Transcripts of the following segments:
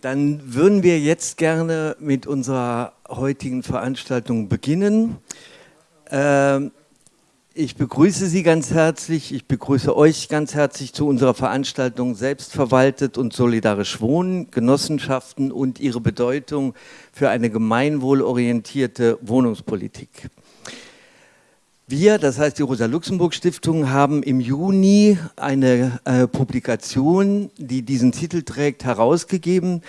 Dann würden wir jetzt gerne mit unserer heutigen Veranstaltung beginnen. Ähm, ich begrüße Sie ganz herzlich, ich begrüße euch ganz herzlich zu unserer Veranstaltung Selbstverwaltet und solidarisch wohnen, Genossenschaften und ihre Bedeutung für eine gemeinwohlorientierte Wohnungspolitik. Wir, das heißt die Rosa-Luxemburg-Stiftung, haben im Juni eine äh, Publikation, die diesen Titel trägt, herausgegeben.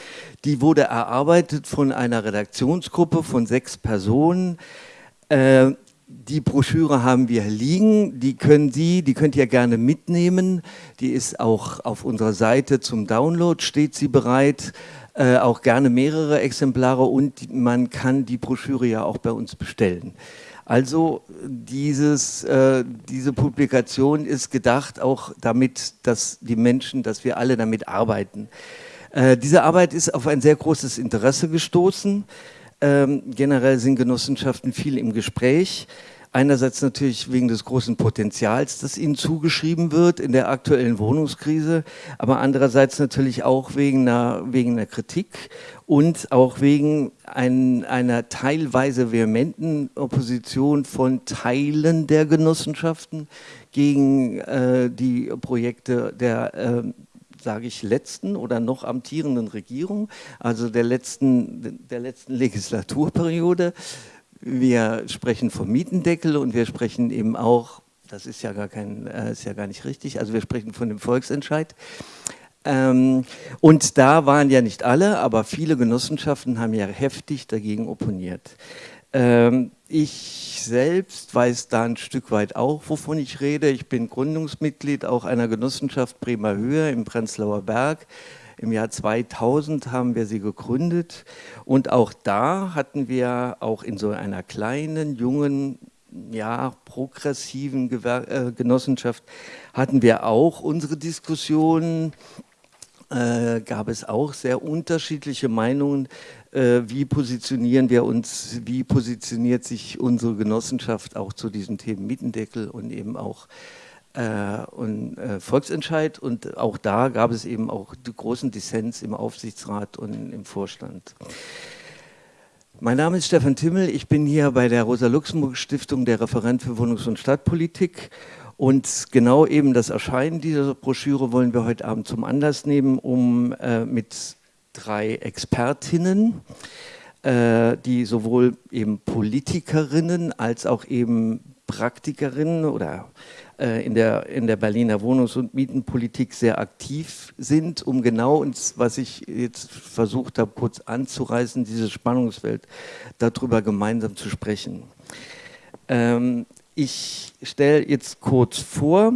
Die wurde erarbeitet von einer Redaktionsgruppe von sechs Personen. Äh, die Broschüre haben wir liegen, die können Sie, die könnt ihr gerne mitnehmen. Die ist auch auf unserer Seite zum Download, steht sie bereit. Äh, auch gerne mehrere Exemplare und man kann die Broschüre ja auch bei uns bestellen. Also dieses, äh, diese Publikation ist gedacht auch damit, dass die Menschen, dass wir alle damit arbeiten. Äh, diese Arbeit ist auf ein sehr großes Interesse gestoßen. Ähm, generell sind Genossenschaften viel im Gespräch. Einerseits natürlich wegen des großen Potenzials, das ihnen zugeschrieben wird in der aktuellen Wohnungskrise, aber andererseits natürlich auch wegen einer, wegen einer Kritik und auch wegen ein, einer teilweise vehementen Opposition von Teilen der Genossenschaften gegen äh, die Projekte der äh, sage ich, letzten oder noch amtierenden Regierung, also der letzten, der letzten Legislaturperiode. Wir sprechen vom Mietendeckel und wir sprechen eben auch, das ist ja gar, kein, äh, ist ja gar nicht richtig, also wir sprechen von dem Volksentscheid. Ähm, und da waren ja nicht alle, aber viele Genossenschaften haben ja heftig dagegen opponiert. Ähm, ich selbst weiß da ein Stück weit auch, wovon ich rede. Ich bin Gründungsmitglied auch einer Genossenschaft Bremer Höhe im Prenzlauer Berg. Im Jahr 2000 haben wir sie gegründet. Und auch da hatten wir auch in so einer kleinen, jungen, ja, progressiven Gewer äh, Genossenschaft hatten wir auch unsere Diskussionen, äh, gab es auch sehr unterschiedliche Meinungen, äh, wie positionieren wir uns, wie positioniert sich unsere Genossenschaft auch zu diesen Themen Mietendeckel und eben auch äh, und äh, Volksentscheid. Und auch da gab es eben auch großen Dissens im Aufsichtsrat und im Vorstand. Mein Name ist Stefan Timmel, ich bin hier bei der Rosa-Luxemburg-Stiftung der Referent für Wohnungs- und Stadtpolitik. Und genau eben das Erscheinen dieser Broschüre wollen wir heute Abend zum Anlass nehmen, um äh, mit drei Expertinnen, äh, die sowohl eben Politikerinnen als auch eben Praktikerinnen oder in, der, in der Berliner Wohnungs- und Mietenpolitik sehr aktiv sind, um genau uns, was ich jetzt versucht habe, kurz anzureißen, dieses Spannungsfeld, darüber gemeinsam zu sprechen. Ähm, ich stelle jetzt kurz vor,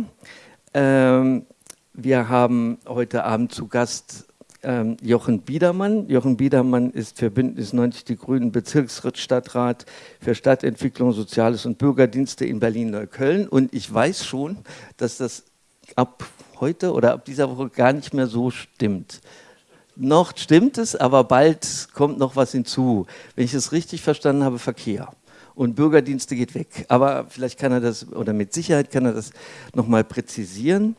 ähm, wir haben heute Abend zu Gast ähm, Jochen Biedermann. Jochen Biedermann ist für Bündnis 90 Die Grünen Bezirksstadtrat für Stadtentwicklung, Soziales und Bürgerdienste in Berlin-Neukölln. Und ich weiß schon, dass das ab heute oder ab dieser Woche gar nicht mehr so stimmt. Noch stimmt es, aber bald kommt noch was hinzu. Wenn ich es richtig verstanden habe, Verkehr und Bürgerdienste geht weg. Aber vielleicht kann er das, oder mit Sicherheit kann er das nochmal präzisieren.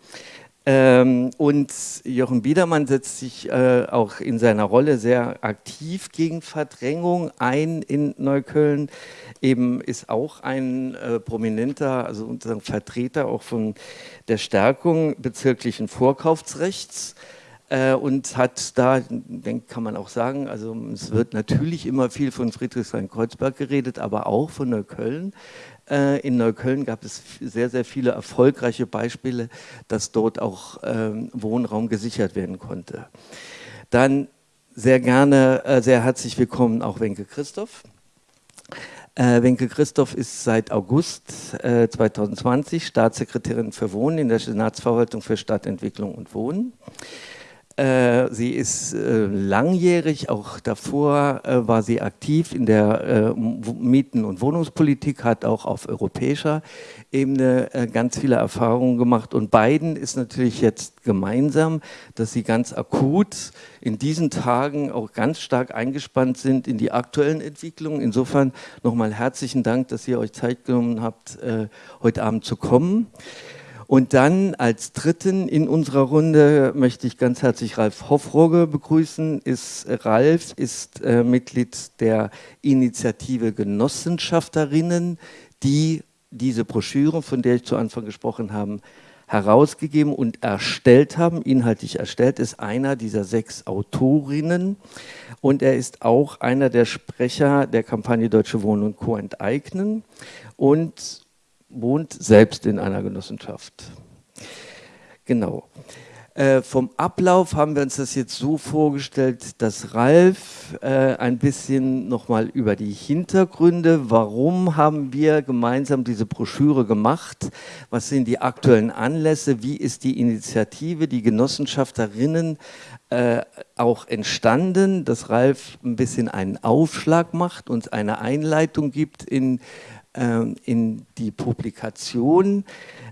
Ähm, und Jochen Biedermann setzt sich äh, auch in seiner Rolle sehr aktiv gegen Verdrängung ein in Neukölln. Eben ist auch ein äh, prominenter, also sozusagen Vertreter auch von der Stärkung bezirklichen Vorkaufsrechts äh, und hat da, denk, kann man auch sagen, also es wird natürlich immer viel von Friedrichshain-Kreuzberg geredet, aber auch von Neukölln. Äh, in Neukölln gab es sehr, sehr viele erfolgreiche Beispiele, dass dort auch ähm, Wohnraum gesichert werden konnte. Dann sehr gerne, äh, sehr herzlich willkommen auch Wenke Christoph. Äh, Wenke Christoph ist seit August äh, 2020 Staatssekretärin für Wohnen in der Senatsverwaltung für Stadtentwicklung und Wohnen. Äh, sie ist äh, langjährig, auch davor äh, war sie aktiv in der Mieten- und Wohnungspolitik, hat auch auf europäischer Ebene ganz viele Erfahrungen gemacht. Und beiden ist natürlich jetzt gemeinsam, dass sie ganz akut in diesen Tagen auch ganz stark eingespannt sind in die aktuellen Entwicklungen. Insofern nochmal herzlichen Dank, dass ihr euch Zeit genommen habt, heute Abend zu kommen. Und dann als dritten in unserer Runde möchte ich ganz herzlich Ralf Hoffroge begrüßen. Ist, Ralf ist äh, Mitglied der Initiative Genossenschafterinnen, die diese Broschüre, von der ich zu Anfang gesprochen habe, herausgegeben und erstellt haben, inhaltlich erstellt, ist einer dieser sechs Autorinnen und er ist auch einer der Sprecher der Kampagne Deutsche Wohnen und Co. enteignen und wohnt selbst in einer Genossenschaft. Genau. Äh, vom Ablauf haben wir uns das jetzt so vorgestellt, dass Ralf äh, ein bisschen nochmal über die Hintergründe, warum haben wir gemeinsam diese Broschüre gemacht, was sind die aktuellen Anlässe, wie ist die Initiative, die Genossenschafterinnen äh, auch entstanden, dass Ralf ein bisschen einen Aufschlag macht, uns eine Einleitung gibt in, äh, in die Publikation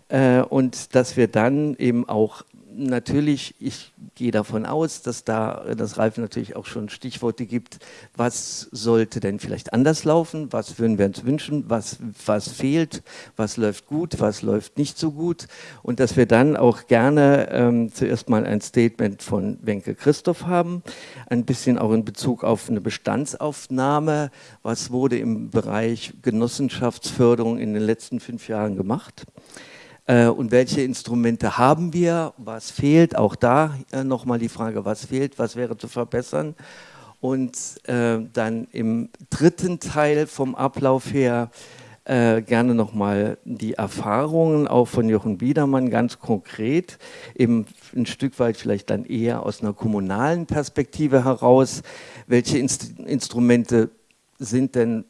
äh, und dass wir dann eben auch natürlich, ich gehe davon aus, dass da das Ralf natürlich auch schon Stichworte gibt, was sollte denn vielleicht anders laufen, was würden wir uns wünschen, was, was fehlt, was läuft gut, was läuft nicht so gut? Und dass wir dann auch gerne ähm, zuerst mal ein Statement von Wenke Christoph haben, ein bisschen auch in Bezug auf eine Bestandsaufnahme, was wurde im Bereich Genossenschaftsförderung in den letzten fünf Jahren gemacht und welche Instrumente haben wir, was fehlt, auch da äh, nochmal die Frage, was fehlt, was wäre zu verbessern. Und äh, dann im dritten Teil vom Ablauf her äh, gerne nochmal die Erfahrungen auch von Jochen Biedermann ganz konkret, eben ein Stück weit vielleicht dann eher aus einer kommunalen Perspektive heraus, welche Inst Instrumente sind denn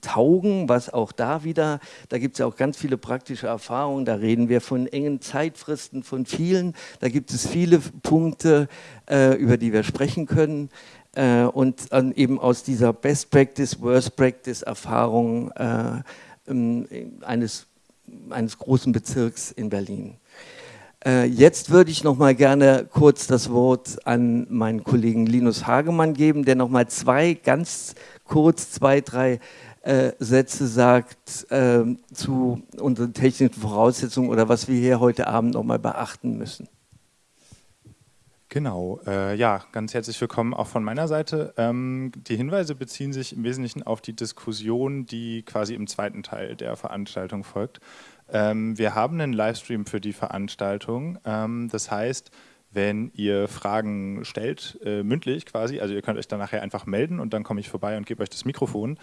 taugen, was auch da wieder, da gibt es ja auch ganz viele praktische Erfahrungen, da reden wir von engen Zeitfristen, von vielen, da gibt es viele Punkte, äh, über die wir sprechen können. Äh, und eben aus dieser Best Practice, Worst Practice Erfahrung äh, ähm, eines, eines großen Bezirks in Berlin. Äh, jetzt würde ich noch mal gerne kurz das Wort an meinen Kollegen Linus Hagemann geben, der noch mal zwei ganz kurz zwei, drei äh, Sätze sagt äh, zu unseren technischen Voraussetzungen oder was wir hier heute Abend noch mal beachten müssen. Genau, äh, ja, ganz herzlich willkommen auch von meiner Seite. Ähm, die Hinweise beziehen sich im Wesentlichen auf die Diskussion, die quasi im zweiten Teil der Veranstaltung folgt. Ähm, wir haben einen Livestream für die Veranstaltung. Ähm, das heißt, wenn ihr Fragen stellt, äh, mündlich quasi, also ihr könnt euch dann nachher einfach melden und dann komme ich vorbei und gebe euch das Mikrofon.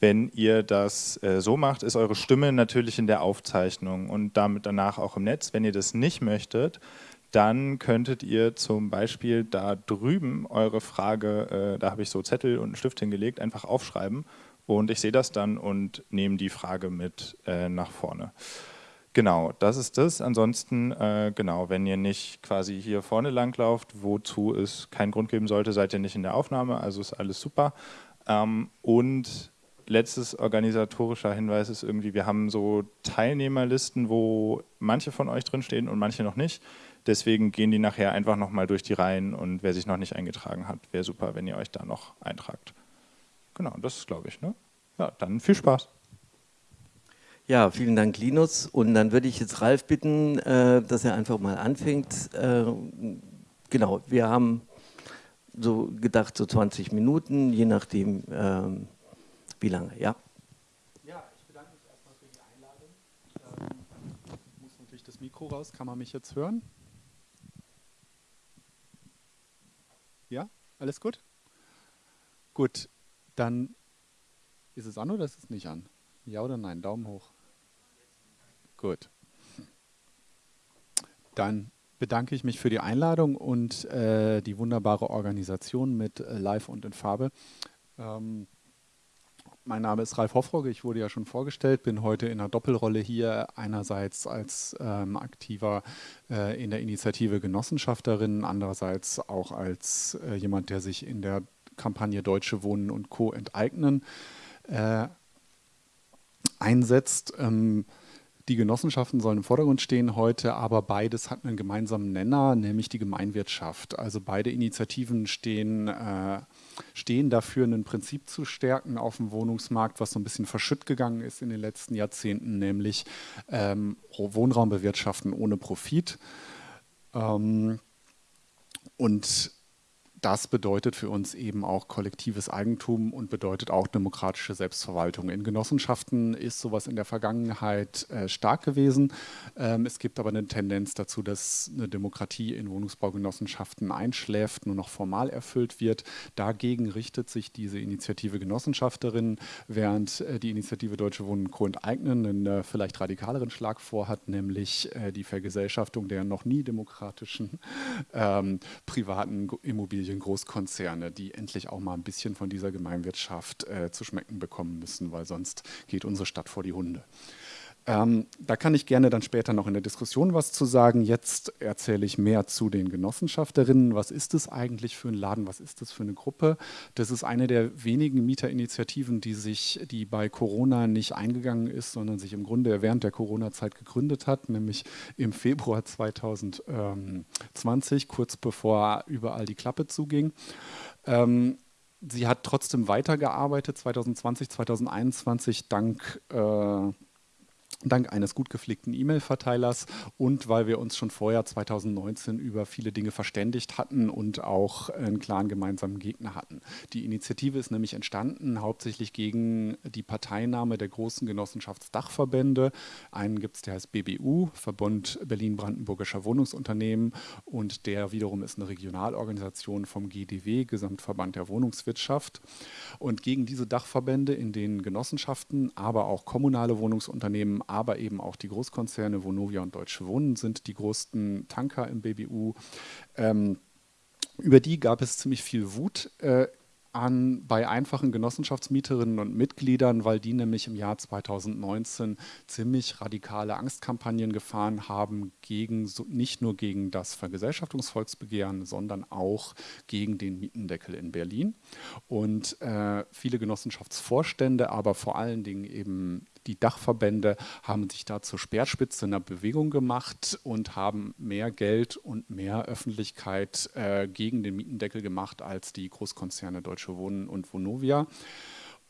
Wenn ihr das äh, so macht, ist eure Stimme natürlich in der Aufzeichnung und damit danach auch im Netz. Wenn ihr das nicht möchtet, dann könntet ihr zum Beispiel da drüben eure Frage, äh, da habe ich so Zettel und einen Stift hingelegt, einfach aufschreiben und ich sehe das dann und nehme die Frage mit äh, nach vorne. Genau, das ist das. Ansonsten, äh, genau, wenn ihr nicht quasi hier vorne lang lauft, wozu es keinen Grund geben sollte, seid ihr nicht in der Aufnahme, also ist alles super. Ähm, und letztes organisatorischer Hinweis ist irgendwie, wir haben so Teilnehmerlisten, wo manche von euch drinstehen und manche noch nicht. Deswegen gehen die nachher einfach nochmal durch die Reihen und wer sich noch nicht eingetragen hat, wäre super, wenn ihr euch da noch eintragt. Genau, das ist glaube ich. Ne? Ja, dann viel Spaß. Ja, vielen Dank, Linus. Und dann würde ich jetzt Ralf bitten, äh, dass er einfach mal anfängt. Äh, genau, wir haben so gedacht, so 20 Minuten, je nachdem, ähm, wie lange. Ja. Ja, ich bedanke mich erstmal für die Einladung. Ähm, ich muss natürlich das Mikro raus. Kann man mich jetzt hören? Ja, alles gut? Gut, dann ist es an oder ist es nicht an? Ja oder nein? Daumen hoch. Gut. Dann bedanke ich mich für die Einladung und äh, die wunderbare Organisation mit äh, Live und in Farbe. Ähm, mein Name ist Ralf Hoffrogge, ich wurde ja schon vorgestellt, bin heute in einer Doppelrolle hier, einerseits als ähm, aktiver äh, in der Initiative Genossenschafterin, andererseits auch als äh, jemand, der sich in der Kampagne Deutsche Wohnen und Co. enteignen äh, einsetzt. Ähm, Die Genossenschaften sollen im Vordergrund stehen heute, aber beides hat einen gemeinsamen Nenner, nämlich die Gemeinwirtschaft. Also beide Initiativen stehen, äh, stehen dafür, ein Prinzip zu stärken auf dem Wohnungsmarkt, was so ein bisschen verschütt gegangen ist in den letzten Jahrzehnten, nämlich ähm, Wohnraum bewirtschaften ohne Profit. Ähm, und das bedeutet für uns eben auch kollektives Eigentum und bedeutet auch demokratische Selbstverwaltung. In Genossenschaften ist sowas in der Vergangenheit äh, stark gewesen. Ähm, es gibt aber eine Tendenz dazu, dass eine Demokratie in Wohnungsbaugenossenschaften einschläft, nur noch formal erfüllt wird. Dagegen richtet sich diese Initiative Genossenschafterinnen, während äh, die Initiative Deutsche Wohnen Co. enteignen einen äh, vielleicht radikaleren Schlag vorhat, nämlich äh, die Vergesellschaftung der noch nie demokratischen ähm, privaten Immobilien den Großkonzerne, die endlich auch mal ein bisschen von dieser Gemeinwirtschaft äh, zu schmecken bekommen müssen, weil sonst geht unsere Stadt vor die Hunde. Ähm, da kann ich gerne dann später noch in der Diskussion was zu sagen. Jetzt erzähle ich mehr zu den Genossenschafterinnen. Was ist es eigentlich für ein Laden? Was ist das für eine Gruppe? Das ist eine der wenigen Mieterinitiativen, die sich, die bei Corona nicht eingegangen ist, sondern sich im Grunde während der Corona-Zeit gegründet hat, nämlich im Februar 2020, kurz bevor überall die Klappe zuging. Ähm, sie hat trotzdem weitergearbeitet 2020, 2021 dank äh, dank eines gut gepflegten E-Mail-Verteilers und weil wir uns schon vorher 2019 über viele Dinge verständigt hatten und auch einen klaren gemeinsamen Gegner hatten. Die Initiative ist nämlich entstanden hauptsächlich gegen die Parteinahme der großen Genossenschaftsdachverbände. Einen gibt es, der heißt BBU, Verbund Berlin-Brandenburgischer Wohnungsunternehmen und der wiederum ist eine Regionalorganisation vom GDW, Gesamtverband der Wohnungswirtschaft. Und gegen diese Dachverbände, in denen Genossenschaften, aber auch kommunale Wohnungsunternehmen aber eben auch die Großkonzerne Vonovia und Deutsche Wohnen sind die größten Tanker im BBU. Ähm, über die gab es ziemlich viel Wut äh, an, bei einfachen Genossenschaftsmieterinnen und Mitgliedern, weil die nämlich im Jahr 2019 ziemlich radikale Angstkampagnen gefahren haben, gegen, nicht nur gegen das Vergesellschaftungsvolksbegehren, sondern auch gegen den Mietendeckel in Berlin. Und äh, viele Genossenschaftsvorstände, aber vor allen Dingen eben die Dachverbände haben sich da zur Speerspitze einer Bewegung gemacht und haben mehr Geld und mehr Öffentlichkeit äh, gegen den Mietendeckel gemacht als die Großkonzerne Deutsche Wohnen und Vonovia.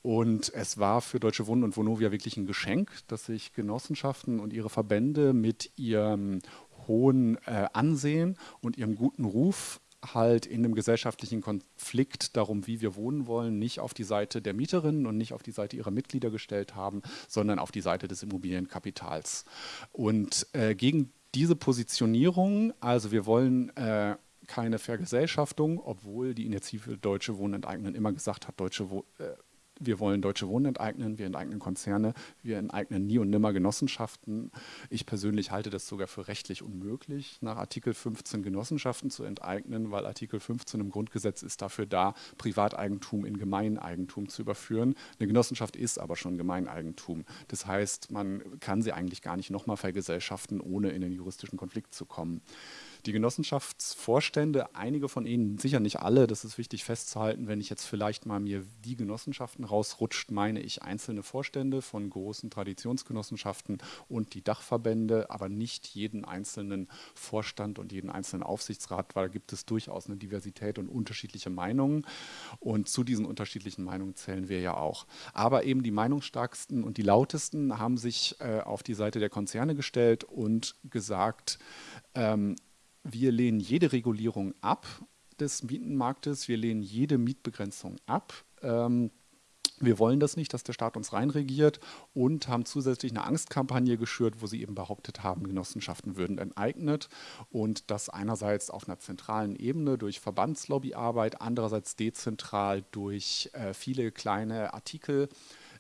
Und es war für Deutsche Wohnen und Vonovia wirklich ein Geschenk, dass sich Genossenschaften und ihre Verbände mit ihrem hohen äh, Ansehen und ihrem guten Ruf halt in einem gesellschaftlichen Konflikt darum, wie wir wohnen wollen, nicht auf die Seite der Mieterinnen und nicht auf die Seite ihrer Mitglieder gestellt haben, sondern auf die Seite des Immobilienkapitals. Und äh, gegen diese Positionierung, also wir wollen äh, keine Vergesellschaftung, obwohl die Initiative Deutsche Wohnen enteignen immer gesagt hat, Deutsche Wohnen äh, wir wollen Deutsche Wohnen enteignen, wir enteignen Konzerne, wir enteignen nie und nimmer Genossenschaften. Ich persönlich halte das sogar für rechtlich unmöglich, nach Artikel 15 Genossenschaften zu enteignen, weil Artikel 15 im Grundgesetz ist dafür da, Privateigentum in Gemeineigentum zu überführen. Eine Genossenschaft ist aber schon Gemeineigentum. Das heißt, man kann sie eigentlich gar nicht nochmal vergesellschaften, ohne in den juristischen Konflikt zu kommen. Die Genossenschaftsvorstände, einige von ihnen, sicher nicht alle, das ist wichtig festzuhalten, wenn ich jetzt vielleicht mal mir die Genossenschaften rausrutscht, meine ich einzelne Vorstände von großen Traditionsgenossenschaften und die Dachverbände, aber nicht jeden einzelnen Vorstand und jeden einzelnen Aufsichtsrat, weil da gibt es durchaus eine Diversität und unterschiedliche Meinungen. Und zu diesen unterschiedlichen Meinungen zählen wir ja auch. Aber eben die meinungsstarksten und die lautesten haben sich äh, auf die Seite der Konzerne gestellt und gesagt, ähm, wir lehnen jede Regulierung ab des Mietenmarktes, wir lehnen jede Mietbegrenzung ab. Ähm, wir wollen das nicht, dass der Staat uns reinregiert und haben zusätzlich eine Angstkampagne geschürt, wo sie eben behauptet haben, Genossenschaften würden enteignet und das einerseits auf einer zentralen Ebene durch Verbandslobbyarbeit, andererseits dezentral durch äh, viele kleine Artikel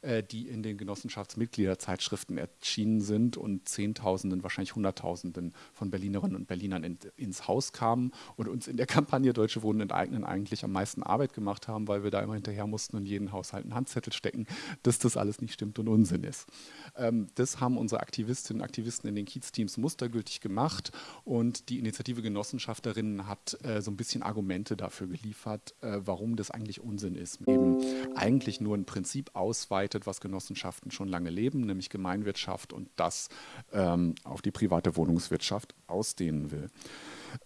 äh, die in den Genossenschaftsmitgliederzeitschriften erschienen sind und Zehntausenden, wahrscheinlich Hunderttausenden von Berlinerinnen und Berlinern in, ins Haus kamen und uns in der Kampagne Deutsche Wohnen enteignen eigentlich am meisten Arbeit gemacht haben, weil wir da immer hinterher mussten und jeden Haushalt einen Handzettel stecken, dass das alles nicht stimmt und Unsinn ist. Ähm, das haben unsere Aktivistinnen und Aktivisten in den Kiez-Teams mustergültig gemacht und die Initiative Genossenschafterinnen hat äh, so ein bisschen Argumente dafür geliefert, äh, warum das eigentlich Unsinn ist. Eben eigentlich nur ein Prinzip ausweitet ableitet, was Genossenschaften schon lange leben, nämlich Gemeinwirtschaft und das ähm, auf die private Wohnungswirtschaft ausdehnen will.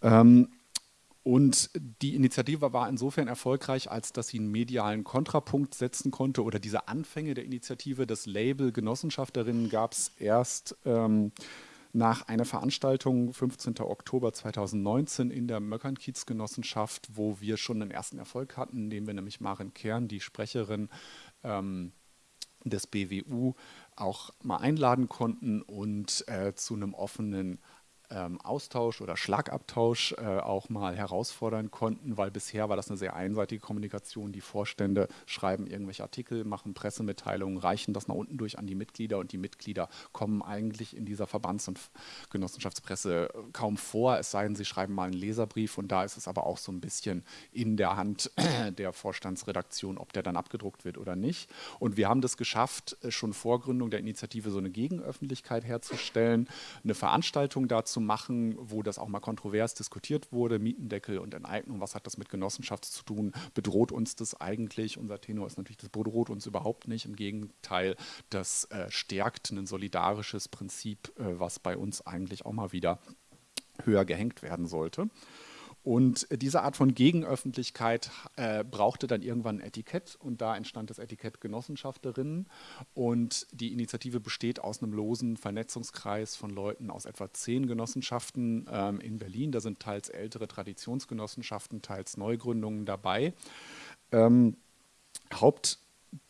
Ähm, und die Initiative war insofern erfolgreich, als dass sie einen medialen Kontrapunkt setzen konnte oder diese Anfänge der Initiative, das Label Genossenschafterinnen gab es erst ähm, nach einer Veranstaltung 15. Oktober 2019 in der Möckernkiez-Genossenschaft, wo wir schon einen ersten Erfolg hatten, indem wir nämlich Maren Kern, die Sprecherin ähm, des BWU, auch mal einladen konnten und äh, zu einem offenen ähm, Austausch oder Schlagabtausch äh, auch mal herausfordern konnten, weil bisher war das eine sehr einseitige Kommunikation. Die Vorstände schreiben irgendwelche Artikel, machen Pressemitteilungen, reichen das nach unten durch an die Mitglieder und die Mitglieder kommen eigentlich in dieser Verbands- und Genossenschaftspresse kaum vor, es sei denn, sie schreiben mal einen Leserbrief und da ist es aber auch so ein bisschen in der Hand der Vorstandsredaktion, ob der dann abgedruckt wird oder nicht. Und wir haben das geschafft, äh, schon vor Gründung der Initiative so eine Gegenöffentlichkeit herzustellen, eine Veranstaltung dazu zu machen, wo das auch mal kontrovers diskutiert wurde, Mietendeckel und Enteignung, was hat das mit Genossenschaft zu tun, bedroht uns das eigentlich? Unser Tenor ist natürlich, das bedroht uns überhaupt nicht, im Gegenteil, das äh, stärkt ein solidarisches Prinzip, äh, was bei uns eigentlich auch mal wieder höher gehängt werden sollte. Und diese Art von Gegenöffentlichkeit äh, brauchte dann irgendwann ein Etikett und da entstand das Etikett Genossenschafterinnen. Und die Initiative besteht aus einem losen Vernetzungskreis von Leuten aus etwa zehn Genossenschaften ähm, in Berlin. Da sind teils ältere Traditionsgenossenschaften, teils Neugründungen dabei. Ähm, Haupt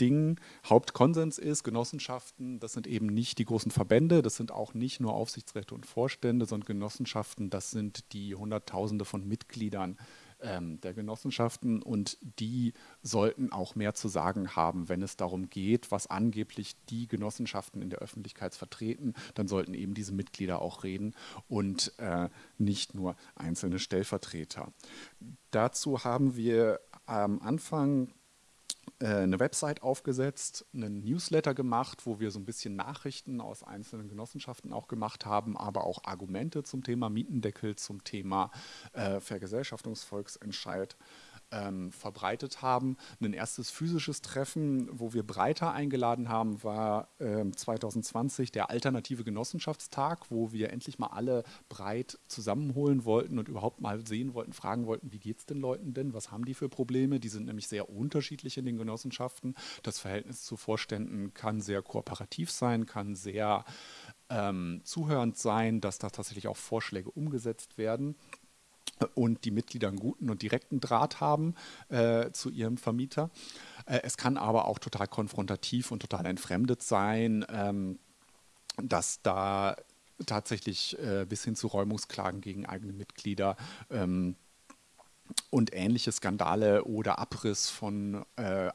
Ding Hauptkonsens ist, Genossenschaften, das sind eben nicht die großen Verbände, das sind auch nicht nur Aufsichtsräte und Vorstände, sondern Genossenschaften, das sind die Hunderttausende von Mitgliedern ähm, der Genossenschaften und die sollten auch mehr zu sagen haben, wenn es darum geht, was angeblich die Genossenschaften in der Öffentlichkeit vertreten, dann sollten eben diese Mitglieder auch reden und äh, nicht nur einzelne Stellvertreter. Dazu haben wir am Anfang eine Website aufgesetzt, einen Newsletter gemacht, wo wir so ein bisschen Nachrichten aus einzelnen Genossenschaften auch gemacht haben, aber auch Argumente zum Thema Mietendeckel, zum Thema äh, Vergesellschaftungsvolksentscheid ähm, verbreitet haben. Ein erstes physisches Treffen, wo wir breiter eingeladen haben, war äh, 2020 der Alternative Genossenschaftstag, wo wir endlich mal alle breit zusammenholen wollten und überhaupt mal sehen wollten, fragen wollten, wie geht es den Leuten denn, was haben die für Probleme? Die sind nämlich sehr unterschiedlich in den Genossenschaften. Das Verhältnis zu Vorständen kann sehr kooperativ sein, kann sehr ähm, zuhörend sein, dass da tatsächlich auch Vorschläge umgesetzt werden und die Mitglieder einen guten und direkten Draht haben äh, zu ihrem Vermieter. Äh, es kann aber auch total konfrontativ und total entfremdet sein, ähm, dass da tatsächlich äh, bis hin zu Räumungsklagen gegen eigene Mitglieder ähm, und ähnliche Skandale oder Abriss von äh,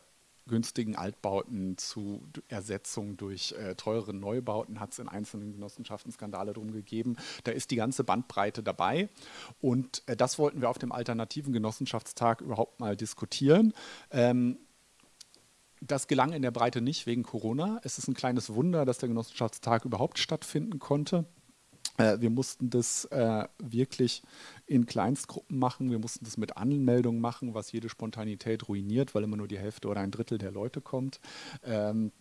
günstigen Altbauten zu Ersetzung durch äh, teure Neubauten hat es in einzelnen Genossenschaften Skandale drum gegeben. Da ist die ganze Bandbreite dabei und äh, das wollten wir auf dem alternativen Genossenschaftstag überhaupt mal diskutieren. Ähm, das gelang in der Breite nicht wegen Corona. Es ist ein kleines Wunder, dass der Genossenschaftstag überhaupt stattfinden konnte. Äh, wir mussten das äh, wirklich in Kleinstgruppen machen. Wir mussten das mit Anmeldungen machen, was jede Spontanität ruiniert, weil immer nur die Hälfte oder ein Drittel der Leute kommt. Ähm,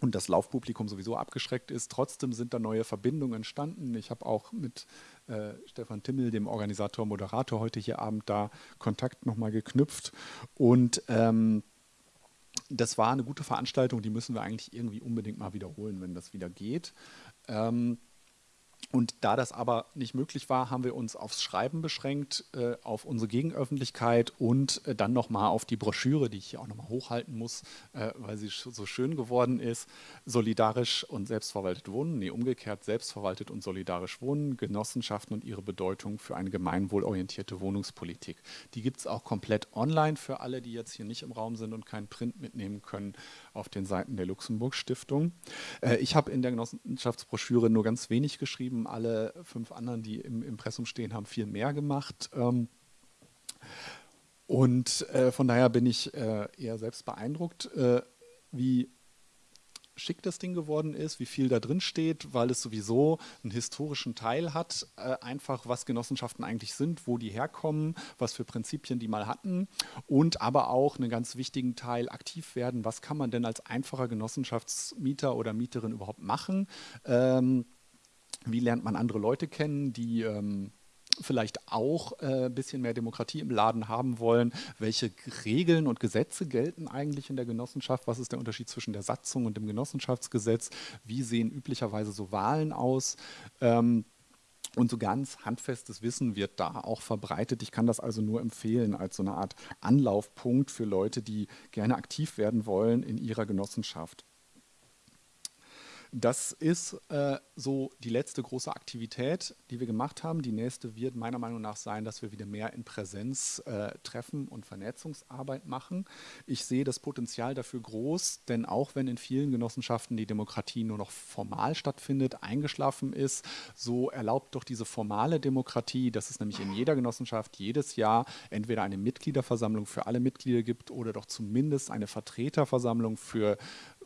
und das Laufpublikum sowieso abgeschreckt ist. Trotzdem sind da neue Verbindungen entstanden. Ich habe auch mit äh, Stefan Timmel, dem Organisator, Moderator, heute hier Abend da Kontakt nochmal geknüpft. Und ähm, das war eine gute Veranstaltung, die müssen wir eigentlich irgendwie unbedingt mal wiederholen, wenn das wieder geht. Ähm, und da das aber nicht möglich war, haben wir uns aufs Schreiben beschränkt, äh, auf unsere Gegenöffentlichkeit und äh, dann nochmal auf die Broschüre, die ich hier auch nochmal hochhalten muss, äh, weil sie so schön geworden ist. Solidarisch und selbstverwaltet wohnen, nee, umgekehrt selbstverwaltet und solidarisch wohnen, Genossenschaften und ihre Bedeutung für eine gemeinwohlorientierte Wohnungspolitik. Die gibt es auch komplett online für alle, die jetzt hier nicht im Raum sind und keinen Print mitnehmen können auf den Seiten der Luxemburg Stiftung. Äh, ich habe in der Genossenschaftsbroschüre nur ganz wenig geschrieben. Alle fünf anderen, die im Impressum stehen, haben viel mehr gemacht. Ähm, und äh, von daher bin ich äh, eher selbst beeindruckt, wie schick das Ding geworden ist, wie viel da drin steht, weil es sowieso einen historischen Teil hat, äh, einfach was Genossenschaften eigentlich sind, wo die herkommen, was für Prinzipien die mal hatten und aber auch einen ganz wichtigen Teil aktiv werden, was kann man denn als einfacher Genossenschaftsmieter oder Mieterin überhaupt machen. Ähm, wie lernt man andere Leute kennen, die ähm, vielleicht auch ein äh, bisschen mehr Demokratie im Laden haben wollen. Welche Regeln und Gesetze gelten eigentlich in der Genossenschaft? Was ist der Unterschied zwischen der Satzung und dem Genossenschaftsgesetz? Wie sehen üblicherweise so Wahlen aus? Ähm, und so ganz handfestes Wissen wird da auch verbreitet. Ich kann das also nur empfehlen als so eine Art Anlaufpunkt für Leute, die gerne aktiv werden wollen in ihrer Genossenschaft. Das ist äh, so die letzte große Aktivität, die wir gemacht haben. Die nächste wird meiner Meinung nach sein, dass wir wieder mehr in Präsenz äh, Treffen und Vernetzungsarbeit machen. Ich sehe das Potenzial dafür groß, denn auch wenn in vielen Genossenschaften die Demokratie nur noch formal stattfindet, eingeschlafen ist, so erlaubt doch diese formale Demokratie, dass es nämlich in jeder Genossenschaft jedes Jahr entweder eine Mitgliederversammlung für alle Mitglieder gibt oder doch zumindest eine Vertreterversammlung für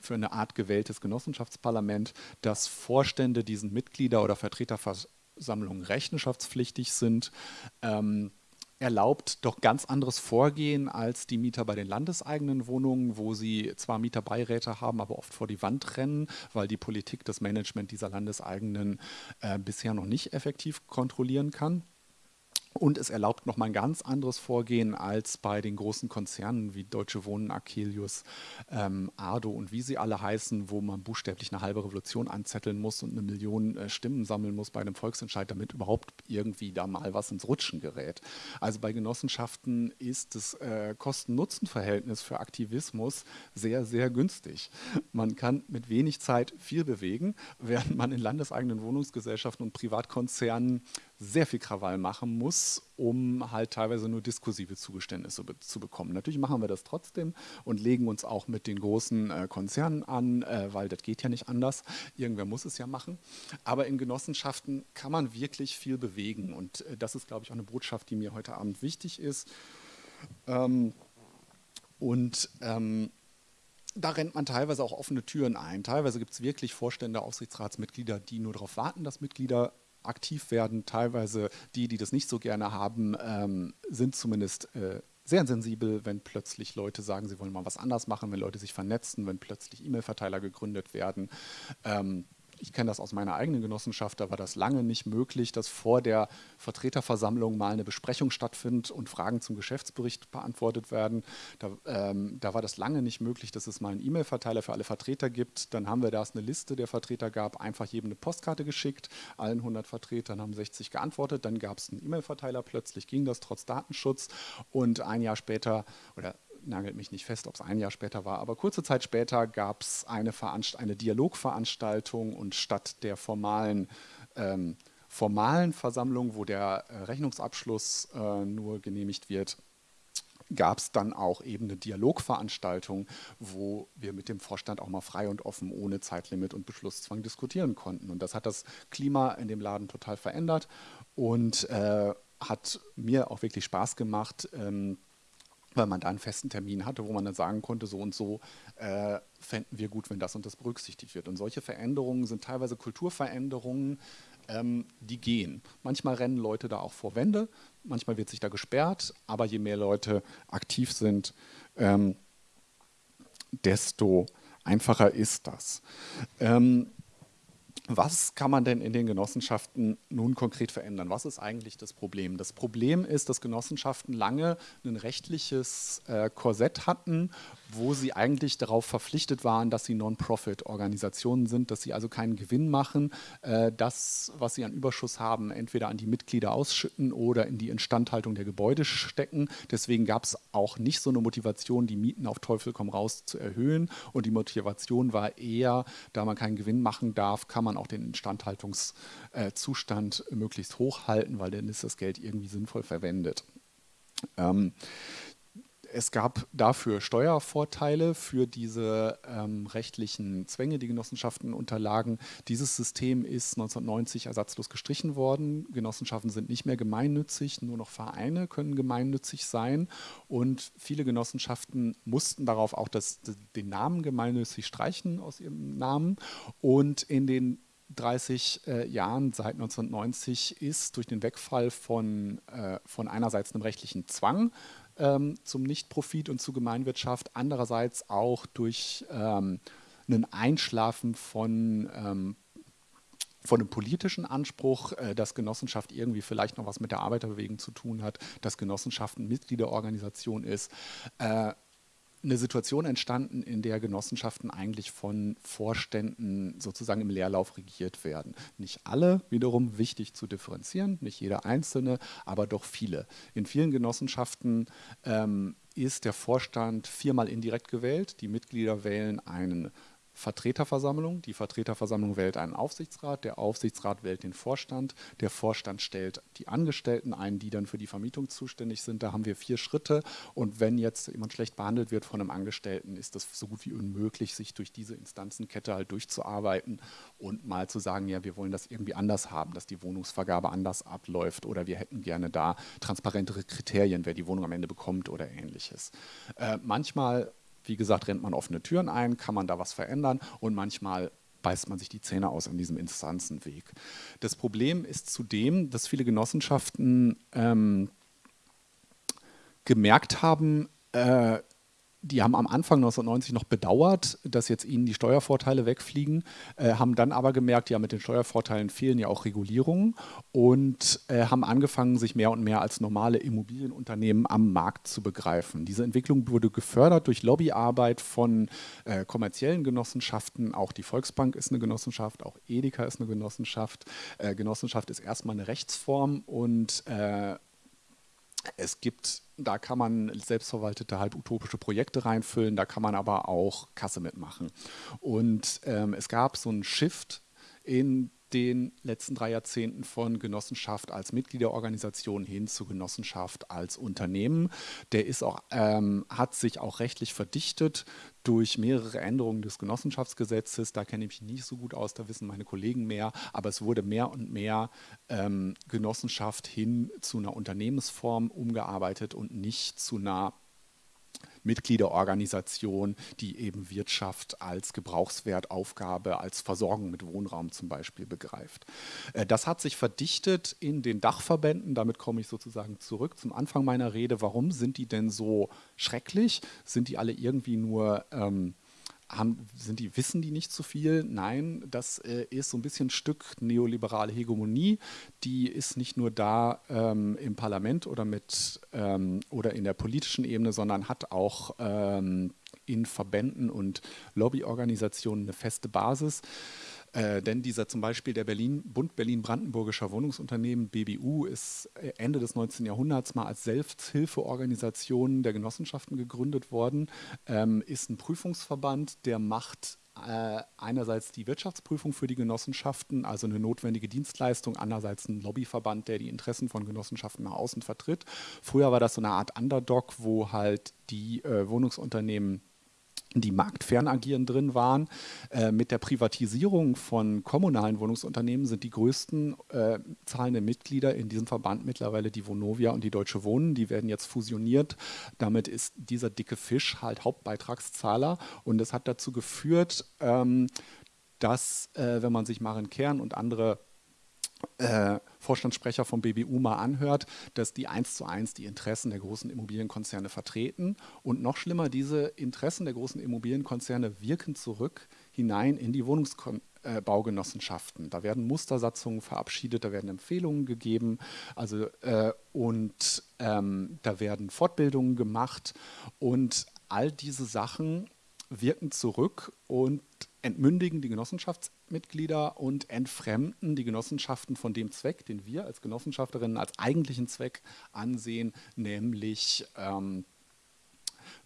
für eine Art gewähltes Genossenschaftsparlament, dass Vorstände diesen Mitglieder- oder Vertreterversammlungen rechenschaftspflichtig sind. Ähm, erlaubt doch ganz anderes Vorgehen als die Mieter bei den landeseigenen Wohnungen, wo sie zwar Mieterbeiräte haben, aber oft vor die Wand rennen, weil die Politik das Management dieser landeseigenen äh, bisher noch nicht effektiv kontrollieren kann. Und es erlaubt nochmal ein ganz anderes Vorgehen als bei den großen Konzernen wie Deutsche Wohnen, Akelius, ähm, Ardo und wie sie alle heißen, wo man buchstäblich eine halbe Revolution anzetteln muss und eine Million äh, Stimmen sammeln muss bei einem Volksentscheid, damit überhaupt irgendwie da mal was ins Rutschen gerät. Also bei Genossenschaften ist das äh, Kosten-Nutzen-Verhältnis für Aktivismus sehr, sehr günstig. Man kann mit wenig Zeit viel bewegen, während man in landeseigenen Wohnungsgesellschaften und Privatkonzernen sehr viel Krawall machen muss, um halt teilweise nur diskursive Zugeständnisse be zu bekommen. Natürlich machen wir das trotzdem und legen uns auch mit den großen äh, Konzernen an, äh, weil das geht ja nicht anders. Irgendwer muss es ja machen. Aber in Genossenschaften kann man wirklich viel bewegen und äh, das ist, glaube ich, auch eine Botschaft, die mir heute Abend wichtig ist. Ähm, und ähm, da rennt man teilweise auch offene Türen ein. Teilweise gibt es wirklich Vorstände, Aufsichtsratsmitglieder, die nur darauf warten, dass Mitglieder aktiv werden. Teilweise die, die das nicht so gerne haben, ähm, sind zumindest äh, sehr sensibel, wenn plötzlich Leute sagen, sie wollen mal was anders machen, wenn Leute sich vernetzen, wenn plötzlich E-Mail-Verteiler gegründet werden. Ähm, ich kenne das aus meiner eigenen Genossenschaft, da war das lange nicht möglich, dass vor der Vertreterversammlung mal eine Besprechung stattfindet und Fragen zum Geschäftsbericht beantwortet werden. Da, ähm, da war das lange nicht möglich, dass es mal einen E-Mail-Verteiler für alle Vertreter gibt. Dann haben wir, da es eine Liste der Vertreter gab, einfach jedem eine Postkarte geschickt. Allen 100 Vertretern haben 60 geantwortet. Dann gab es einen E-Mail-Verteiler. Plötzlich ging das trotz Datenschutz. Und ein Jahr später oder nagelt mich nicht fest, ob es ein Jahr später war, aber kurze Zeit später gab es eine, eine Dialogveranstaltung und statt der formalen ähm, formalen Versammlung, wo der äh, Rechnungsabschluss äh, nur genehmigt wird, gab es dann auch eben eine Dialogveranstaltung, wo wir mit dem Vorstand auch mal frei und offen ohne Zeitlimit und Beschlusszwang diskutieren konnten. Und das hat das Klima in dem Laden total verändert und äh, hat mir auch wirklich Spaß gemacht. Ähm, weil man da einen festen Termin hatte, wo man dann sagen konnte, so und so äh, fänden wir gut, wenn das und das berücksichtigt wird. Und solche Veränderungen sind teilweise Kulturveränderungen, ähm, die gehen. Manchmal rennen Leute da auch vor Wände, manchmal wird sich da gesperrt, aber je mehr Leute aktiv sind, ähm, desto einfacher ist das. Ähm, was kann man denn in den Genossenschaften nun konkret verändern? Was ist eigentlich das Problem? Das Problem ist, dass Genossenschaften lange ein rechtliches äh, Korsett hatten, wo sie eigentlich darauf verpflichtet waren, dass sie Non-Profit-Organisationen sind, dass sie also keinen Gewinn machen, äh, das, was sie an Überschuss haben, entweder an die Mitglieder ausschütten oder in die Instandhaltung der Gebäude stecken. Deswegen gab es auch nicht so eine Motivation, die Mieten auf Teufel komm raus zu erhöhen. Und die Motivation war eher, da man keinen Gewinn machen darf, kann man auch den Instandhaltungszustand äh, möglichst hoch halten, weil dann ist das Geld irgendwie sinnvoll verwendet. Ähm, es gab dafür Steuervorteile für diese ähm, rechtlichen Zwänge, die Genossenschaften unterlagen. Dieses System ist 1990 ersatzlos gestrichen worden. Genossenschaften sind nicht mehr gemeinnützig, nur noch Vereine können gemeinnützig sein. Und viele Genossenschaften mussten darauf auch das, den Namen gemeinnützig streichen aus ihrem Namen. Und in den 30 äh, Jahren seit 1990 ist durch den Wegfall von, äh, von einerseits einem rechtlichen Zwang ähm, zum Nichtprofit und zu Gemeinwirtschaft, andererseits auch durch ähm, ein Einschlafen von ähm, von einem politischen Anspruch, äh, dass Genossenschaft irgendwie vielleicht noch was mit der Arbeiterbewegung zu tun hat, dass Genossenschaft eine Mitgliederorganisation ist, äh, eine Situation entstanden, in der Genossenschaften eigentlich von Vorständen sozusagen im Leerlauf regiert werden. Nicht alle, wiederum wichtig zu differenzieren, nicht jeder einzelne, aber doch viele. In vielen Genossenschaften ähm, ist der Vorstand viermal indirekt gewählt. Die Mitglieder wählen einen Vertreterversammlung. Die Vertreterversammlung wählt einen Aufsichtsrat, der Aufsichtsrat wählt den Vorstand, der Vorstand stellt die Angestellten ein, die dann für die Vermietung zuständig sind. Da haben wir vier Schritte und wenn jetzt jemand schlecht behandelt wird von einem Angestellten, ist das so gut wie unmöglich, sich durch diese Instanzenkette halt durchzuarbeiten und mal zu sagen, ja, wir wollen das irgendwie anders haben, dass die Wohnungsvergabe anders abläuft oder wir hätten gerne da transparentere Kriterien, wer die Wohnung am Ende bekommt oder ähnliches. Äh, manchmal wie gesagt, rennt man offene Türen ein, kann man da was verändern und manchmal beißt man sich die Zähne aus an diesem Instanzenweg. Das Problem ist zudem, dass viele Genossenschaften ähm, gemerkt haben, äh, die haben am Anfang 1990 noch bedauert, dass jetzt ihnen die Steuervorteile wegfliegen, äh, haben dann aber gemerkt, ja, mit den Steuervorteilen fehlen ja auch Regulierungen und äh, haben angefangen, sich mehr und mehr als normale Immobilienunternehmen am Markt zu begreifen. Diese Entwicklung wurde gefördert durch Lobbyarbeit von äh, kommerziellen Genossenschaften. Auch die Volksbank ist eine Genossenschaft, auch Edeka ist eine Genossenschaft. Äh, Genossenschaft ist erstmal eine Rechtsform und äh, es gibt, da kann man selbstverwaltete, halb utopische Projekte reinfüllen, da kann man aber auch Kasse mitmachen. Und ähm, es gab so einen Shift in den letzten drei Jahrzehnten von Genossenschaft als Mitgliederorganisation hin zu Genossenschaft als Unternehmen. Der ist auch, ähm, hat sich auch rechtlich verdichtet durch mehrere Änderungen des Genossenschaftsgesetzes. Da kenne ich mich nicht so gut aus, da wissen meine Kollegen mehr. Aber es wurde mehr und mehr ähm, Genossenschaft hin zu einer Unternehmensform umgearbeitet und nicht zu einer Mitgliederorganisation, die eben Wirtschaft als Gebrauchswertaufgabe, als Versorgung mit Wohnraum zum Beispiel begreift. Äh, das hat sich verdichtet in den Dachverbänden. Damit komme ich sozusagen zurück zum Anfang meiner Rede. Warum sind die denn so schrecklich? Sind die alle irgendwie nur ähm, haben, sind die, wissen die nicht zu viel? Nein, das äh, ist so ein bisschen ein Stück neoliberale Hegemonie. Die ist nicht nur da ähm, im Parlament oder, mit, ähm, oder in der politischen Ebene, sondern hat auch ähm, in Verbänden und Lobbyorganisationen eine feste Basis. Äh, denn dieser zum Beispiel der Berlin, Bund Berlin-Brandenburgischer Wohnungsunternehmen, BBU, ist äh, Ende des 19. Jahrhunderts mal als Selbsthilfeorganisation der Genossenschaften gegründet worden, ähm, ist ein Prüfungsverband, der macht äh, einerseits die Wirtschaftsprüfung für die Genossenschaften, also eine notwendige Dienstleistung, andererseits ein Lobbyverband, der die Interessen von Genossenschaften nach außen vertritt. Früher war das so eine Art Underdog, wo halt die äh, Wohnungsunternehmen die marktfern agieren drin waren. Äh, mit der Privatisierung von kommunalen Wohnungsunternehmen sind die größten äh, zahlenden Mitglieder in diesem Verband mittlerweile die Vonovia und die Deutsche Wohnen. Die werden jetzt fusioniert. Damit ist dieser dicke Fisch halt Hauptbeitragszahler und das hat dazu geführt, ähm, dass, äh, wenn man sich Maren Kern und andere äh, Vorstandssprecher vom BBU mal anhört, dass die eins zu eins die Interessen der großen Immobilienkonzerne vertreten. Und noch schlimmer, diese Interessen der großen Immobilienkonzerne wirken zurück hinein in die Wohnungsbaugenossenschaften. Da werden Mustersatzungen verabschiedet, da werden Empfehlungen gegeben also, äh, und ähm, da werden Fortbildungen gemacht. Und all diese Sachen wirken zurück und entmündigen die Genossenschaftsmitglieder und entfremden die Genossenschaften von dem Zweck, den wir als Genossenschafterinnen als eigentlichen Zweck ansehen, nämlich ähm,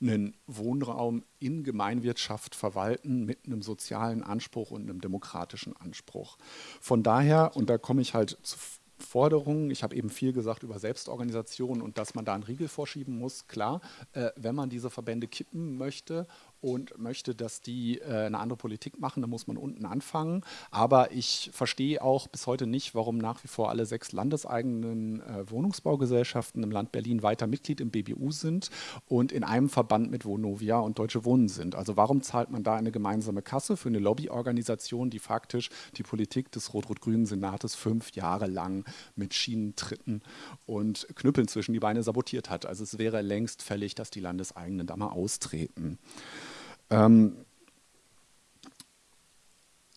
einen Wohnraum in Gemeinwirtschaft verwalten mit einem sozialen Anspruch und einem demokratischen Anspruch. Von daher, und da komme ich halt zu Forderungen. Ich habe eben viel gesagt über Selbstorganisation und dass man da einen Riegel vorschieben muss. Klar, äh, wenn man diese Verbände kippen möchte und möchte, dass die äh, eine andere Politik machen, dann muss man unten anfangen. Aber ich verstehe auch bis heute nicht, warum nach wie vor alle sechs landeseigenen äh, Wohnungsbaugesellschaften im Land Berlin weiter Mitglied im BBU sind und in einem Verband mit Vonovia und Deutsche Wohnen sind. Also warum zahlt man da eine gemeinsame Kasse für eine Lobbyorganisation, die faktisch die Politik des rot-rot-grünen Senates fünf Jahre lang mit Schienentritten und Knüppeln zwischen die Beine sabotiert hat? Also es wäre längst fällig, dass die Landeseigenen da mal austreten. Ähm,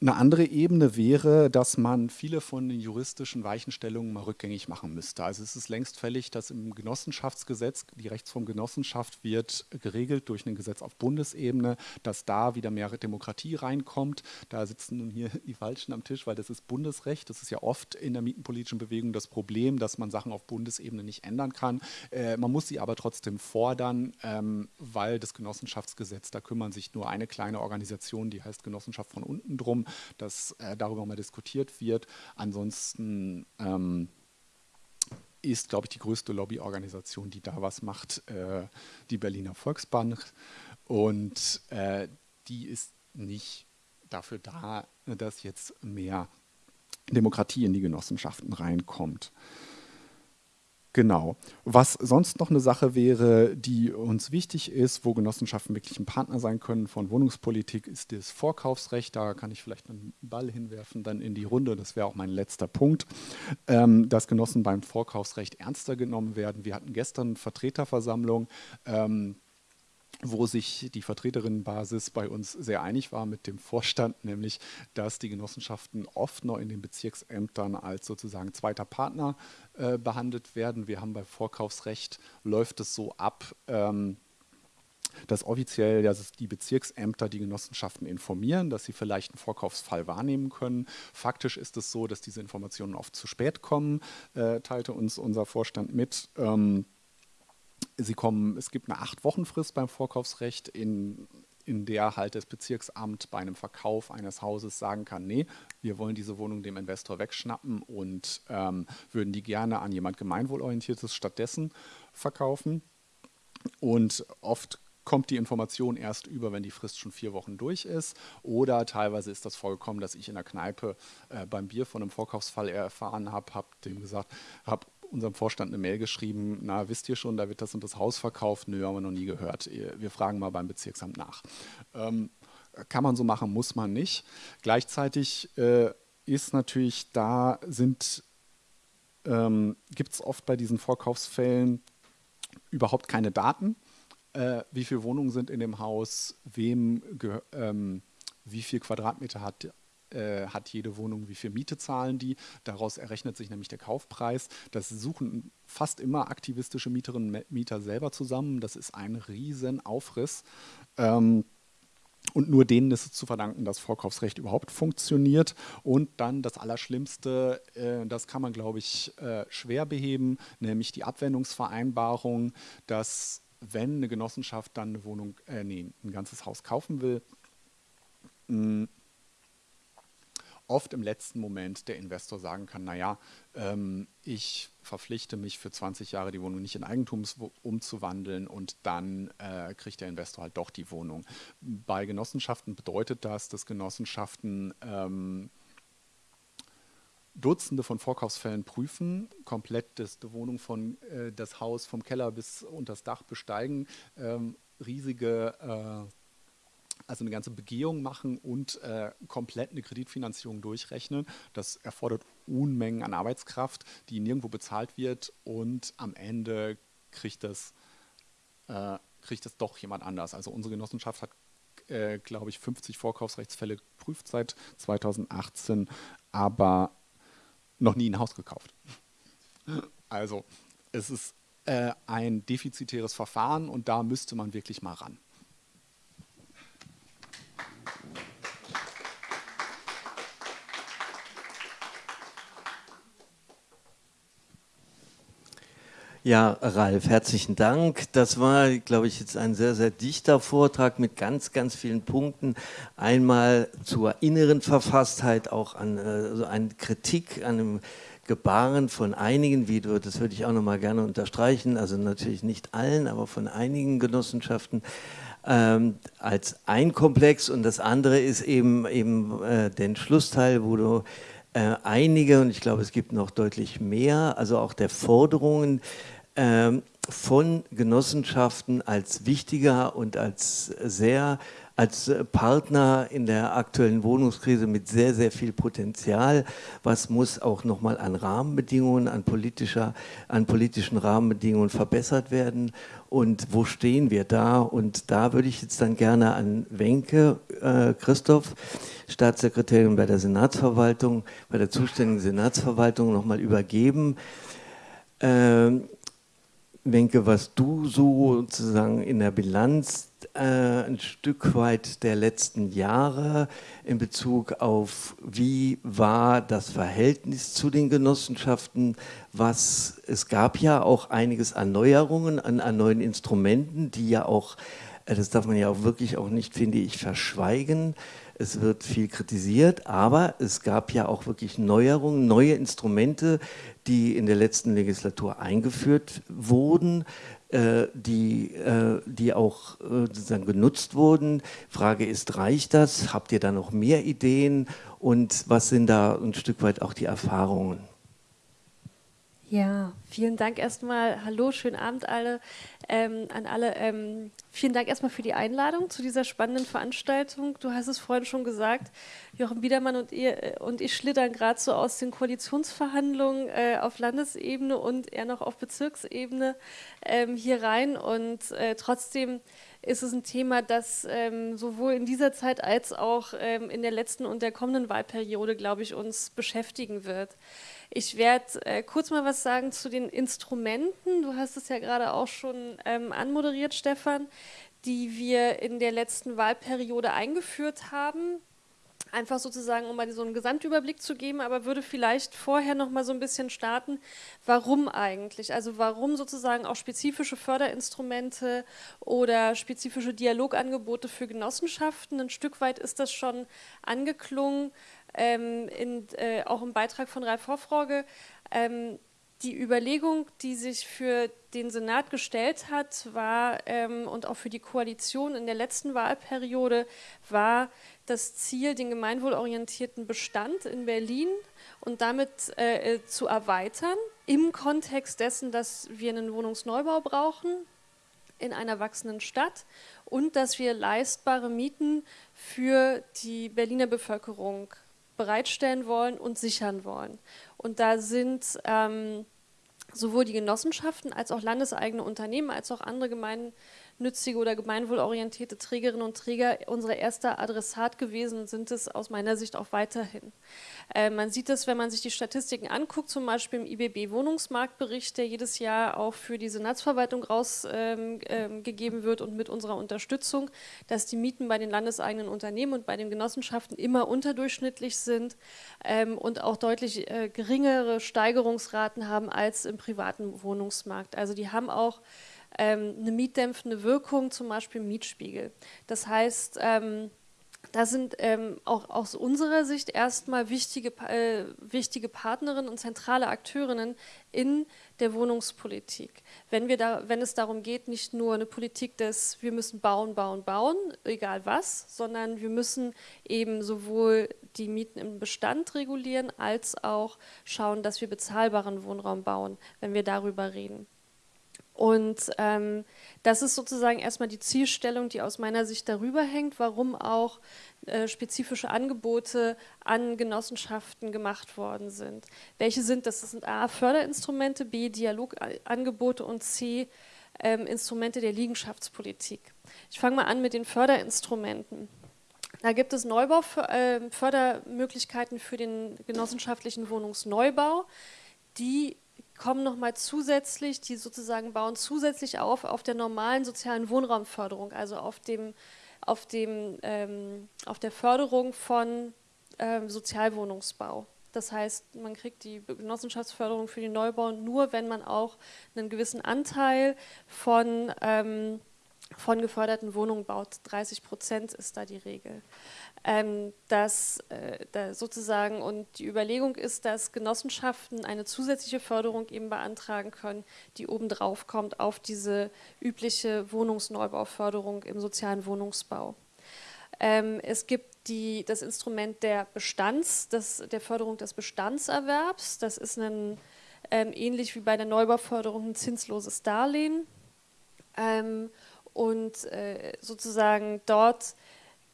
eine andere Ebene wäre, dass man viele von den juristischen Weichenstellungen mal rückgängig machen müsste. Also es ist längst fällig, dass im Genossenschaftsgesetz, die Rechtsform Genossenschaft wird geregelt durch ein Gesetz auf Bundesebene, dass da wieder mehr Demokratie reinkommt. Da sitzen nun hier die Falschen am Tisch, weil das ist Bundesrecht. Das ist ja oft in der mietenpolitischen Bewegung das Problem, dass man Sachen auf Bundesebene nicht ändern kann. Äh, man muss sie aber trotzdem fordern, ähm, weil das Genossenschaftsgesetz, da kümmern sich nur eine kleine Organisation, die heißt Genossenschaft von unten drum dass äh, darüber mal diskutiert wird. Ansonsten ähm, ist, glaube ich, die größte Lobbyorganisation, die da was macht, äh, die Berliner Volksbank. Und äh, die ist nicht dafür da, dass jetzt mehr Demokratie in die Genossenschaften reinkommt. Genau. Was sonst noch eine Sache wäre, die uns wichtig ist, wo Genossenschaften wirklich ein Partner sein können von Wohnungspolitik, ist das Vorkaufsrecht. Da kann ich vielleicht einen Ball hinwerfen, dann in die Runde. Das wäre auch mein letzter Punkt, ähm, dass Genossen beim Vorkaufsrecht ernster genommen werden. Wir hatten gestern Vertreterversammlung. Ähm, wo sich die Vertreterinnenbasis bei uns sehr einig war mit dem Vorstand, nämlich dass die Genossenschaften oft noch in den Bezirksämtern als sozusagen zweiter Partner äh, behandelt werden. Wir haben bei Vorkaufsrecht läuft es so ab, ähm, dass offiziell dass die Bezirksämter die Genossenschaften informieren, dass sie vielleicht einen Vorkaufsfall wahrnehmen können. Faktisch ist es so, dass diese Informationen oft zu spät kommen, äh, teilte uns unser Vorstand mit. Ähm, Sie kommen, es gibt eine Acht-Wochen-Frist beim Vorkaufsrecht, in, in der halt das Bezirksamt bei einem Verkauf eines Hauses sagen kann, nee, wir wollen diese Wohnung dem Investor wegschnappen und ähm, würden die gerne an jemand Gemeinwohlorientiertes stattdessen verkaufen. Und oft kommt die Information erst über, wenn die Frist schon vier Wochen durch ist. Oder teilweise ist das vorgekommen, dass ich in der Kneipe äh, beim Bier von einem Vorkaufsfall erfahren habe, habe dem gesagt, habe unserem Vorstand eine Mail geschrieben, na, wisst ihr schon, da wird das und das Haus verkauft? Nö, haben wir noch nie gehört. Wir fragen mal beim Bezirksamt nach. Ähm, kann man so machen, muss man nicht. Gleichzeitig äh, ist natürlich, da sind, ähm, gibt es oft bei diesen Vorkaufsfällen überhaupt keine Daten. Äh, wie viele Wohnungen sind in dem Haus, wem, ähm, wie viel Quadratmeter hat äh, hat jede Wohnung, wie viel Miete zahlen die. Daraus errechnet sich nämlich der Kaufpreis. Das suchen fast immer aktivistische Mieterinnen und Mieter selber zusammen. Das ist ein Riesenaufriss. Ähm, und nur denen ist es zu verdanken, dass Vorkaufsrecht überhaupt funktioniert. Und dann das Allerschlimmste, äh, das kann man, glaube ich, äh, schwer beheben, nämlich die Abwendungsvereinbarung, dass wenn eine Genossenschaft dann eine Wohnung, äh, nee, ein ganzes Haus kaufen will, oft im letzten Moment der Investor sagen kann, naja, ähm, ich verpflichte mich für 20 Jahre die Wohnung nicht in Eigentum umzuwandeln und dann äh, kriegt der Investor halt doch die Wohnung. Bei Genossenschaften bedeutet das, dass Genossenschaften ähm, Dutzende von Vorkaufsfällen prüfen, komplett das, die Wohnung von äh, das Haus vom Keller bis unter das Dach besteigen, ähm, riesige äh, also eine ganze Begehung machen und äh, komplett eine Kreditfinanzierung durchrechnen. Das erfordert Unmengen an Arbeitskraft, die nirgendwo bezahlt wird und am Ende kriegt das, äh, kriegt das doch jemand anders. Also unsere Genossenschaft hat, äh, glaube ich, 50 Vorkaufsrechtsfälle geprüft seit 2018, aber noch nie ein Haus gekauft. Also es ist äh, ein defizitäres Verfahren und da müsste man wirklich mal ran. Ja, Ralf, herzlichen Dank. Das war, glaube ich, jetzt ein sehr, sehr dichter Vortrag mit ganz, ganz vielen Punkten. Einmal zur inneren Verfasstheit, auch an äh, so eine Kritik an dem Gebaren von einigen, wie du, das würde ich auch nochmal gerne unterstreichen, also natürlich nicht allen, aber von einigen Genossenschaften ähm, als ein Komplex und das andere ist eben, eben äh, den Schlussteil, wo du äh, einige, und ich glaube, es gibt noch deutlich mehr, also auch der Forderungen von Genossenschaften als wichtiger und als sehr als Partner in der aktuellen Wohnungskrise mit sehr, sehr viel Potenzial. Was muss auch nochmal an Rahmenbedingungen, an, politischer, an politischen Rahmenbedingungen verbessert werden? Und wo stehen wir da? Und da würde ich jetzt dann gerne an Wenke äh, Christoph, Staatssekretärin bei der Senatsverwaltung, bei der zuständigen Senatsverwaltung nochmal übergeben. Ähm, Wenke, was du so sozusagen in der Bilanz äh, ein Stück weit der letzten Jahre in Bezug auf, wie war das Verhältnis zu den Genossenschaften, was, es gab ja auch einiges an Neuerungen, an, an neuen Instrumenten, die ja auch, äh, das darf man ja auch wirklich auch nicht, finde ich, verschweigen, es wird viel kritisiert, aber es gab ja auch wirklich Neuerungen, neue Instrumente, die in der letzten Legislatur eingeführt wurden, äh, die, äh, die auch äh, sozusagen genutzt wurden. Frage ist, reicht das? Habt ihr da noch mehr Ideen? Und was sind da ein Stück weit auch die Erfahrungen? Ja, vielen Dank erstmal. Hallo, schönen Abend alle, ähm, an alle. Ähm, vielen Dank erstmal für die Einladung zu dieser spannenden Veranstaltung. Du hast es vorhin schon gesagt, Jochen Biedermann und, ihr, äh, und ich schlittern gerade so aus den Koalitionsverhandlungen äh, auf Landesebene und eher noch auf Bezirksebene ähm, hier rein. Und äh, trotzdem ist es ein Thema, das ähm, sowohl in dieser Zeit als auch ähm, in der letzten und der kommenden Wahlperiode, glaube ich, uns beschäftigen wird. Ich werde äh, kurz mal was sagen zu den Instrumenten. Du hast es ja gerade auch schon ähm, anmoderiert, Stefan, die wir in der letzten Wahlperiode eingeführt haben. Einfach sozusagen, um mal so einen Gesamtüberblick zu geben, aber würde vielleicht vorher noch mal so ein bisschen starten, warum eigentlich? Also warum sozusagen auch spezifische Förderinstrumente oder spezifische Dialogangebote für Genossenschaften? Ein Stück weit ist das schon angeklungen ähm, in, äh, auch im Beitrag von Ralf Hoffroge, ähm, die Überlegung, die sich für den Senat gestellt hat, war ähm, und auch für die Koalition in der letzten Wahlperiode war das Ziel, den gemeinwohlorientierten Bestand in Berlin und damit äh, äh zu erweitern im Kontext dessen, dass wir einen Wohnungsneubau brauchen in einer wachsenden Stadt und dass wir leistbare Mieten für die Berliner Bevölkerung bereitstellen wollen und sichern wollen. Und da sind ähm, sowohl die Genossenschaften als auch landeseigene Unternehmen als auch andere Gemeinden gemeinnützige oder gemeinwohlorientierte Trägerinnen und Träger unser erster Adressat gewesen sind es aus meiner Sicht auch weiterhin. Äh, man sieht es, wenn man sich die Statistiken anguckt, zum Beispiel im IBB-Wohnungsmarktbericht, der jedes Jahr auch für die Senatsverwaltung rausgegeben ähm, ähm, wird und mit unserer Unterstützung, dass die Mieten bei den landeseigenen Unternehmen und bei den Genossenschaften immer unterdurchschnittlich sind ähm, und auch deutlich äh, geringere Steigerungsraten haben als im privaten Wohnungsmarkt. Also die haben auch eine mietdämpfende Wirkung, zum Beispiel Mietspiegel. Das heißt, ähm, da sind ähm, auch aus unserer Sicht erstmal wichtige, äh, wichtige Partnerinnen und zentrale Akteurinnen in der Wohnungspolitik. Wenn, wir da, wenn es darum geht, nicht nur eine Politik des, wir müssen bauen, bauen, bauen, egal was, sondern wir müssen eben sowohl die Mieten im Bestand regulieren, als auch schauen, dass wir bezahlbaren Wohnraum bauen, wenn wir darüber reden. Und ähm, das ist sozusagen erstmal die Zielstellung, die aus meiner Sicht darüber hängt, warum auch äh, spezifische Angebote an Genossenschaften gemacht worden sind. Welche sind das? Das sind A, Förderinstrumente, B, Dialogangebote und C, ähm, Instrumente der Liegenschaftspolitik. Ich fange mal an mit den Förderinstrumenten. Da gibt es Neubau, äh, Fördermöglichkeiten für den genossenschaftlichen Wohnungsneubau, die kommen nochmal zusätzlich, die sozusagen bauen zusätzlich auf auf der normalen sozialen Wohnraumförderung, also auf, dem, auf, dem, ähm, auf der Förderung von ähm, Sozialwohnungsbau. Das heißt, man kriegt die Genossenschaftsförderung für den Neubau nur, wenn man auch einen gewissen Anteil von, ähm, von geförderten Wohnungen baut. 30 Prozent ist da die Regel. Ähm, dass äh, da sozusagen und die Überlegung ist, dass Genossenschaften eine zusätzliche Förderung eben beantragen können, die obendrauf kommt auf diese übliche Wohnungsneubauförderung im sozialen Wohnungsbau. Ähm, es gibt die, das Instrument der Bestands, das, der Förderung des Bestandserwerbs. Das ist ein, ähm, ähnlich wie bei der Neubauförderung ein zinsloses Darlehen. Ähm, und äh, sozusagen dort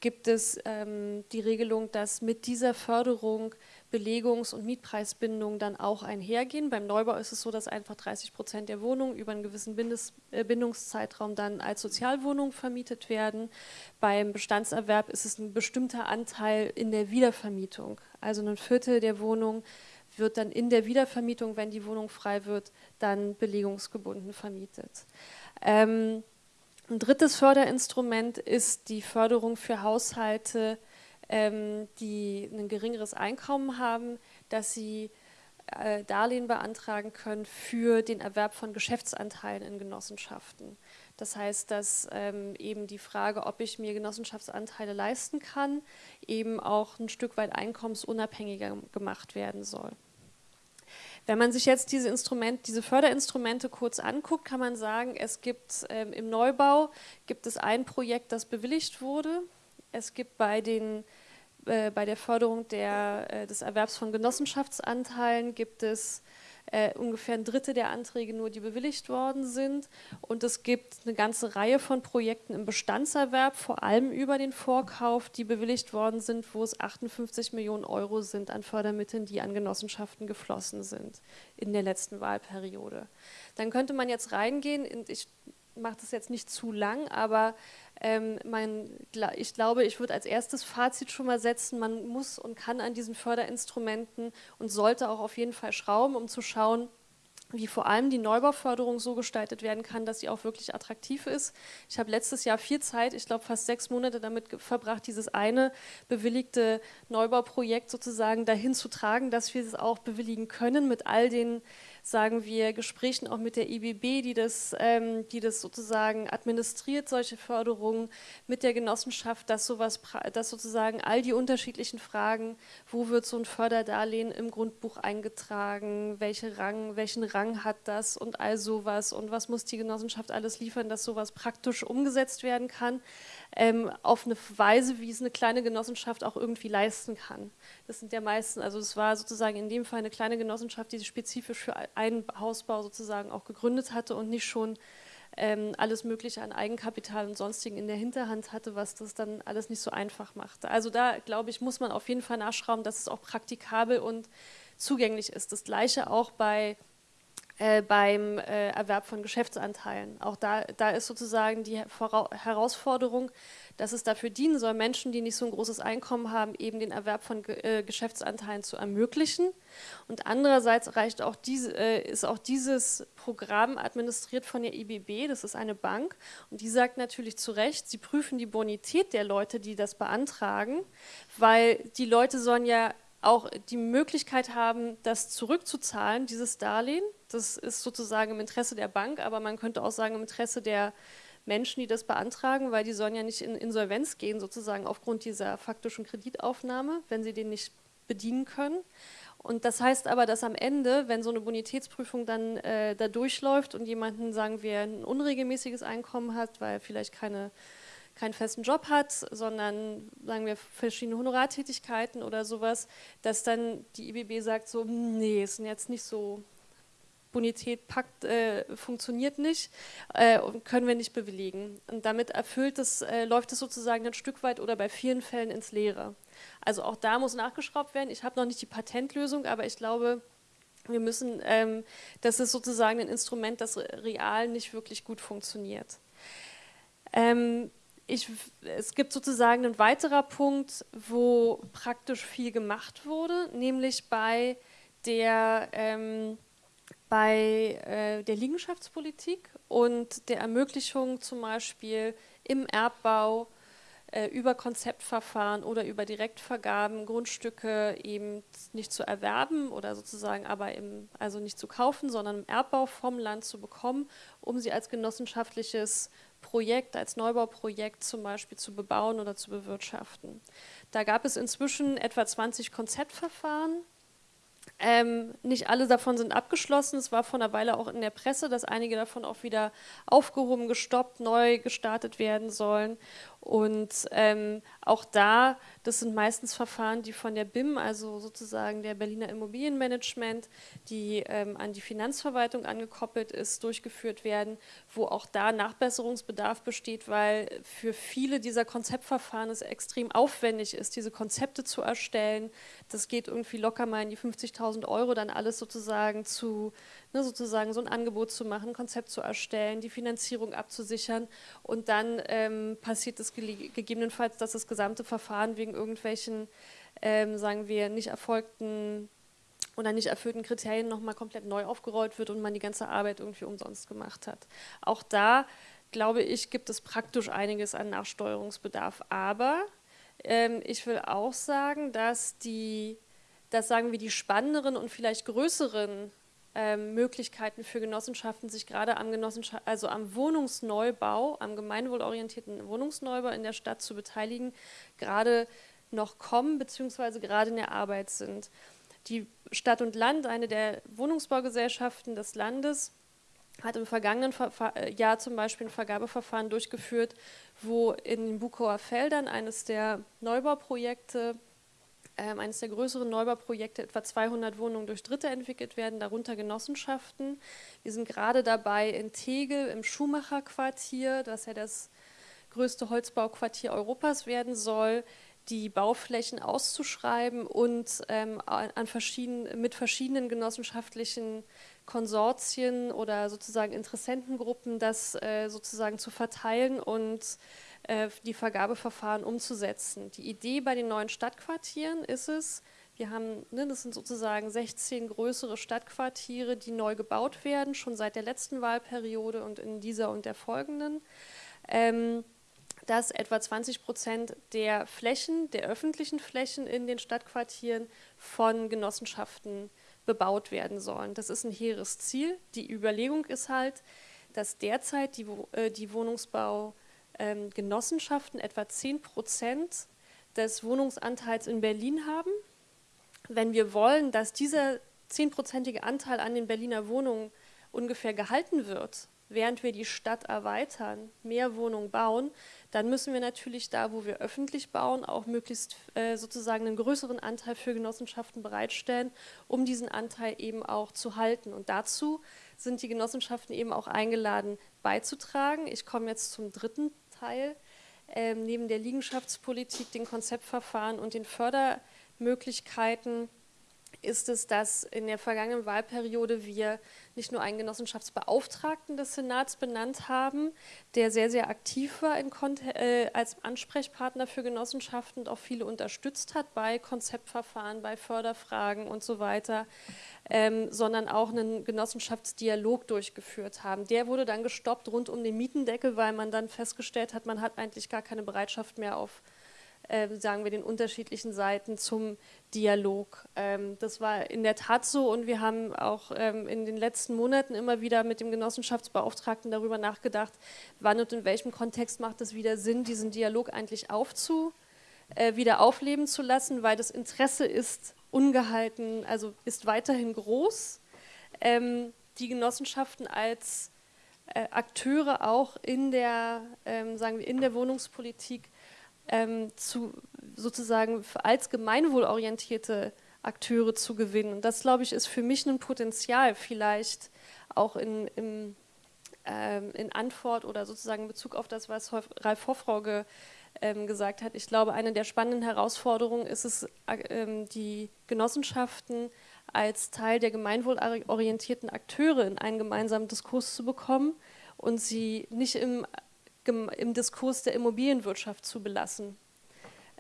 gibt es ähm, die Regelung, dass mit dieser Förderung Belegungs- und Mietpreisbindungen dann auch einhergehen. Beim Neubau ist es so, dass einfach 30 Prozent der Wohnungen über einen gewissen Bindes äh, Bindungszeitraum dann als Sozialwohnung vermietet werden. Beim Bestandserwerb ist es ein bestimmter Anteil in der Wiedervermietung. Also ein Viertel der Wohnung wird dann in der Wiedervermietung, wenn die Wohnung frei wird, dann belegungsgebunden vermietet. Ähm, ein drittes Förderinstrument ist die Förderung für Haushalte, ähm, die ein geringeres Einkommen haben, dass sie äh, Darlehen beantragen können für den Erwerb von Geschäftsanteilen in Genossenschaften. Das heißt, dass ähm, eben die Frage, ob ich mir Genossenschaftsanteile leisten kann, eben auch ein Stück weit einkommensunabhängiger gemacht werden soll. Wenn man sich jetzt diese, Instrument, diese Förderinstrumente kurz anguckt, kann man sagen, es gibt ähm, im Neubau gibt es ein Projekt, das bewilligt wurde. Es gibt bei, den, äh, bei der Förderung der, äh, des Erwerbs von Genossenschaftsanteilen gibt es äh, ungefähr ein Drittel der Anträge nur, die bewilligt worden sind. Und es gibt eine ganze Reihe von Projekten im Bestandserwerb, vor allem über den Vorkauf, die bewilligt worden sind, wo es 58 Millionen Euro sind an Fördermitteln, die an Genossenschaften geflossen sind in der letzten Wahlperiode. Dann könnte man jetzt reingehen, und ich mache das jetzt nicht zu lang, aber ähm, mein, ich glaube, ich würde als erstes Fazit schon mal setzen, man muss und kann an diesen Förderinstrumenten und sollte auch auf jeden Fall schrauben, um zu schauen, wie vor allem die Neubauförderung so gestaltet werden kann, dass sie auch wirklich attraktiv ist. Ich habe letztes Jahr viel Zeit, ich glaube fast sechs Monate damit verbracht, dieses eine bewilligte Neubauprojekt sozusagen dahin zu tragen, dass wir es auch bewilligen können mit all den sagen wir, Gesprächen auch mit der IBB, die das, ähm, die das sozusagen administriert, solche Förderungen mit der Genossenschaft, dass sowas, dass sozusagen all die unterschiedlichen Fragen, wo wird so ein Förderdarlehen im Grundbuch eingetragen, welche Rang, welchen Rang hat das und all sowas und was muss die Genossenschaft alles liefern, dass sowas praktisch umgesetzt werden kann, ähm, auf eine Weise, wie es eine kleine Genossenschaft auch irgendwie leisten kann. Das sind ja meisten, also es war sozusagen in dem Fall eine kleine Genossenschaft, die sich spezifisch für einen Hausbau sozusagen auch gegründet hatte und nicht schon ähm, alles Mögliche an Eigenkapital und sonstigen in der Hinterhand hatte, was das dann alles nicht so einfach machte. Also da, glaube ich, muss man auf jeden Fall nachschrauben, dass es auch praktikabel und zugänglich ist. Das gleiche auch bei äh, beim äh, Erwerb von Geschäftsanteilen. Auch da, da ist sozusagen die Vora Herausforderung, dass es dafür dienen soll, Menschen, die nicht so ein großes Einkommen haben, eben den Erwerb von äh, Geschäftsanteilen zu ermöglichen. Und andererseits reicht auch diese, äh, ist auch dieses Programm administriert von der IBB, das ist eine Bank, und die sagt natürlich zu Recht, sie prüfen die Bonität der Leute, die das beantragen, weil die Leute sollen ja auch die Möglichkeit haben, das zurückzuzahlen, dieses Darlehen. Das ist sozusagen im Interesse der Bank, aber man könnte auch sagen im Interesse der Menschen, die das beantragen, weil die sollen ja nicht in Insolvenz gehen, sozusagen aufgrund dieser faktischen Kreditaufnahme, wenn sie den nicht bedienen können. Und das heißt aber, dass am Ende, wenn so eine Bonitätsprüfung dann äh, da durchläuft und jemanden, sagen wir, ein unregelmäßiges Einkommen hat, weil er vielleicht keine keinen festen Job hat, sondern sagen wir verschiedene Honorartätigkeiten oder sowas, dass dann die IBB sagt so, hm, nee, ist jetzt nicht so, Bonität packt, äh, funktioniert nicht äh, und können wir nicht bewilligen. Und damit erfüllt es, äh, läuft es sozusagen ein Stück weit oder bei vielen Fällen ins Leere. Also auch da muss nachgeschraubt werden. Ich habe noch nicht die Patentlösung, aber ich glaube, wir müssen, ähm, das ist sozusagen ein Instrument, das real nicht wirklich gut funktioniert. Ähm, ich, es gibt sozusagen einen weiterer Punkt, wo praktisch viel gemacht wurde, nämlich bei der, ähm, bei, äh, der Liegenschaftspolitik und der Ermöglichung zum Beispiel im Erbbau äh, über Konzeptverfahren oder über Direktvergaben Grundstücke eben nicht zu erwerben oder sozusagen aber im, also nicht zu kaufen, sondern im Erbbau vom Land zu bekommen, um sie als genossenschaftliches Projekt, als Neubauprojekt zum Beispiel zu bebauen oder zu bewirtschaften. Da gab es inzwischen etwa 20 Konzeptverfahren, ähm, nicht alle davon sind abgeschlossen. Es war vor einer Weile auch in der Presse, dass einige davon auch wieder aufgehoben, gestoppt, neu gestartet werden sollen. Und ähm, auch da, das sind meistens Verfahren, die von der BIM, also sozusagen der Berliner Immobilienmanagement, die ähm, an die Finanzverwaltung angekoppelt ist, durchgeführt werden, wo auch da Nachbesserungsbedarf besteht, weil für viele dieser Konzeptverfahren es extrem aufwendig ist, diese Konzepte zu erstellen. Das geht irgendwie locker mal in die 50.000 Euro, dann alles sozusagen zu ne, sozusagen so ein Angebot zu machen, ein Konzept zu erstellen, die Finanzierung abzusichern und dann ähm, passiert es gegebenenfalls, dass das gesamte Verfahren wegen irgendwelchen, ähm, sagen wir, nicht erfolgten oder nicht erfüllten Kriterien nochmal komplett neu aufgerollt wird und man die ganze Arbeit irgendwie umsonst gemacht hat. Auch da, glaube ich, gibt es praktisch einiges an Nachsteuerungsbedarf. Aber ähm, ich will auch sagen, dass die, dass sagen wir, die spannenderen und vielleicht größeren ähm, Möglichkeiten für Genossenschaften, sich gerade am, also am Wohnungsneubau, am gemeinwohlorientierten Wohnungsneubau in der Stadt zu beteiligen, gerade noch kommen bzw. gerade in der Arbeit sind. Die Stadt und Land, eine der Wohnungsbaugesellschaften des Landes, hat im vergangenen äh, Jahr zum Beispiel ein Vergabeverfahren durchgeführt, wo in den Bukower Feldern eines der Neubauprojekte eines der größeren Neubauprojekte, etwa 200 Wohnungen durch Dritte entwickelt werden, darunter Genossenschaften. Wir sind gerade dabei in Tegel im Schumacher-Quartier, das ja das größte Holzbauquartier Europas werden soll, die Bauflächen auszuschreiben und ähm, an verschiedenen, mit verschiedenen genossenschaftlichen Konsortien oder sozusagen Interessentengruppen das äh, sozusagen zu verteilen und die Vergabeverfahren umzusetzen. Die Idee bei den neuen Stadtquartieren ist es, wir haben, ne, das sind sozusagen 16 größere Stadtquartiere, die neu gebaut werden, schon seit der letzten Wahlperiode und in dieser und der folgenden. Ähm, dass etwa 20 Prozent der Flächen, der öffentlichen Flächen in den Stadtquartieren von Genossenschaften bebaut werden sollen. Das ist ein hehres Ziel. Die Überlegung ist halt, dass derzeit die, äh, die Wohnungsbau ähm, Genossenschaften etwa 10 Prozent des Wohnungsanteils in Berlin haben. Wenn wir wollen, dass dieser 10-prozentige Anteil an den Berliner Wohnungen ungefähr gehalten wird, während wir die Stadt erweitern, mehr Wohnungen bauen, dann müssen wir natürlich da, wo wir öffentlich bauen, auch möglichst äh, sozusagen einen größeren Anteil für Genossenschaften bereitstellen, um diesen Anteil eben auch zu halten. Und dazu sind die Genossenschaften eben auch eingeladen beizutragen. Ich komme jetzt zum dritten Teil. Ähm, neben der Liegenschaftspolitik, den Konzeptverfahren und den Fördermöglichkeiten ist es, dass in der vergangenen Wahlperiode wir nicht nur einen Genossenschaftsbeauftragten des Senats benannt haben, der sehr, sehr aktiv war äh, als Ansprechpartner für Genossenschaften und auch viele unterstützt hat bei Konzeptverfahren, bei Förderfragen und so weiter, ähm, sondern auch einen Genossenschaftsdialog durchgeführt haben. Der wurde dann gestoppt rund um den Mietendeckel, weil man dann festgestellt hat, man hat eigentlich gar keine Bereitschaft mehr auf äh, sagen wir, den unterschiedlichen Seiten zum Dialog. Ähm, das war in der Tat so und wir haben auch ähm, in den letzten Monaten immer wieder mit dem Genossenschaftsbeauftragten darüber nachgedacht, wann und in welchem Kontext macht es wieder Sinn, diesen Dialog eigentlich aufzu, äh, wieder aufleben zu lassen, weil das Interesse ist ungehalten, also ist weiterhin groß. Ähm, die Genossenschaften als äh, Akteure auch in der, ähm, sagen wir, in der Wohnungspolitik ähm, zu, sozusagen als gemeinwohlorientierte Akteure zu gewinnen. Und das, glaube ich, ist für mich ein Potenzial, vielleicht auch in, in, ähm, in Antwort oder sozusagen in Bezug auf das, was Ralf Hoffrauge ähm, gesagt hat. Ich glaube, eine der spannenden Herausforderungen ist es, äh, die Genossenschaften als Teil der gemeinwohlorientierten Akteure in einen gemeinsamen Diskurs zu bekommen und sie nicht im im Diskurs der Immobilienwirtschaft zu belassen,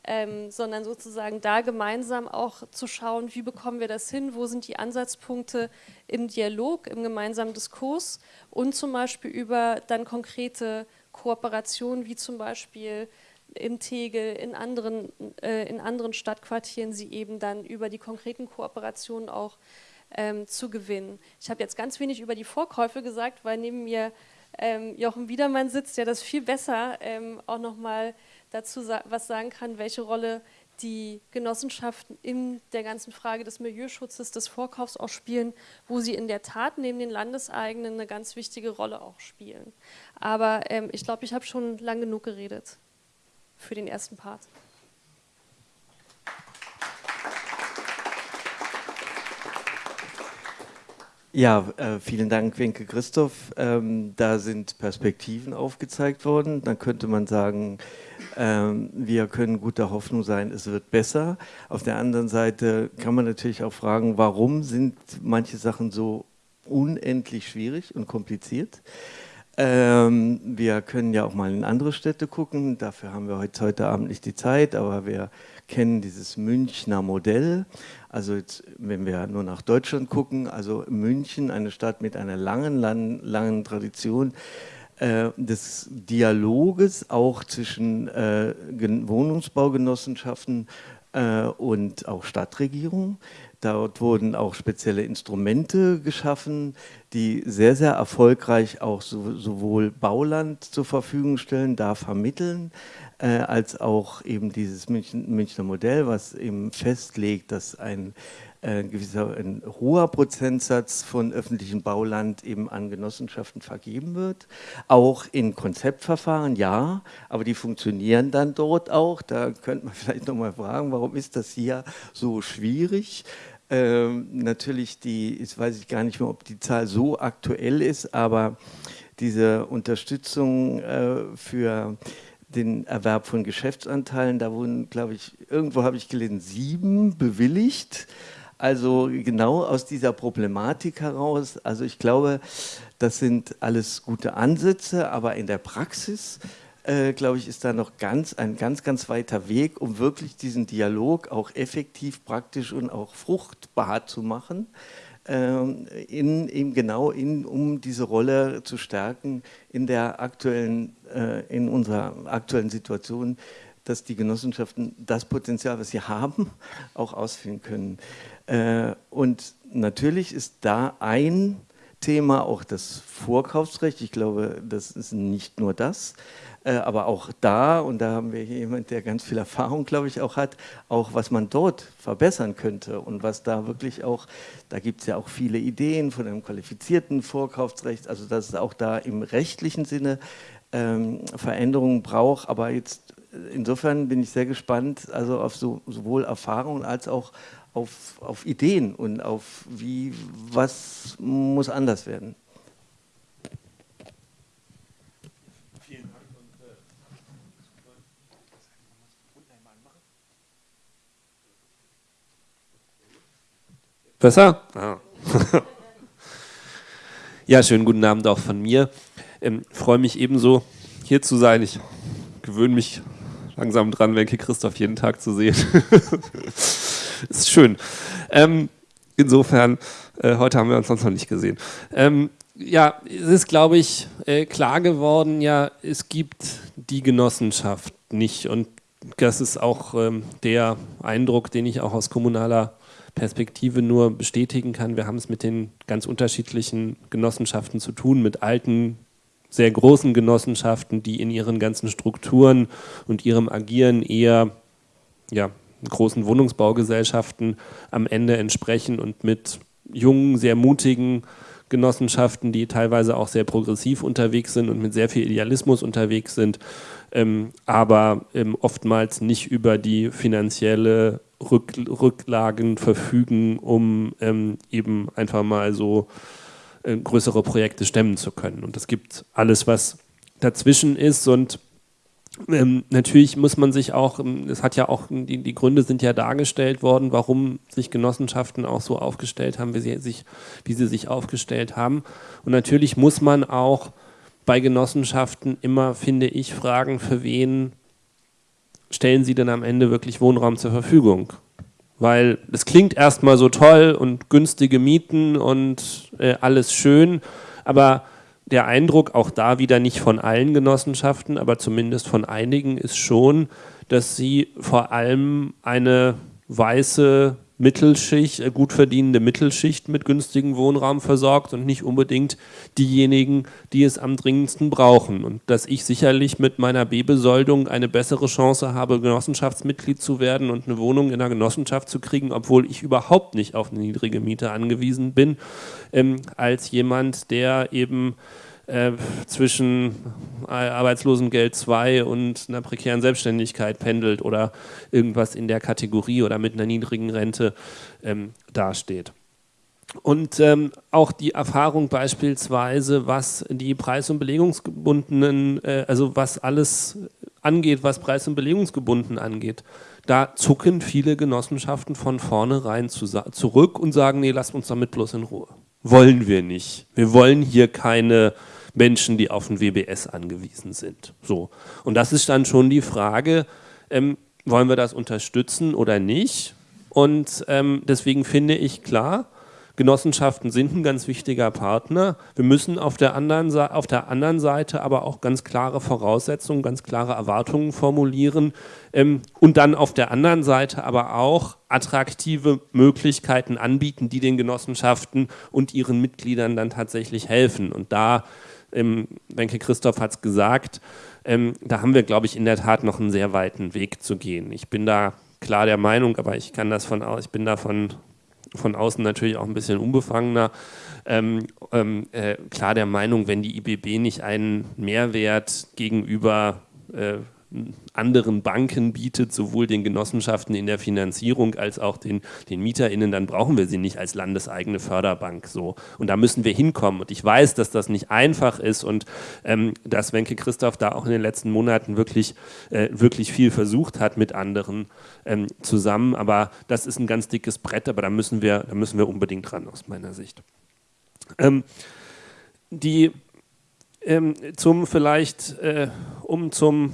ähm, sondern sozusagen da gemeinsam auch zu schauen, wie bekommen wir das hin, wo sind die Ansatzpunkte im Dialog, im gemeinsamen Diskurs und zum Beispiel über dann konkrete Kooperationen, wie zum Beispiel im Tegel, in anderen, äh, in anderen Stadtquartieren sie eben dann über die konkreten Kooperationen auch ähm, zu gewinnen. Ich habe jetzt ganz wenig über die Vorkäufe gesagt, weil neben mir ähm, Jochen Wiedermann sitzt, der das viel besser ähm, auch nochmal dazu sa was sagen kann, welche Rolle die Genossenschaften in der ganzen Frage des Milieuschutzes, des Vorkaufs auch spielen, wo sie in der Tat neben den Landeseigenen eine ganz wichtige Rolle auch spielen. Aber ähm, ich glaube, ich habe schon lang genug geredet für den ersten Part. Ja, äh, vielen Dank, Wenke Christoph. Ähm, da sind Perspektiven aufgezeigt worden. Dann könnte man sagen, ähm, wir können guter Hoffnung sein, es wird besser. Auf der anderen Seite kann man natürlich auch fragen, warum sind manche Sachen so unendlich schwierig und kompliziert? Ähm, wir können ja auch mal in andere Städte gucken. Dafür haben wir heute, heute Abend nicht die Zeit, aber wir kennen dieses Münchner Modell. Also jetzt, wenn wir nur nach Deutschland gucken, also München, eine Stadt mit einer langen, langen, langen Tradition äh, des Dialoges auch zwischen äh, Wohnungsbaugenossenschaften äh, und auch Stadtregierung. Dort wurden auch spezielle Instrumente geschaffen, die sehr, sehr erfolgreich auch so, sowohl Bauland zur Verfügung stellen, da vermitteln, äh, als auch eben dieses München, Münchner Modell, was eben festlegt, dass ein, äh, gewisser, ein hoher Prozentsatz von öffentlichem Bauland eben an Genossenschaften vergeben wird. Auch in Konzeptverfahren, ja, aber die funktionieren dann dort auch. Da könnte man vielleicht nochmal fragen, warum ist das hier so schwierig? Ähm, natürlich die, jetzt weiß ich gar nicht mehr, ob die Zahl so aktuell ist, aber diese Unterstützung äh, für den Erwerb von Geschäftsanteilen. Da wurden, glaube ich, irgendwo habe ich gelesen, sieben bewilligt. Also genau aus dieser Problematik heraus. Also ich glaube, das sind alles gute Ansätze, aber in der Praxis, äh, glaube ich, ist da noch ganz, ein ganz, ganz weiter Weg, um wirklich diesen Dialog auch effektiv, praktisch und auch fruchtbar zu machen. Ähm, in, eben genau in, um diese Rolle zu stärken in der aktuellen, äh, in unserer aktuellen Situation, dass die Genossenschaften das Potenzial, was sie haben, auch ausfüllen können. Äh, und natürlich ist da ein Thema auch das Vorkaufsrecht. Ich glaube, das ist nicht nur das, aber auch da, und da haben wir jemanden, der ganz viel Erfahrung, glaube ich, auch hat, auch was man dort verbessern könnte und was da wirklich auch, da gibt es ja auch viele Ideen von einem qualifizierten Vorkaufsrecht, also dass es auch da im rechtlichen Sinne ähm, Veränderungen braucht, aber jetzt insofern bin ich sehr gespannt, also auf so, sowohl Erfahrungen als auch auf, auf Ideen und auf wie, was muss anders werden. Besser? Ah. ja, schönen guten Abend auch von mir. Ähm, freue mich ebenso, hier zu sein. Ich gewöhne mich langsam dran, Wenke Christoph jeden Tag zu sehen. ist schön. Ähm, insofern, äh, heute haben wir uns sonst noch nicht gesehen. Ähm, ja, es ist, glaube ich, äh, klar geworden, ja, es gibt die Genossenschaft nicht. Und das ist auch ähm, der Eindruck, den ich auch aus kommunaler Perspektive nur bestätigen kann. Wir haben es mit den ganz unterschiedlichen Genossenschaften zu tun, mit alten, sehr großen Genossenschaften, die in ihren ganzen Strukturen und ihrem Agieren eher ja, großen Wohnungsbaugesellschaften am Ende entsprechen und mit jungen, sehr mutigen Genossenschaften, die teilweise auch sehr progressiv unterwegs sind und mit sehr viel Idealismus unterwegs sind, ähm, aber ähm, oftmals nicht über die finanzielle Rück Rücklagen verfügen, um ähm, eben einfach mal so äh, größere Projekte stemmen zu können. Und es gibt alles, was dazwischen ist und ähm, natürlich muss man sich auch, ähm, es hat ja auch, die, die, Gründe sind ja dargestellt worden, warum sich Genossenschaften auch so aufgestellt haben, wie sie, sich, wie sie sich aufgestellt haben. Und natürlich muss man auch bei Genossenschaften immer, finde ich, fragen, für wen stellen sie denn am Ende wirklich Wohnraum zur Verfügung? Weil es klingt erstmal so toll und günstige Mieten und äh, alles schön, aber der Eindruck, auch da wieder nicht von allen Genossenschaften, aber zumindest von einigen, ist schon, dass sie vor allem eine weiße Mittelschicht, äh, gut verdienende Mittelschicht mit günstigem Wohnraum versorgt und nicht unbedingt diejenigen, die es am dringendsten brauchen. Und dass ich sicherlich mit meiner B-Besoldung eine bessere Chance habe, Genossenschaftsmitglied zu werden und eine Wohnung in einer Genossenschaft zu kriegen, obwohl ich überhaupt nicht auf eine niedrige Miete angewiesen bin, ähm, als jemand, der eben äh, zwischen Arbeitslosengeld 2 und einer prekären Selbstständigkeit pendelt oder irgendwas in der Kategorie oder mit einer niedrigen Rente ähm, dasteht. Und ähm, auch die Erfahrung beispielsweise, was die preis- und belegungsgebundenen, äh, also was alles angeht, was preis- und belegungsgebunden angeht, da zucken viele Genossenschaften von vornherein zu, zurück und sagen, nee, lasst uns damit bloß in Ruhe. Wollen wir nicht. Wir wollen hier keine Menschen, die auf ein WBS angewiesen sind. So. Und das ist dann schon die Frage, ähm, wollen wir das unterstützen oder nicht? Und ähm, deswegen finde ich klar, Genossenschaften sind ein ganz wichtiger Partner. Wir müssen auf der, anderen, auf der anderen Seite aber auch ganz klare Voraussetzungen, ganz klare Erwartungen formulieren ähm, und dann auf der anderen Seite aber auch attraktive Möglichkeiten anbieten, die den Genossenschaften und ihren Mitgliedern dann tatsächlich helfen. Und da ähm, Wenke Christoph hat es gesagt, ähm, da haben wir, glaube ich, in der Tat noch einen sehr weiten Weg zu gehen. Ich bin da klar der Meinung, aber ich kann das von aus, ich bin da von, von außen natürlich auch ein bisschen unbefangener. Ähm, ähm, äh, klar der Meinung, wenn die IBB nicht einen Mehrwert gegenüber äh, anderen Banken bietet, sowohl den Genossenschaften in der Finanzierung als auch den, den MieterInnen, dann brauchen wir sie nicht als landeseigene Förderbank. So. Und da müssen wir hinkommen. Und ich weiß, dass das nicht einfach ist und ähm, dass Wenke Christoph da auch in den letzten Monaten wirklich, äh, wirklich viel versucht hat mit anderen ähm, zusammen. Aber das ist ein ganz dickes Brett, aber da müssen wir, da müssen wir unbedingt dran aus meiner Sicht. Ähm, die ähm, zum vielleicht, äh, um zum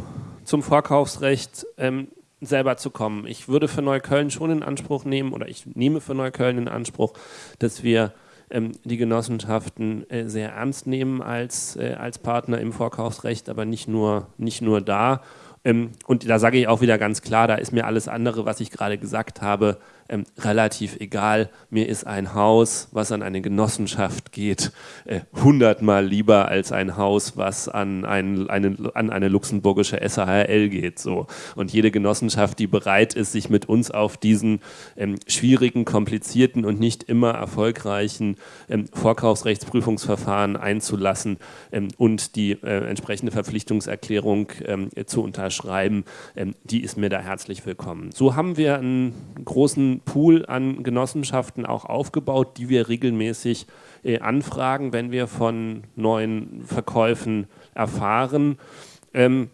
zum Vorkaufsrecht ähm, selber zu kommen. Ich würde für Neukölln schon in Anspruch nehmen, oder ich nehme für Neukölln in Anspruch, dass wir ähm, die Genossenschaften äh, sehr ernst nehmen als, äh, als Partner im Vorkaufsrecht, aber nicht nur, nicht nur da. Ähm, und da sage ich auch wieder ganz klar, da ist mir alles andere, was ich gerade gesagt habe, ähm, relativ egal. Mir ist ein Haus, was an eine Genossenschaft geht, äh, hundertmal lieber als ein Haus, was an, ein, eine, an eine luxemburgische SAHL geht. So. Und jede Genossenschaft, die bereit ist, sich mit uns auf diesen ähm, schwierigen, komplizierten und nicht immer erfolgreichen ähm, Vorkaufsrechtsprüfungsverfahren einzulassen ähm, und die äh, entsprechende Verpflichtungserklärung ähm, zu unterschreiben, ähm, die ist mir da herzlich willkommen. So haben wir einen großen Pool an Genossenschaften auch aufgebaut, die wir regelmäßig äh, anfragen, wenn wir von neuen Verkäufen erfahren. Ähm,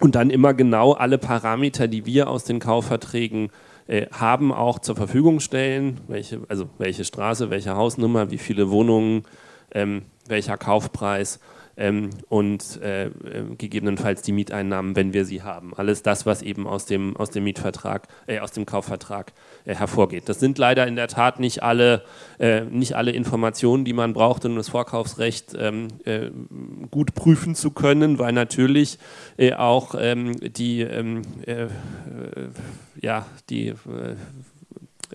und dann immer genau alle Parameter, die wir aus den Kaufverträgen äh, haben, auch zur Verfügung stellen. Welche, also welche Straße, welche Hausnummer, wie viele Wohnungen, ähm, welcher Kaufpreis ähm, und äh, äh, gegebenenfalls die Mieteinnahmen, wenn wir sie haben. Alles das, was eben aus dem, aus dem Mietvertrag, äh, aus dem Kaufvertrag hervorgeht. Das sind leider in der Tat nicht alle, äh, nicht alle Informationen, die man braucht, um das Vorkaufsrecht ähm, äh, gut prüfen zu können, weil natürlich auch ähm, die, ähm, ja, die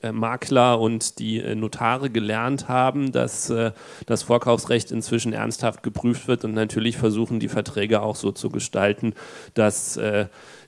äh, Makler und die äh, Notare gelernt haben, dass äh, das Vorkaufsrecht inzwischen ernsthaft geprüft wird und natürlich versuchen, die Verträge auch so zu gestalten, dass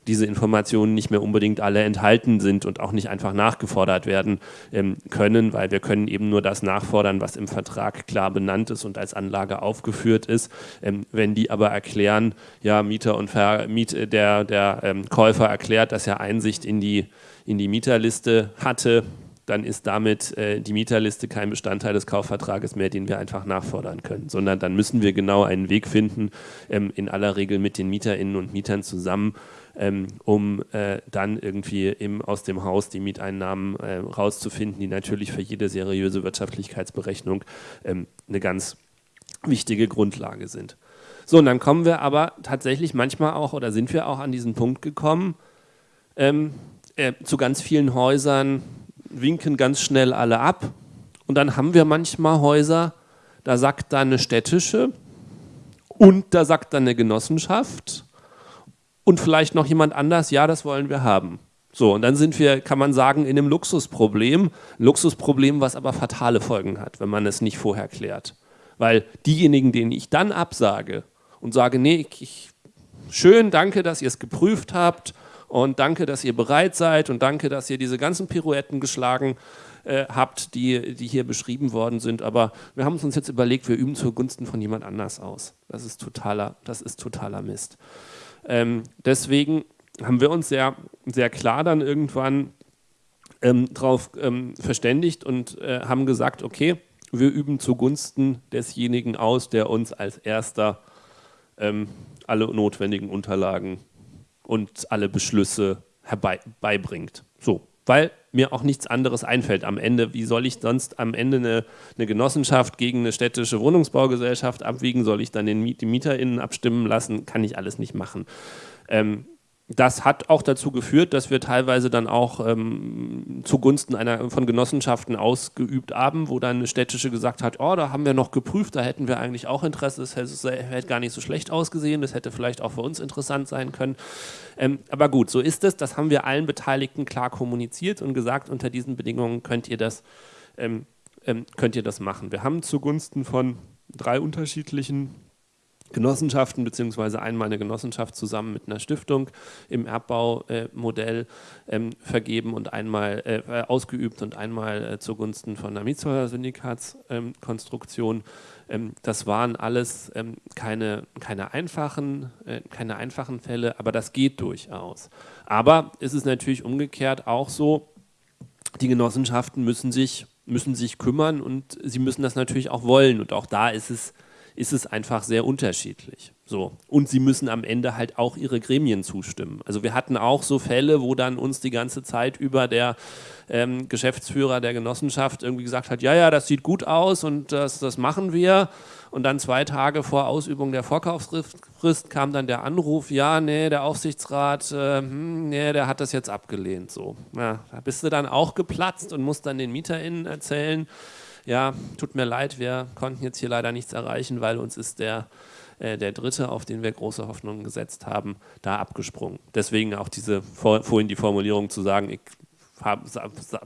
diese Informationen nicht mehr unbedingt alle enthalten sind und auch nicht einfach nachgefordert werden ähm, können, weil wir können eben nur das nachfordern, was im Vertrag klar benannt ist und als Anlage aufgeführt ist. Ähm, wenn die aber erklären, ja, Mieter und Ver Miet, der, der ähm, Käufer erklärt, dass er Einsicht in die in die Mieterliste hatte, dann ist damit äh, die Mieterliste kein Bestandteil des Kaufvertrages mehr, den wir einfach nachfordern können, sondern dann müssen wir genau einen Weg finden, ähm, in aller Regel mit den Mieterinnen und Mietern zusammen, ähm, um äh, dann irgendwie im, aus dem Haus die Mieteinnahmen äh, rauszufinden, die natürlich für jede seriöse Wirtschaftlichkeitsberechnung ähm, eine ganz wichtige Grundlage sind. So, und dann kommen wir aber tatsächlich manchmal auch, oder sind wir auch an diesen Punkt gekommen, ähm, äh, zu ganz vielen Häusern winken ganz schnell alle ab. Und dann haben wir manchmal Häuser, da sagt dann eine städtische, Und da sagt dann eine Genossenschaft und vielleicht noch jemand anders, ja, das wollen wir haben. So, und dann sind wir, kann man sagen, in einem Luxusproblem. Luxusproblem, was aber fatale Folgen hat, wenn man es nicht vorher klärt. Weil diejenigen, denen ich dann absage und sage, nee, ich, schön, danke, dass ihr es geprüft habt und danke, dass ihr bereit seid und danke, dass ihr diese ganzen Pirouetten geschlagen äh, habt, die, die hier beschrieben worden sind. Aber wir haben uns jetzt überlegt, wir üben zugunsten von jemand anders aus. Das ist totaler, das ist totaler Mist. Ähm, deswegen haben wir uns sehr, sehr klar dann irgendwann ähm, darauf ähm, verständigt und äh, haben gesagt, okay, wir üben zugunsten desjenigen aus, der uns als erster ähm, alle notwendigen Unterlagen und alle Beschlüsse herbeibringt. So, weil mir auch nichts anderes einfällt am Ende. Wie soll ich sonst am Ende eine, eine Genossenschaft gegen eine städtische Wohnungsbaugesellschaft abwiegen? Soll ich dann den, die MieterInnen abstimmen lassen? Kann ich alles nicht machen. Ähm, das hat auch dazu geführt, dass wir teilweise dann auch ähm, zugunsten einer von Genossenschaften ausgeübt haben, wo dann eine städtische gesagt hat, oh, da haben wir noch geprüft, da hätten wir eigentlich auch Interesse, das hätte, hätte gar nicht so schlecht ausgesehen, das hätte vielleicht auch für uns interessant sein können. Ähm, aber gut, so ist es, das haben wir allen Beteiligten klar kommuniziert und gesagt, unter diesen Bedingungen könnt ihr das, ähm, ähm könnt ihr das machen. Wir haben zugunsten von drei unterschiedlichen Genossenschaften, beziehungsweise einmal eine Genossenschaft zusammen mit einer Stiftung im Erbbaumodell äh, ähm, vergeben und einmal äh, äh, ausgeübt und einmal äh, zugunsten von einer Mietshäuser-Syndikatskonstruktion. Ähm, das waren alles ähm, keine, keine, einfachen, äh, keine einfachen Fälle, aber das geht durchaus. Aber ist es natürlich umgekehrt auch so, die Genossenschaften müssen sich, müssen sich kümmern und sie müssen das natürlich auch wollen. Und auch da ist es ist es einfach sehr unterschiedlich. So. Und sie müssen am Ende halt auch ihre Gremien zustimmen. Also wir hatten auch so Fälle, wo dann uns die ganze Zeit über der ähm, Geschäftsführer der Genossenschaft irgendwie gesagt hat, ja, ja, das sieht gut aus und das, das machen wir. Und dann zwei Tage vor Ausübung der Vorkaufsfrist kam dann der Anruf, ja, nee, der Aufsichtsrat, äh, hm, nee, der hat das jetzt abgelehnt. So. Ja, da bist du dann auch geplatzt und musst dann den MieterInnen erzählen, ja, tut mir leid, wir konnten jetzt hier leider nichts erreichen, weil uns ist der, äh, der Dritte, auf den wir große Hoffnungen gesetzt haben, da abgesprungen. Deswegen auch diese vorhin die Formulierung zu sagen, ich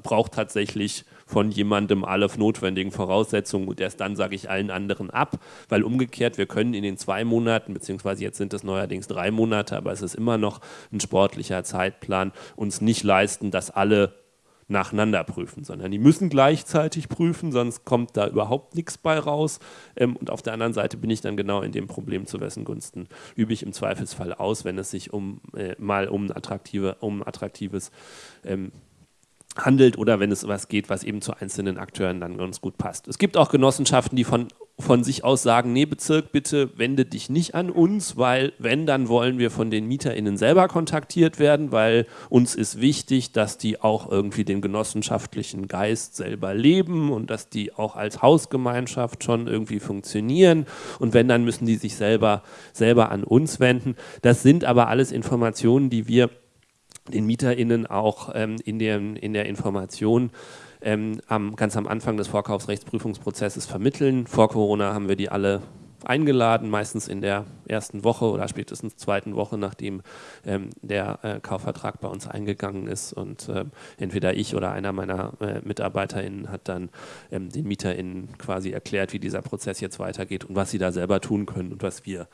brauche tatsächlich von jemandem alle notwendigen Voraussetzungen und erst dann sage ich allen anderen ab, weil umgekehrt, wir können in den zwei Monaten, beziehungsweise jetzt sind es neuerdings drei Monate, aber es ist immer noch ein sportlicher Zeitplan, uns nicht leisten, dass alle nacheinander prüfen, sondern die müssen gleichzeitig prüfen, sonst kommt da überhaupt nichts bei raus. Ähm, und auf der anderen Seite bin ich dann genau in dem Problem, zu wessen Gunsten übe ich im Zweifelsfall aus, wenn es sich um äh, mal um, attraktive, um attraktives ähm, handelt oder wenn es was geht, was eben zu einzelnen Akteuren dann ganz gut passt. Es gibt auch Genossenschaften, die von, von sich aus sagen, nee Bezirk, bitte wende dich nicht an uns, weil wenn, dann wollen wir von den MieterInnen selber kontaktiert werden, weil uns ist wichtig, dass die auch irgendwie den genossenschaftlichen Geist selber leben und dass die auch als Hausgemeinschaft schon irgendwie funktionieren und wenn, dann müssen die sich selber, selber an uns wenden. Das sind aber alles Informationen, die wir den MieterInnen auch ähm, in, der, in der Information ähm, am, ganz am Anfang des Vorkaufsrechtsprüfungsprozesses vermitteln. Vor Corona haben wir die alle eingeladen, meistens in der ersten Woche oder spätestens zweiten Woche, nachdem ähm, der äh, Kaufvertrag bei uns eingegangen ist. Und äh, entweder ich oder einer meiner äh, MitarbeiterInnen hat dann ähm, den MieterInnen quasi erklärt, wie dieser Prozess jetzt weitergeht und was sie da selber tun können und was wir,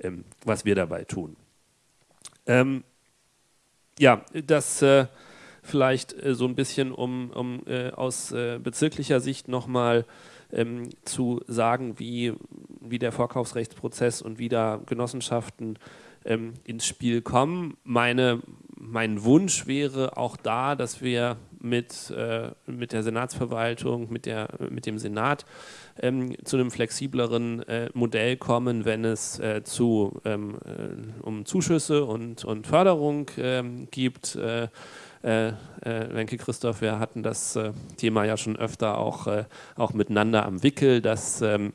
ähm, was wir dabei tun. Ähm, ja, das äh, vielleicht äh, so ein bisschen, um, um äh, aus äh, bezirklicher Sicht nochmal ähm, zu sagen, wie, wie der Vorkaufsrechtsprozess und wie da Genossenschaften ähm, ins Spiel kommen. Meine, mein Wunsch wäre auch da, dass wir mit, äh, mit der Senatsverwaltung, mit, der, mit dem Senat ähm, zu einem flexibleren äh, Modell kommen, wenn es äh, zu, ähm, äh, um Zuschüsse und, und Förderung ähm, gibt. Äh, äh, Wenke Christoph, wir hatten das Thema ja schon öfter auch, auch miteinander am Wickel, dass ähm,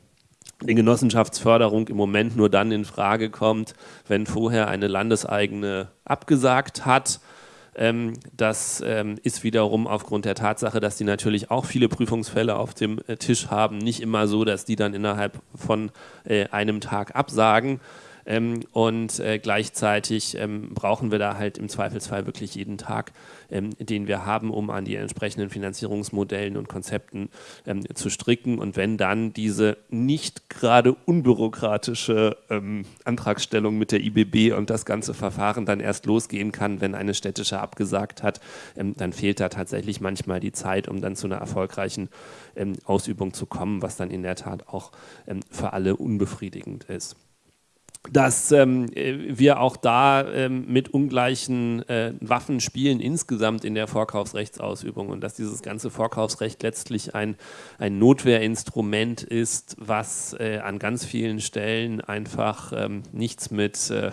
die Genossenschaftsförderung im Moment nur dann in Frage kommt, wenn vorher eine landeseigene abgesagt hat Ähm, das ähm, ist wiederum aufgrund der Tatsache, dass die natürlich auch viele Prüfungsfälle auf dem äh, Tisch haben, nicht immer so, dass die dann innerhalb von äh, einem Tag absagen. Ähm, und äh, gleichzeitig ähm, brauchen wir da halt im Zweifelsfall wirklich jeden Tag, ähm, den wir haben, um an die entsprechenden Finanzierungsmodellen und Konzepten zu stricken. Und wenn dann diese nicht gerade unbürokratische Antragstellung mit der IBB und das ganze Verfahren dann erst losgehen kann, wenn eine städtische abgesagt hat, dann fehlt da tatsächlich manchmal die Zeit, um dann zu einer erfolgreichen Ausübung zu kommen, was dann in der Tat auch für alle unbefriedigend ist dass ähm, wir auch da ähm, mit ungleichen äh, Waffen spielen insgesamt in der Vorkaufsrechtsausübung und dass dieses ganze Vorkaufsrecht letztlich ein, ein Notwehrinstrument ist, was äh, an ganz vielen Stellen einfach ähm, nichts mit äh,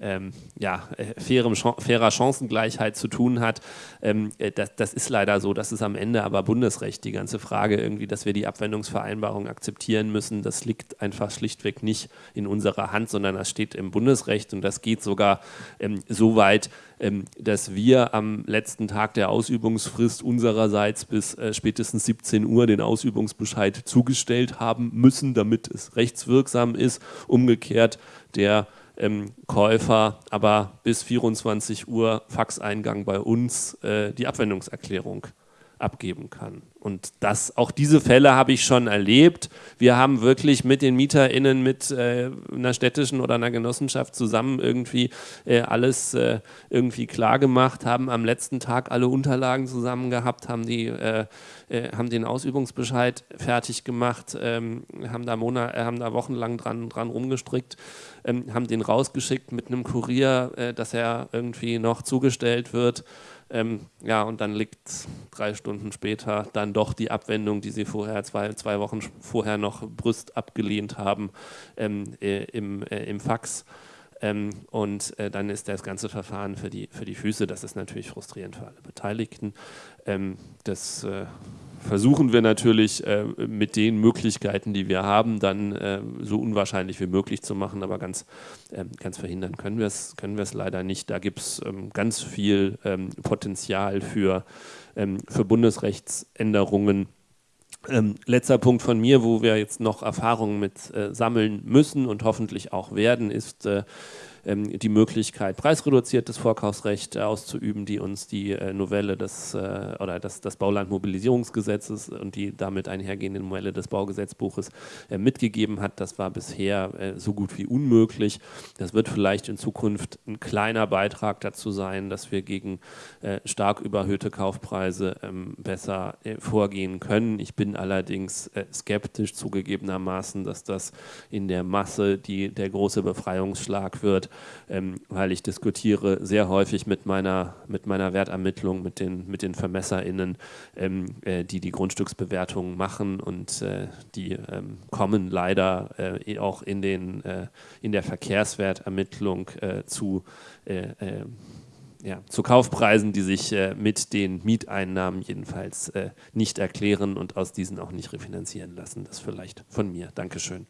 ähm, ja, äh, fairem, fairer Chancengleichheit zu tun hat. Ähm, äh, das, das, ist leider so. Das ist am Ende aber Bundesrecht, die ganze Frage irgendwie, dass wir die Abwendungsvereinbarung akzeptieren müssen. Das liegt einfach schlichtweg nicht in unserer Hand, sondern das steht im Bundesrecht und das geht sogar ähm, so weit, ähm, dass wir am letzten Tag der Ausübungsfrist unsererseits bis äh, spätestens 17 Uhr den Ausübungsbescheid zugestellt haben müssen, damit es rechtswirksam ist. Umgekehrt der ähm, Käufer aber bis 24 Uhr Faxeingang bei uns äh, die Abwendungserklärung abgeben kann. Und das, auch diese Fälle habe ich schon erlebt. Wir haben wirklich mit den MieterInnen, mit äh, einer städtischen oder einer Genossenschaft zusammen irgendwie äh, alles äh, irgendwie klar gemacht, haben am letzten Tag alle Unterlagen zusammen gehabt, haben, die, äh, äh, haben den Ausübungsbescheid fertig gemacht, ähm, haben, da Monat, äh, haben da wochenlang dran, dran rumgestrickt, ähm, haben den rausgeschickt mit einem Kurier, dass er irgendwie noch zugestellt wird. Ähm, ja, und dann liegt drei Stunden später dann doch die Abwendung, die sie vorher, zwei, zwei Wochen vorher noch Brüst abgelehnt haben, ähm, äh, im, äh, im Fax. Ähm, und äh, dann ist das ganze Verfahren für die, für die Füße. Das ist natürlich frustrierend für alle Beteiligten. Ähm, das äh, versuchen wir natürlich äh, mit den Möglichkeiten, die wir haben, dann äh, so unwahrscheinlich wie möglich zu machen, aber ganz, äh, ganz verhindern können wir es können leider nicht. Da gibt es ähm, ganz viel ähm, Potenzial für, ähm, für Bundesrechtsänderungen. Ähm, letzter Punkt von mir, wo wir jetzt noch Erfahrungen mit äh, sammeln müssen und hoffentlich auch werden, ist ähm, die Möglichkeit, preisreduziertes Vorkaufsrecht auszuüben, die uns die äh, Novelle des, äh, oder das, das Baulandmobilisierungsgesetzes und die damit einhergehenden Novelle des Baugesetzbuches äh, mitgegeben hat. Das war bisher äh, so gut wie unmöglich. Das wird vielleicht in Zukunft ein kleiner Beitrag dazu sein, dass wir gegen äh, stark überhöhte Kaufpreise ähm, besser äh, vorgehen können. Ich bin allerdings skeptisch zugegebenermaßen, dass das in der Masse die, der große Befreiungsschlag wird ähm, weil ich diskutiere sehr häufig mit meiner, mit meiner Wertermittlung, mit den, mit den VermesserInnen, ähm, äh, die die Grundstücksbewertungen machen und äh, die ähm, kommen leider äh, auch in, den, äh, in der Verkehrswertermittlung äh, zu äh, ja, zu Kaufpreisen, die sich äh, mit den Mieteinnahmen jedenfalls äh, nicht erklären und aus diesen auch nicht refinanzieren lassen. Das vielleicht von mir. Dankeschön.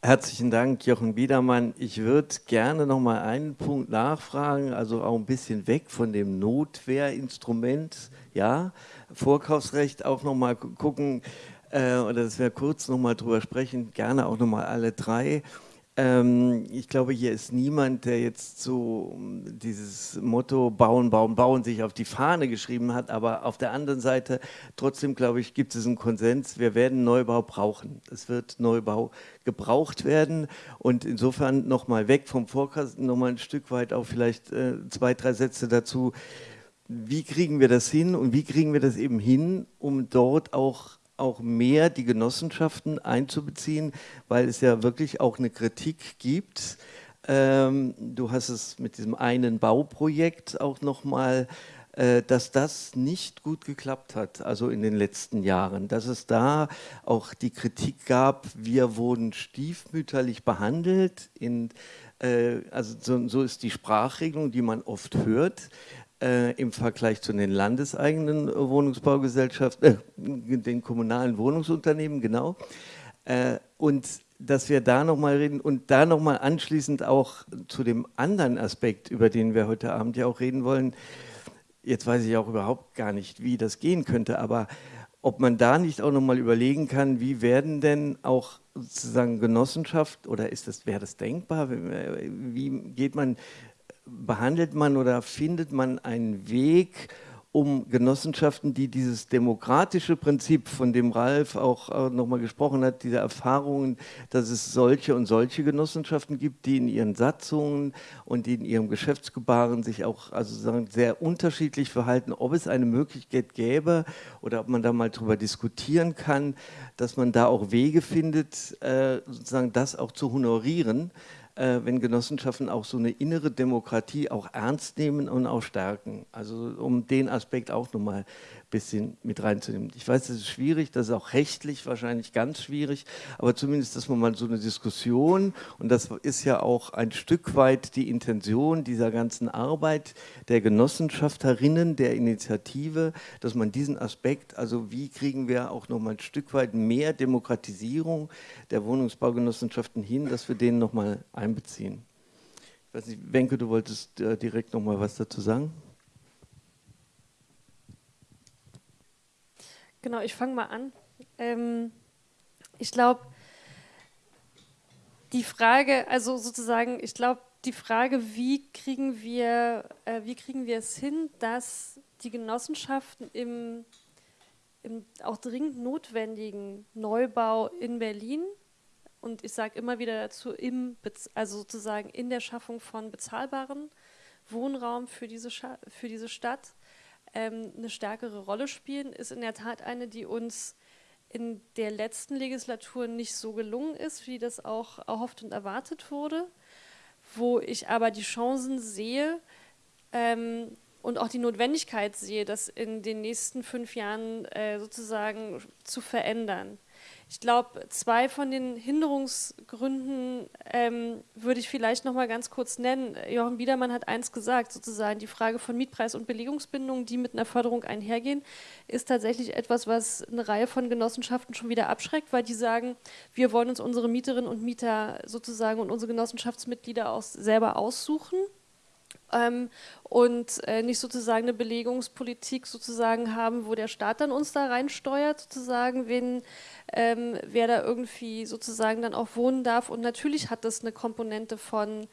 Herzlichen Dank, Jochen Biedermann. Ich würde gerne noch mal einen Punkt nachfragen, also auch ein bisschen weg von dem Notwehrinstrument, ja, Vorkaufsrecht auch noch mal gucken, äh, oder dass wir kurz noch mal drüber sprechen, gerne auch noch mal alle drei. Ähm, ich glaube, hier ist niemand, der jetzt so ähm, dieses Motto bauen, bauen, bauen sich auf die Fahne geschrieben hat, aber auf der anderen Seite trotzdem, glaube ich, gibt es einen Konsens, wir werden Neubau brauchen. Es wird Neubau gebraucht werden und insofern nochmal weg vom Vorkasten, nochmal ein Stück weit auch vielleicht äh, zwei, drei Sätze dazu. Wie kriegen wir das hin und wie kriegen wir das eben hin, um dort auch auch mehr die Genossenschaften einzubeziehen, weil es ja wirklich auch eine Kritik gibt. Ähm, du hast es mit diesem einen Bauprojekt auch nochmal, äh, dass das nicht gut geklappt hat, also in den letzten Jahren, dass es da auch die Kritik gab, wir wurden stiefmütterlich behandelt, in, äh, also so, so ist die Sprachregelung, die man oft hört äh, im Vergleich zu den landeseigenen Wohnungsbaugesellschaften, äh, den kommunalen Wohnungsunternehmen, genau. Äh, und dass wir da nochmal reden und da nochmal anschließend auch zu dem anderen Aspekt, über den wir heute Abend ja auch reden wollen. Jetzt weiß ich auch überhaupt gar nicht, wie das gehen könnte, aber ob man da nicht auch nochmal überlegen kann, wie werden denn auch sozusagen Genossenschaft oder ist das, wäre das denkbar? Wie geht man, behandelt man oder findet man einen Weg, um Genossenschaften, die dieses demokratische Prinzip, von dem Ralf auch äh, nochmal gesprochen hat, diese Erfahrungen, dass es solche und solche Genossenschaften gibt, die in ihren Satzungen und in ihrem Geschäftsgebaren sich auch also sagen, sehr unterschiedlich verhalten, ob es eine Möglichkeit gäbe oder ob man da mal drüber diskutieren kann, dass man da auch Wege findet, äh, sozusagen das auch zu honorieren äh, wenn Genossenschaften auch so eine innere Demokratie auch ernst nehmen und auch stärken. Also um den Aspekt auch nochmal bisschen mit reinzunehmen. Ich weiß, das ist schwierig, das ist auch rechtlich wahrscheinlich ganz schwierig, aber zumindest, dass man mal so eine Diskussion, und das ist ja auch ein Stück weit die Intention dieser ganzen Arbeit der Genossenschafterinnen, der Initiative, dass man diesen Aspekt, also wie kriegen wir auch nochmal ein Stück weit mehr Demokratisierung der Wohnungsbaugenossenschaften hin, dass wir den nochmal einbeziehen. Ich weiß nicht, Wenke, du wolltest äh, direkt nochmal was dazu sagen? Genau, ich fange mal an. Ähm, ich glaube, die Frage, also sozusagen, ich glaube, die Frage, wie kriegen wir, äh, wie kriegen wir es hin, dass die Genossenschaften im, im auch dringend notwendigen Neubau in Berlin und ich sage immer wieder dazu, im, also sozusagen in der Schaffung von bezahlbaren Wohnraum für diese, für diese Stadt ähm, eine stärkere Rolle spielen, ist in der Tat eine, die uns in der letzten Legislatur nicht so gelungen ist, wie das auch erhofft und erwartet wurde, wo ich aber die Chancen sehe ähm, und auch die Notwendigkeit sehe, das in den nächsten fünf Jahren äh, sozusagen zu verändern. Ich glaube, zwei von den Hinderungsgründen ähm, würde ich vielleicht noch mal ganz kurz nennen. Jochen Biedermann hat eins gesagt, sozusagen die Frage von Mietpreis und Belegungsbindung, die mit einer Förderung einhergehen, ist tatsächlich etwas, was eine Reihe von Genossenschaften schon wieder abschreckt, weil die sagen, wir wollen uns unsere Mieterinnen und Mieter sozusagen und unsere Genossenschaftsmitglieder auch selber aussuchen ähm, und äh, nicht sozusagen eine Belegungspolitik sozusagen haben, wo der Staat dann uns da reinsteuert, sozusagen, wen, ähm, wer da irgendwie sozusagen dann auch wohnen darf. Und natürlich hat das eine Komponente von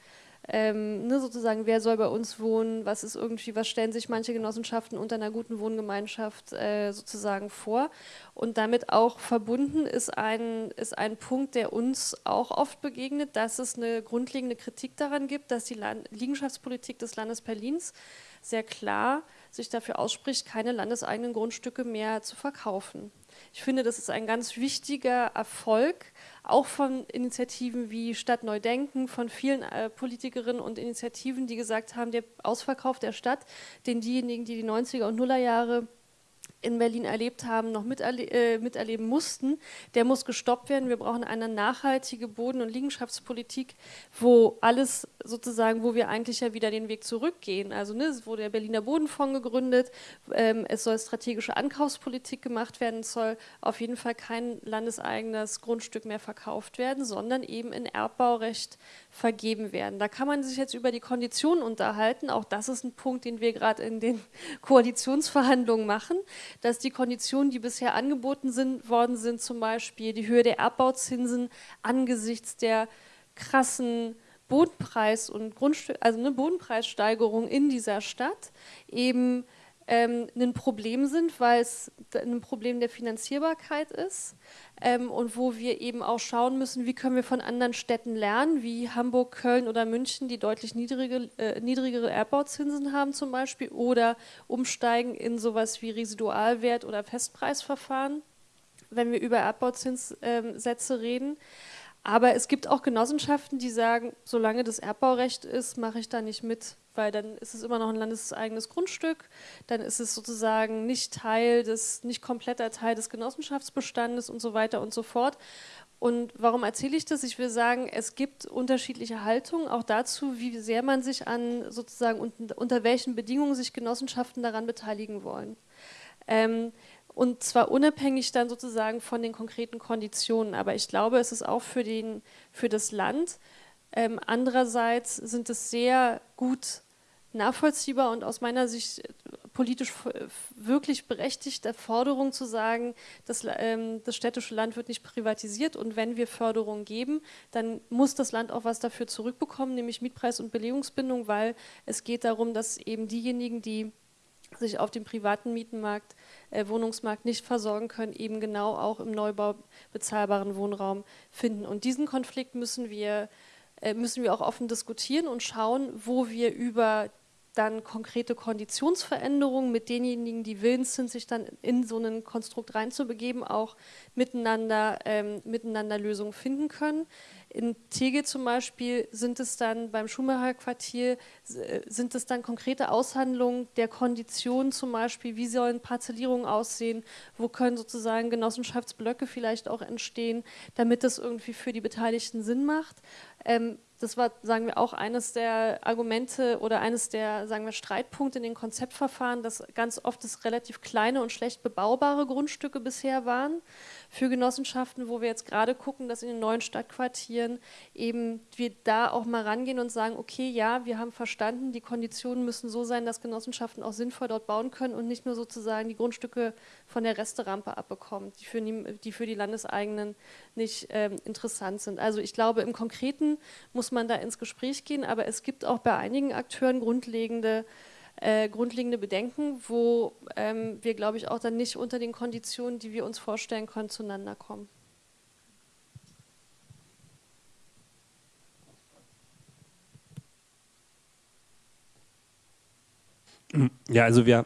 ähm, ne, sozusagen, wer soll bei uns wohnen, was ist irgendwie, was stellen sich manche Genossenschaften unter einer guten Wohngemeinschaft äh, sozusagen vor. Und damit auch verbunden ist ein, ist ein Punkt, der uns auch oft begegnet, dass es eine grundlegende Kritik daran gibt, dass die Land Liegenschaftspolitik des Landes Berlins sehr klar sich dafür ausspricht, keine landeseigenen Grundstücke mehr zu verkaufen. Ich finde, das ist ein ganz wichtiger Erfolg, auch von Initiativen wie Stadt Neudenken, von vielen äh, Politikerinnen und Initiativen, die gesagt haben, der Ausverkauf der Stadt, den diejenigen, die die 90er und Nullerjahre in Berlin erlebt haben, noch miterle äh, miterleben mussten, der muss gestoppt werden. Wir brauchen eine nachhaltige Boden- und Liegenschaftspolitik, wo alles sozusagen, wo wir eigentlich ja wieder den Weg zurückgehen. Also ne, es wurde der Berliner Bodenfonds gegründet, ähm, es soll strategische Ankaufspolitik gemacht werden, es soll auf jeden Fall kein landeseigenes Grundstück mehr verkauft werden, sondern eben in Erbbaurecht vergeben werden. Da kann man sich jetzt über die Konditionen unterhalten. Auch das ist ein Punkt, den wir gerade in den Koalitionsverhandlungen machen dass die Konditionen, die bisher angeboten sind, worden sind, zum Beispiel die Höhe der Erbbauzinsen angesichts der krassen Bodenpreis- und Grundstück, also eine Bodenpreissteigerung in dieser Stadt eben ähm, ein Problem sind, weil es ein Problem der Finanzierbarkeit ist ähm, und wo wir eben auch schauen müssen, wie können wir von anderen Städten lernen, wie Hamburg, Köln oder München, die deutlich niedrige, äh, niedrigere Erbbauzinsen haben zum Beispiel oder umsteigen in sowas wie Residualwert oder Festpreisverfahren, wenn wir über Erbbauzinssätze ähm, reden. Aber es gibt auch Genossenschaften, die sagen, solange das Erbbaurecht ist, mache ich da nicht mit, weil dann ist es immer noch ein landeseigenes Grundstück, dann ist es sozusagen nicht Teil des, nicht kompletter Teil des Genossenschaftsbestandes und so weiter und so fort. Und warum erzähle ich das? Ich will sagen, es gibt unterschiedliche Haltungen, auch dazu, wie sehr man sich an sozusagen unter welchen Bedingungen sich Genossenschaften daran beteiligen wollen. Ähm, und zwar unabhängig dann sozusagen von den konkreten Konditionen. Aber ich glaube, es ist auch für, den, für das Land. Ähm, andererseits sind es sehr gut nachvollziehbar und aus meiner Sicht politisch wirklich berechtigte Forderung zu sagen, dass, ähm, das städtische Land wird nicht privatisiert und wenn wir Förderung geben, dann muss das Land auch was dafür zurückbekommen, nämlich Mietpreis- und Belegungsbindung, weil es geht darum, dass eben diejenigen, die sich auf dem privaten Mietenmarkt, äh, Wohnungsmarkt nicht versorgen können, eben genau auch im Neubau bezahlbaren Wohnraum finden. Und diesen Konflikt müssen wir, äh, müssen wir auch offen diskutieren und schauen, wo wir über dann konkrete Konditionsveränderungen mit denjenigen, die willens sind, sich dann in so ein Konstrukt reinzubegeben, auch miteinander, ähm, miteinander Lösungen finden können. In Tegel zum Beispiel sind es dann beim Schumacher Quartier, äh, sind es dann konkrete Aushandlungen der Konditionen zum Beispiel, wie sollen Parzellierungen aussehen, wo können sozusagen Genossenschaftsblöcke vielleicht auch entstehen, damit das irgendwie für die Beteiligten Sinn macht. Ähm, das war, sagen wir, auch eines der Argumente oder eines der, sagen wir, Streitpunkte in den Konzeptverfahren, dass ganz oft es relativ kleine und schlecht bebaubare Grundstücke bisher waren für Genossenschaften, wo wir jetzt gerade gucken, dass in den neuen Stadtquartieren eben wir da auch mal rangehen und sagen, okay, ja, wir haben verstanden, die Konditionen müssen so sein, dass Genossenschaften auch sinnvoll dort bauen können und nicht nur sozusagen die Grundstücke von der Resterampe abbekommen, die für die, die, für die Landeseigenen nicht ähm, interessant sind. Also ich glaube, im Konkreten muss man da ins Gespräch gehen, aber es gibt auch bei einigen Akteuren grundlegende äh, grundlegende Bedenken, wo ähm, wir, glaube ich, auch dann nicht unter den Konditionen, die wir uns vorstellen können, zueinander kommen. Ja, also wir,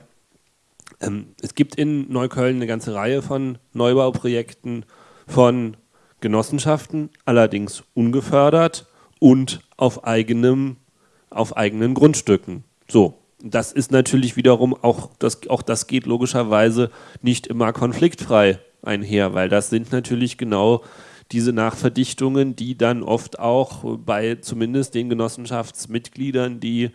ähm, es gibt in Neukölln eine ganze Reihe von Neubauprojekten von Genossenschaften, allerdings ungefördert und auf eigenem, auf eigenen Grundstücken. So, das ist natürlich wiederum auch das, auch das geht logischerweise nicht immer konfliktfrei einher, weil das sind natürlich genau diese Nachverdichtungen, die dann oft auch bei zumindest den Genossenschaftsmitgliedern, die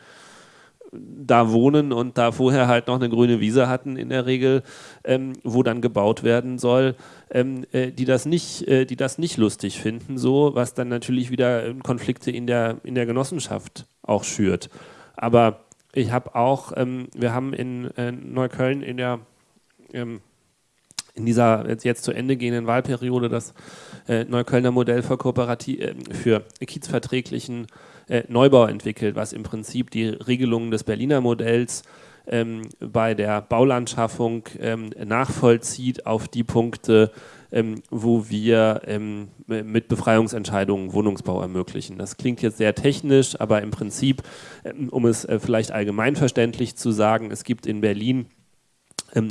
da wohnen und da vorher halt noch eine grüne Wiese hatten in der Regel, ähm, wo dann gebaut werden soll, ähm, äh, die, das nicht, äh, die das nicht lustig finden, so, was dann natürlich wieder Konflikte in der, in der Genossenschaft auch schürt. Aber ich habe auch, ähm, wir haben in äh, Neukölln in der ähm, in dieser jetzt, jetzt, zu Ende gehenden Wahlperiode das äh, Neuköllner Modell für, Kooperati äh, für kiezverträglichen äh, Neubau entwickelt, was im Prinzip die Regelungen des Berliner Modells ähm, bei der Baulandschaffung ähm, nachvollzieht auf die Punkte, ähm, wo wir ähm, mit Befreiungsentscheidungen Wohnungsbau ermöglichen. Das klingt jetzt sehr technisch, aber im Prinzip, ähm, um es äh, vielleicht allgemeinverständlich zu sagen, es gibt in Berlin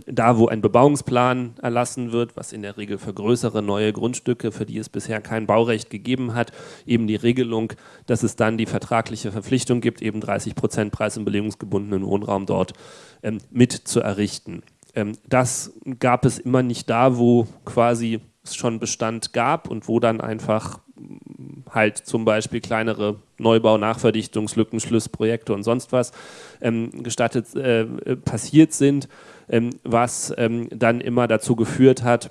da, wo ein Bebauungsplan erlassen wird, was in der Regel für größere neue Grundstücke, für die es bisher kein Baurecht gegeben hat, eben die Regelung, dass es dann die vertragliche Verpflichtung gibt, eben 30 Prozent preis- und belegungsgebundenen Wohnraum dort ähm, mit zu errichten. Ähm, das gab es immer nicht da, wo quasi es schon Bestand gab und wo dann einfach halt zum Beispiel kleinere Neubau, Nachverdichtungslücken, Schlussprojekte und sonst was ähm, gestattet äh, passiert sind, ähm, was ähm, dann immer dazu geführt hat,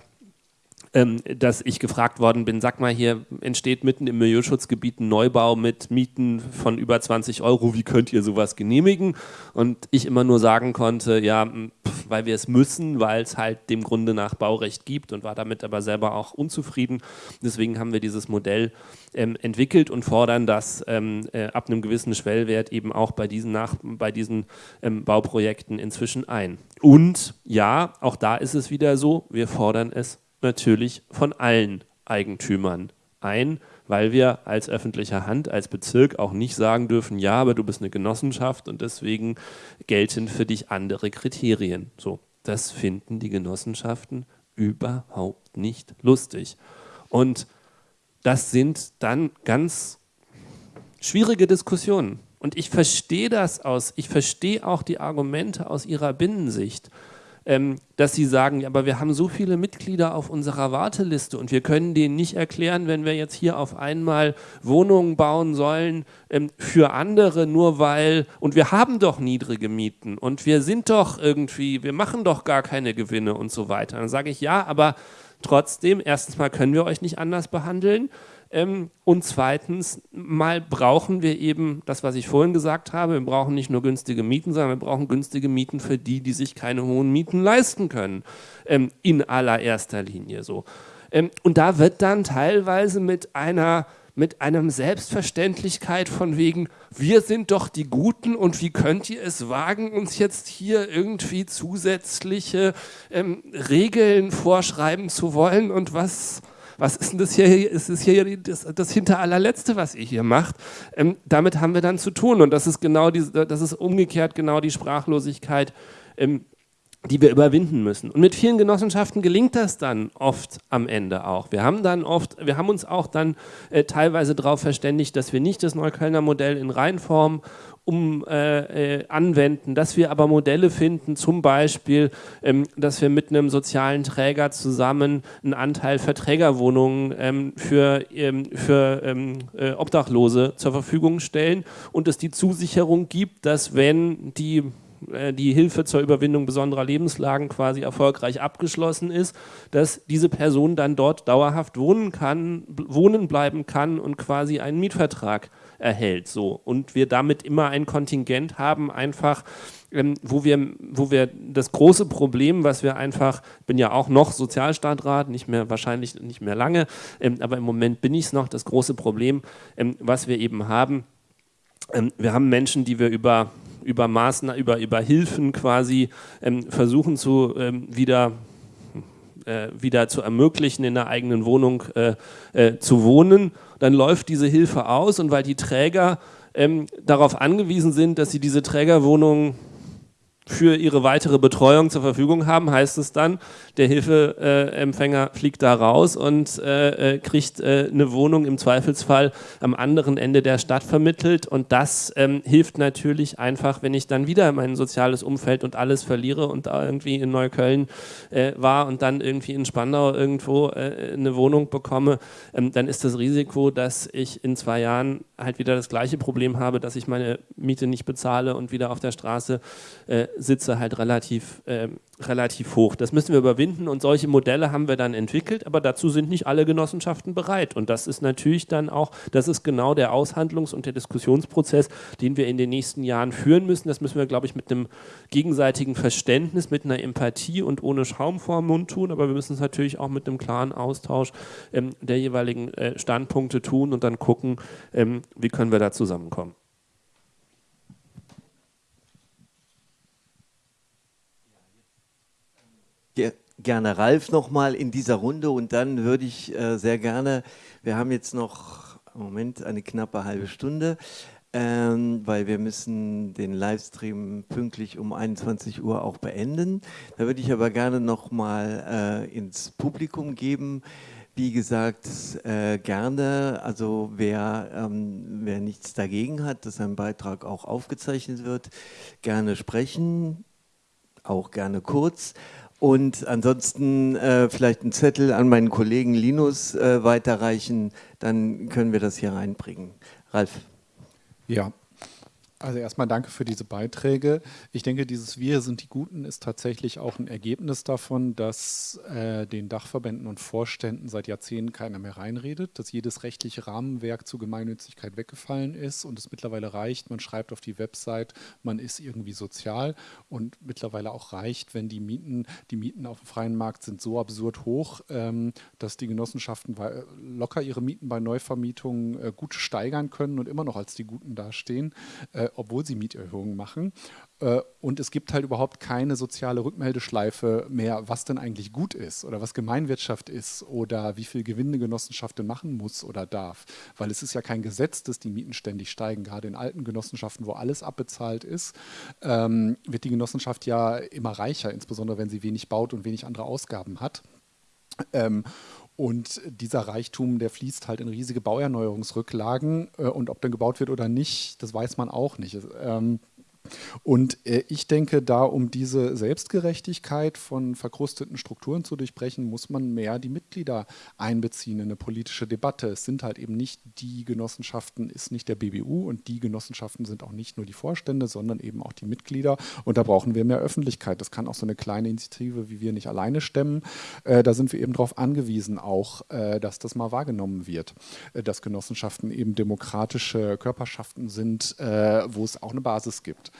ähm, dass ich gefragt worden bin, sag mal, hier entsteht mitten im Milieuschutzgebiet ein Neubau mit Mieten von über 20 Euro, wie könnt ihr sowas genehmigen? Und ich immer nur sagen konnte, ja, weil wir es müssen, weil es halt dem Grunde nach Baurecht gibt und war damit aber selber auch unzufrieden. Deswegen haben wir dieses Modell ähm, entwickelt und fordern das ähm, äh, ab einem gewissen Schwellwert eben auch bei diesen, nach, bei diesen ähm, Bauprojekten inzwischen ein. Und ja, auch da ist es wieder so, wir fordern es natürlich von allen Eigentümern ein, weil wir als öffentliche Hand, als Bezirk auch nicht sagen dürfen, ja, aber du bist eine Genossenschaft und deswegen gelten für dich andere Kriterien. So, das finden die Genossenschaften überhaupt nicht lustig. Und das sind dann ganz schwierige Diskussionen. Und ich verstehe das aus, ich verstehe auch die Argumente aus ihrer Binnensicht ähm, dass sie sagen, ja, aber wir haben so viele Mitglieder auf unserer Warteliste und wir können denen nicht erklären, wenn wir jetzt hier auf einmal Wohnungen bauen sollen ähm, für andere, nur weil, und wir haben doch niedrige Mieten und wir sind doch irgendwie, wir machen doch gar keine Gewinne und so weiter. Dann sage ich, ja, aber trotzdem, erstens mal können wir euch nicht anders behandeln und zweitens mal brauchen wir eben das, was ich vorhin gesagt habe, wir brauchen nicht nur günstige Mieten, sondern wir brauchen günstige Mieten für die, die sich keine hohen Mieten leisten können, ähm, in allererster Linie so. Ähm, und da wird dann teilweise mit einer mit einem Selbstverständlichkeit von wegen, wir sind doch die Guten und wie könnt ihr es wagen, uns jetzt hier irgendwie zusätzliche ähm, Regeln vorschreiben zu wollen und was, was ist denn das hier? Ist das hier das, das hinter allerletzte, was ihr hier macht? Ähm, damit haben wir dann zu tun und das ist genau die, das ist umgekehrt genau die Sprachlosigkeit. Ähm, die wir überwinden müssen. Und mit vielen Genossenschaften gelingt das dann oft am Ende auch. Wir haben dann oft, wir haben uns auch dann äh, teilweise darauf verständigt, dass wir nicht das Neuköllner Modell in Reinform um, äh, äh, anwenden, dass wir aber Modelle finden, zum Beispiel, ähm, dass wir mit einem sozialen Träger zusammen einen Anteil Verträgerwohnungen ähm, für, ähm, für ähm, äh, Obdachlose zur Verfügung stellen und es die Zusicherung gibt, dass wenn die äh, die Hilfe zur Überwindung besonderer Lebenslagen quasi erfolgreich abgeschlossen ist, dass diese Person dann dort dauerhaft wohnen kann, wohnen bleiben kann und quasi einen Mietvertrag erhält. So. Und wir damit immer ein Kontingent haben, einfach, ähm, wo, wir, wo wir das große Problem, was wir einfach, bin ja auch noch Sozialstaatrat, nicht mehr, wahrscheinlich nicht mehr lange, ähm, aber im Moment bin ich es noch, das große Problem, ähm, was wir eben haben, ähm, wir haben Menschen, die wir über über Maßnahmen, über, über Hilfen quasi ähm, versuchen zu ähm, wieder äh, wieder zu ermöglichen, in der eigenen Wohnung äh, äh, zu wohnen dann läuft diese Hilfe aus und weil die Träger ähm, darauf angewiesen sind, dass sie diese Trägerwohnungen für ihre weitere Betreuung zur Verfügung haben, heißt es dann, der Hilfeempfänger fliegt da raus und äh, äh, kriegt äh, eine Wohnung im Zweifelsfall am anderen Ende der Stadt vermittelt. Und das ähm, hilft natürlich einfach, wenn ich dann wieder mein soziales Umfeld und alles verliere und da irgendwie in Neukölln äh, war und dann irgendwie in Spandau irgendwo äh, eine Wohnung bekomme, ähm, dann ist das Risiko, dass ich in zwei Jahren halt wieder das gleiche Problem habe, dass ich meine Miete nicht bezahle und wieder auf der Straße äh, sitze, halt relativ, äh, relativ hoch. Das müssen wir überwinden und solche Modelle haben wir dann entwickelt, aber dazu sind nicht alle Genossenschaften bereit. Und das ist natürlich dann auch, das ist genau der Aushandlungs- und der Diskussionsprozess, den wir in den nächsten Jahren führen müssen. Das müssen wir, glaube ich, mit einem gegenseitigen Verständnis, mit einer Empathie und ohne Schaum vor Mund tun, aber wir müssen es natürlich auch mit einem klaren Austausch ähm, der jeweiligen äh, Standpunkte tun und dann gucken, ähm, wie können wir da zusammenkommen. gerne Ralf nochmal in dieser Runde und dann würde ich äh, sehr gerne, wir haben jetzt noch Moment eine knappe halbe Stunde, ähm, weil wir müssen den Livestream pünktlich um 21 Uhr auch beenden. Da würde ich aber gerne nochmal äh, ins Publikum geben. Wie gesagt, äh, gerne, also wer, ähm, wer nichts dagegen hat, dass ein Beitrag auch aufgezeichnet wird, gerne sprechen, auch gerne kurz. Und ansonsten äh, vielleicht einen Zettel an meinen Kollegen Linus äh, weiterreichen, dann können wir das hier reinbringen. Ralf. Ja, also erstmal danke für diese Beiträge. Ich denke, dieses Wir sind die Guten ist tatsächlich auch ein Ergebnis davon, dass äh, den Dachverbänden und Vorständen seit Jahrzehnten keiner mehr reinredet, dass jedes rechtliche Rahmenwerk zur Gemeinnützigkeit weggefallen ist und es mittlerweile reicht, man schreibt auf die Website, man ist irgendwie sozial und mittlerweile auch reicht, wenn die Mieten, die Mieten auf dem freien Markt sind so absurd hoch, ähm, dass die Genossenschaften locker ihre Mieten bei Neuvermietungen äh, gut steigern können und immer noch als die Guten dastehen. Äh, obwohl sie Mieterhöhungen machen. Äh, und es gibt halt überhaupt keine soziale Rückmeldeschleife mehr, was denn eigentlich gut ist oder was Gemeinwirtschaft ist oder wie viel Gewinne Genossenschaft denn machen muss oder darf. Weil es ist ja kein Gesetz, dass die Mieten ständig steigen. Gerade in alten Genossenschaften, wo alles abbezahlt ist, ähm, wird die Genossenschaft ja immer reicher, insbesondere wenn sie wenig baut und wenig andere Ausgaben hat. Und dieser Reichtum, der fließt halt in riesige Bauerneuerungsrücklagen. Äh, und ob dann gebaut wird oder nicht, das weiß man auch nicht. Ähm, Und äh, ich denke, da um diese Selbstgerechtigkeit von verkrusteten Strukturen zu durchbrechen, muss man mehr die Mitglieder einbeziehen in eine politische Debatte. Es sind halt eben nicht die Genossenschaften, ist nicht der BBU und die Genossenschaften sind auch nicht nur die Vorstände, sondern eben auch die Mitglieder. Und da brauchen wir mehr Öffentlichkeit. Das kann auch so eine kleine Initiative wie wir nicht alleine stemmen. Äh, da sind wir eben darauf angewiesen, auch, äh, dass das mal wahrgenommen wird, äh, dass Genossenschaften eben demokratische Körperschaften sind, äh, wo es auch eine Basis gibt.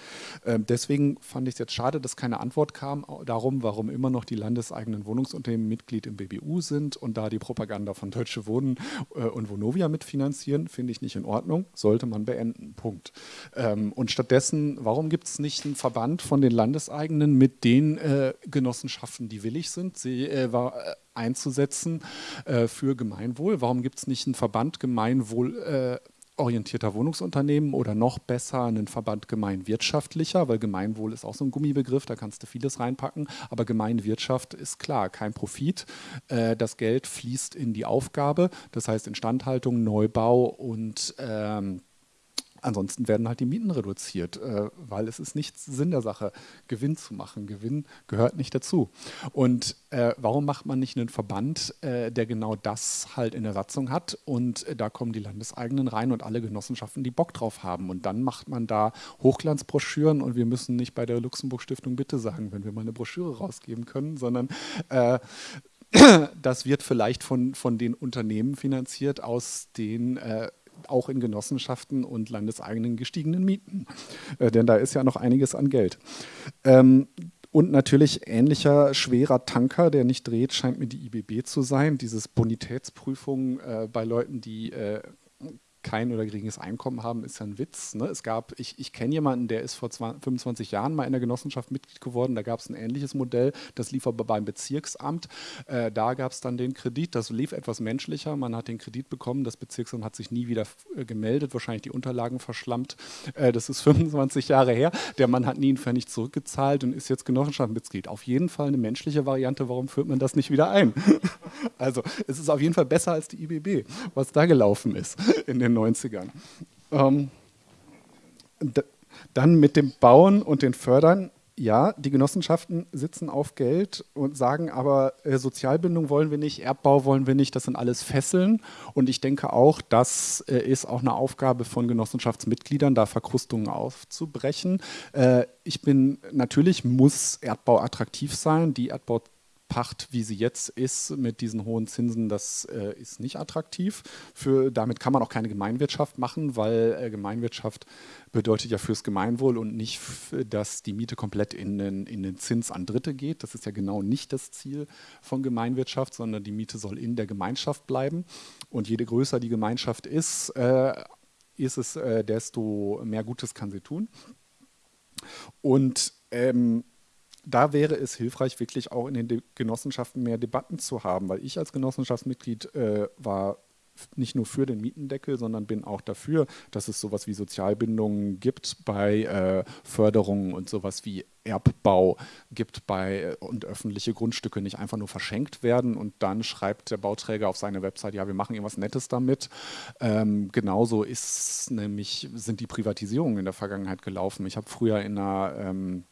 Ähm, deswegen fand ich es jetzt schade, dass keine Antwort kam darum, warum immer noch die landeseigenen Wohnungsunternehmen Mitglied im BBU sind und da die Propaganda von Deutsche Wohnen äh, und Vonovia mitfinanzieren, finde ich nicht in Ordnung, sollte man beenden. Punkt. Ähm, und stattdessen, warum gibt es nicht einen Verband von den Landeseigenen mit den äh, Genossenschaften, die willig sind, sie äh, war, einzusetzen äh, für Gemeinwohl? Warum gibt es nicht einen Verband Gemeinwohl? Äh, orientierter Wohnungsunternehmen oder noch besser einen Verband gemeinwirtschaftlicher, weil Gemeinwohl ist auch so ein Gummibegriff, da kannst du vieles reinpacken, aber Gemeinwirtschaft ist klar, kein Profit. Äh, das Geld fließt in die Aufgabe, das heißt Instandhaltung, Neubau und ähm, Ansonsten werden halt die Mieten reduziert, äh, weil es ist nicht Sinn der Sache, Gewinn zu machen. Gewinn gehört nicht dazu. Und äh, warum macht man nicht einen Verband, äh, der genau das halt in der Satzung hat? Und äh, da kommen die Landeseigenen rein und alle Genossenschaften, die Bock drauf haben. Und dann macht man da Hochglanzbroschüren und wir müssen nicht bei der Luxemburg Stiftung Bitte sagen, wenn wir mal eine Broschüre rausgeben können, sondern äh, das wird vielleicht von, von den Unternehmen finanziert, aus den äh, auch in Genossenschaften und landeseigenen gestiegenen Mieten. Äh, denn da ist ja noch einiges an Geld. Ähm, und natürlich ähnlicher schwerer Tanker, der nicht dreht, scheint mir die IBB zu sein. Dieses Bonitätsprüfung äh, bei Leuten, die äh, kein oder geringes Einkommen haben, ist ja ein Witz. Ne? Es gab, ich, ich kenne jemanden, der ist vor 20, 25 Jahren mal in der Genossenschaft Mitglied geworden. Da gab es ein ähnliches Modell, das lief aber beim Bezirksamt. Äh, da gab es dann den Kredit, das lief etwas menschlicher. Man hat den Kredit bekommen, das Bezirksamt hat sich nie wieder äh, gemeldet, wahrscheinlich die Unterlagen verschlammt. Äh, das ist 25 Jahre her. Der Mann hat nie einen Pfennig zurückgezahlt und ist jetzt Genossenschaftsmitglied. Auf jeden Fall eine menschliche Variante. Warum führt man das nicht wieder ein? also es ist auf jeden Fall besser als die IBB, was da gelaufen ist in den den 90ern. Ähm, dann mit dem Bauen und den Fördern. Ja, die Genossenschaften sitzen auf Geld und sagen aber, äh, Sozialbindung wollen wir nicht, Erbbau wollen wir nicht, das sind alles Fesseln. Und ich denke auch, das äh, ist auch eine Aufgabe von Genossenschaftsmitgliedern, da Verkrustungen aufzubrechen. Äh, ich bin, natürlich muss Erdbau attraktiv sein. Die Erdbau Pacht, wie sie jetzt ist, mit diesen hohen Zinsen, das äh, ist nicht attraktiv. Für, damit kann man auch keine Gemeinwirtschaft machen, weil äh, Gemeinwirtschaft bedeutet ja fürs Gemeinwohl und nicht, dass die Miete komplett in den, in den Zins an Dritte geht. Das ist ja genau nicht das Ziel von Gemeinwirtschaft, sondern die Miete soll in der Gemeinschaft bleiben. Und je größer die Gemeinschaft ist, äh, ist es, äh, desto mehr Gutes kann sie tun. Und ähm, da wäre es hilfreich, wirklich auch in den De Genossenschaften mehr Debatten zu haben, weil ich als Genossenschaftsmitglied äh, war nicht nur für den Mietendeckel, sondern bin auch dafür, dass es sowas wie Sozialbindungen gibt bei äh, Förderungen und sowas wie Erbbau gibt bei äh, und öffentliche Grundstücke nicht einfach nur verschenkt werden und dann schreibt der Bauträger auf seine Website, ja, wir machen irgendwas Nettes damit. Ähm, genauso ist nämlich, sind die Privatisierungen in der Vergangenheit gelaufen. Ich habe früher in einer ähm,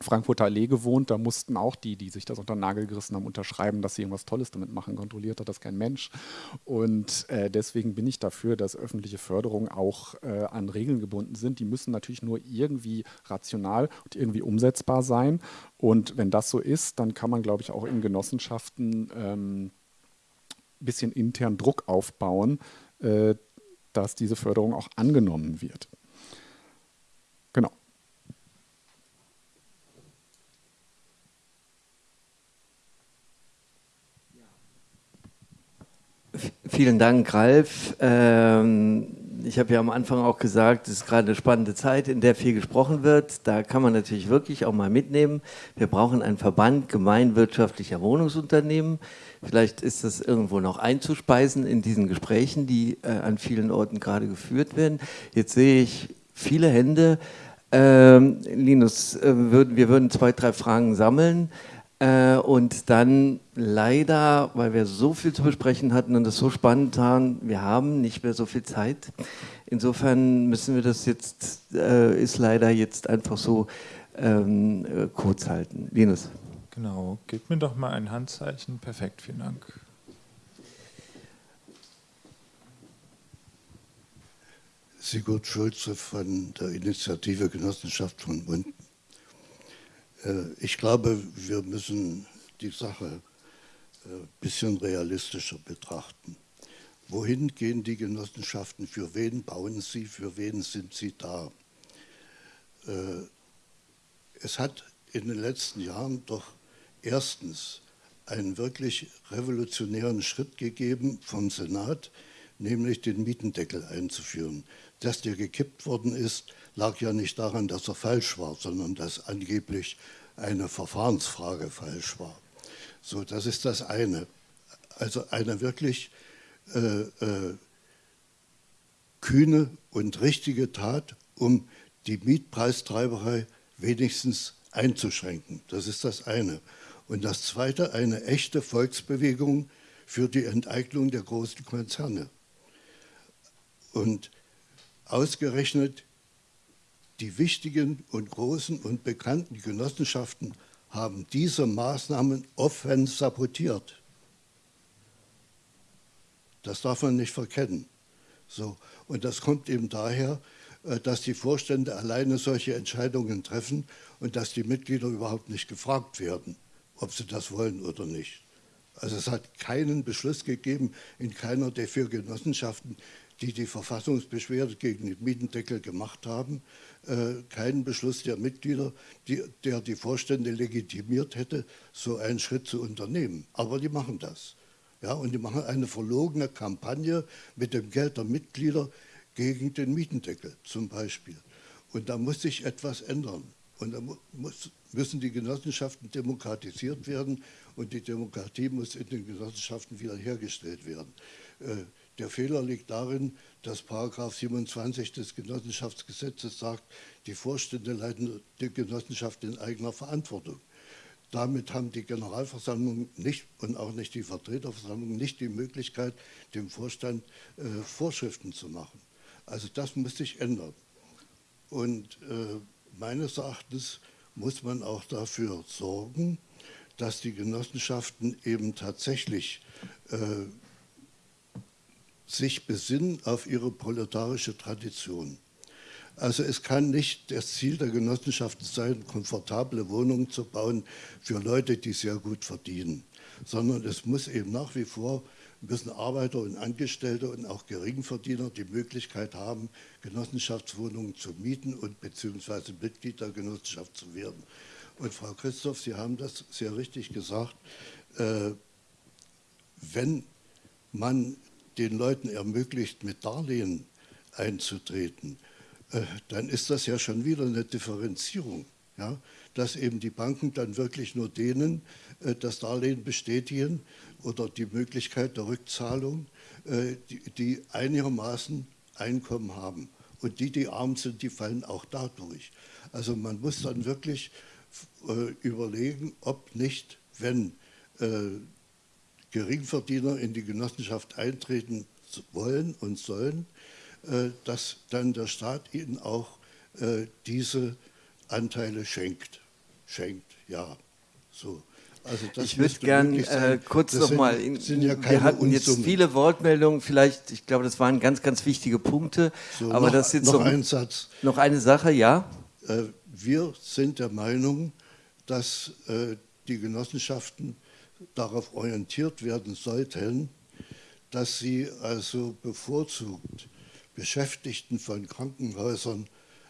Frankfurter Allee gewohnt, da mussten auch die, die sich das unter den Nagel gerissen haben, unterschreiben, dass sie irgendwas Tolles damit machen. Kontrolliert hat das kein Mensch. Und äh, deswegen bin ich dafür, dass öffentliche Förderungen auch äh, an Regeln gebunden sind. Die müssen natürlich nur irgendwie rational und irgendwie umsetzbar sein. Und wenn das so ist, dann kann man, glaube ich, auch in Genossenschaften ein ähm, bisschen intern Druck aufbauen, äh, dass diese Förderung auch angenommen wird. Genau. Vielen Dank, Ralf. Ähm, ich habe ja am Anfang auch gesagt, es ist gerade eine spannende Zeit, in der viel gesprochen wird. Da kann man natürlich wirklich auch mal mitnehmen. Wir brauchen einen Verband gemeinwirtschaftlicher Wohnungsunternehmen. Vielleicht ist das irgendwo noch einzuspeisen in diesen Gesprächen, die äh, an vielen Orten gerade geführt werden. Jetzt sehe ich viele Hände. Ähm, Linus, äh, würden, wir würden zwei, drei Fragen sammeln. Äh, und dann leider, weil wir so viel zu besprechen hatten und es so spannend waren, wir haben nicht mehr so viel Zeit. Insofern müssen wir das jetzt, äh, ist leider jetzt einfach so ähm, äh, kurz halten. Linus. Genau, gib mir doch mal ein Handzeichen. Perfekt, vielen Dank. Sigurd Schulze von der Initiative Genossenschaft von ich glaube, wir müssen die Sache ein äh, bisschen realistischer betrachten. Wohin gehen die Genossenschaften? Für wen bauen sie? Für wen sind sie da? Äh, es hat in den letzten Jahren doch erstens einen wirklich revolutionären Schritt gegeben vom Senat, nämlich den Mietendeckel einzuführen. Dass der gekippt worden ist, lag ja nicht daran, dass er falsch war, sondern dass angeblich eine Verfahrensfrage falsch war. So, das ist das eine. Also eine wirklich äh, äh, kühne und richtige Tat, um die Mietpreistreiberei wenigstens einzuschränken. Das ist das eine. Und das zweite, eine echte Volksbewegung für die Enteignung der großen Konzerne. Und Ausgerechnet die wichtigen und großen und bekannten Genossenschaften haben diese Maßnahmen offen sabotiert. Das darf man nicht verkennen. So. Und das kommt eben daher, äh, dass die Vorstände alleine solche Entscheidungen treffen und dass die Mitglieder überhaupt nicht gefragt werden, ob sie das wollen oder nicht. Also es hat keinen Beschluss gegeben in keiner der vier Genossenschaften, die die Verfassungsbeschwerde gegen den Mietendeckel gemacht haben, keinen Beschluss der Mitglieder, die, der die Vorstände legitimiert hätte, so einen Schritt zu unternehmen. Aber die machen das. Ja, und die machen eine verlogene Kampagne mit dem Geld der Mitglieder gegen den Mietendeckel zum Beispiel. Und da muss sich etwas ändern. Und da muss, müssen die Genossenschaften demokratisiert werden und die Demokratie muss in den Genossenschaften wiederhergestellt werden. Äh, der Fehler liegt darin, dass Paragraph 27 des Genossenschaftsgesetzes sagt, die Vorstände leiten die Genossenschaft in eigener Verantwortung. Damit haben die Generalversammlung nicht und auch nicht die Vertreterversammlung nicht die Möglichkeit, dem Vorstand äh, Vorschriften zu machen. Also das muss sich ändern. Und äh, meines Erachtens muss man auch dafür sorgen, dass die Genossenschaften eben tatsächlich äh, sich besinnen auf ihre proletarische Tradition. Also es kann nicht das Ziel der Genossenschaften sein, komfortable Wohnungen zu bauen für Leute, die sehr gut verdienen, sondern es muss eben nach wie vor müssen Arbeiter und Angestellte und auch Geringverdiener die Möglichkeit haben, Genossenschaftswohnungen zu mieten und beziehungsweise Mitglied der Genossenschaft zu werden. Und Frau Christoph, Sie haben das sehr richtig gesagt, äh, wenn man den Leuten ermöglicht, mit Darlehen einzutreten, äh, dann ist das ja schon wieder eine Differenzierung. Ja? Dass eben die Banken dann wirklich nur denen äh, das Darlehen bestätigen oder die Möglichkeit der Rückzahlung, äh, die, die einigermaßen Einkommen haben. Und die, die arm sind, die fallen auch dadurch. Also man muss dann wirklich überlegen, ob nicht, wenn Geringverdiener in die Genossenschaft eintreten wollen und sollen, äh, dass dann der Staat ihnen auch äh, diese Anteile schenkt. Schenkt, ja. So. Also ich würde gerne äh, kurz nochmal, ja wir hatten jetzt Unsummen. viele Wortmeldungen, vielleicht, ich glaube, das waren ganz, ganz wichtige Punkte, so, aber noch, das jetzt noch ein Satz. Noch eine Sache, ja? Äh, wir sind der Meinung, dass die Genossenschaften darauf orientiert werden sollten, dass sie also bevorzugt Beschäftigten von Krankenhäusern,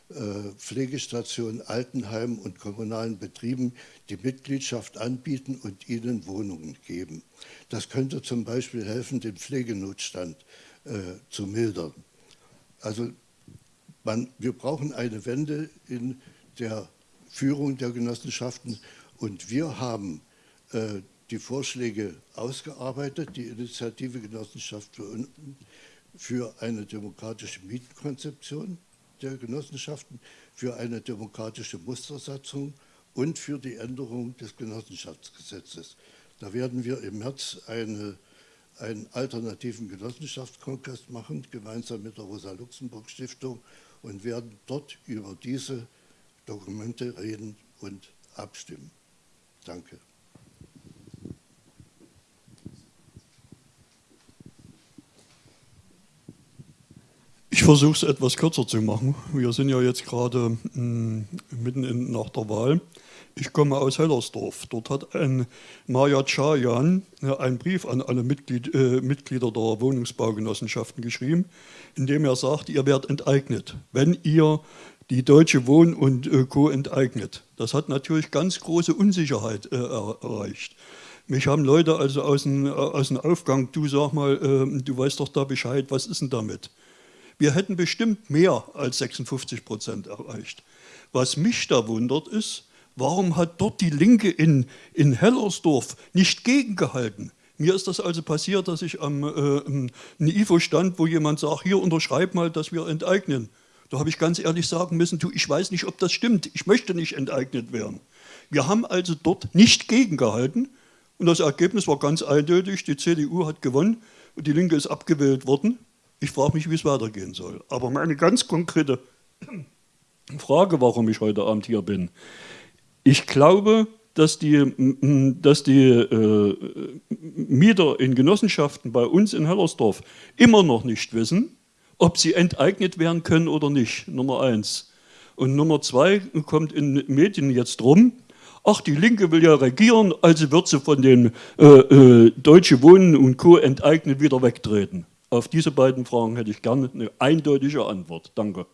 äh, Pflegestationen, Altenheimen und kommunalen Betrieben die Mitgliedschaft anbieten und ihnen Wohnungen geben. Das könnte zum Beispiel helfen, den Pflegenotstand äh, zu mildern. Also man, wir brauchen eine Wende in der Führung der Genossenschaften und wir haben äh, die Vorschläge ausgearbeitet, die Initiative Genossenschaft für, für eine demokratische Mietenkonzeption der Genossenschaften, für eine demokratische Mustersatzung und für die Änderung des Genossenschaftsgesetzes. Da werden wir im März eine, einen alternativen Genossenschaftskongress machen, gemeinsam mit der Rosa-Luxemburg-Stiftung und werden dort über diese Dokumente reden und abstimmen. Danke. Ich versuche es etwas kürzer zu machen. Wir sind ja jetzt gerade mm, mitten in, nach der Wahl. Ich komme aus Hellersdorf. Dort hat ein Maja Chayan äh, einen Brief an alle Mitglied, äh, Mitglieder der Wohnungsbaugenossenschaften geschrieben, in dem er sagt, ihr werdet enteignet, wenn ihr die Deutsche Wohn- und äh, Co. enteignet. Das hat natürlich ganz große Unsicherheit äh, erreicht. Mich haben Leute also aus dem, äh, aus dem Aufgang, du sag mal, äh, du weißt doch da Bescheid, was ist denn damit? Wir hätten bestimmt mehr als 56 Prozent erreicht. Was mich da wundert ist, warum hat dort die Linke in, in Hellersdorf nicht gegengehalten? Mir ist das also passiert, dass ich am äh, IFO stand, wo jemand sagt, hier unterschreib mal, dass wir enteignen. Da habe ich ganz ehrlich sagen müssen, du, ich weiß nicht, ob das stimmt. Ich möchte nicht enteignet werden. Wir haben also dort nicht gegengehalten und das Ergebnis war ganz eindeutig. Die CDU hat gewonnen und die Linke ist abgewählt worden. Ich frage mich, wie es weitergehen soll. Aber meine ganz konkrete Frage, warum ich heute Abend hier bin. Ich glaube, dass die, dass die äh, Mieter in Genossenschaften bei uns in Hellersdorf immer noch nicht wissen, ob sie enteignet werden können oder nicht, Nummer eins. Und Nummer zwei kommt in Medien jetzt rum, ach, die Linke will ja regieren, also wird sie von den äh, äh, Deutsche Wohnen und Co. enteignet wieder wegtreten. Auf diese beiden Fragen hätte ich gerne eine eindeutige Antwort. Danke.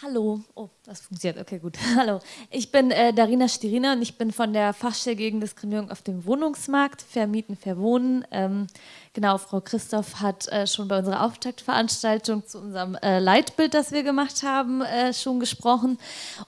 Hallo, oh, das funktioniert, okay, gut. Hallo, ich bin äh, Darina Stirina und ich bin von der Fachstelle gegen Diskriminierung auf dem Wohnungsmarkt, Vermieten, Verwohnen. Ähm, genau, Frau Christoph hat äh, schon bei unserer Auftaktveranstaltung zu unserem äh, Leitbild, das wir gemacht haben, äh, schon gesprochen.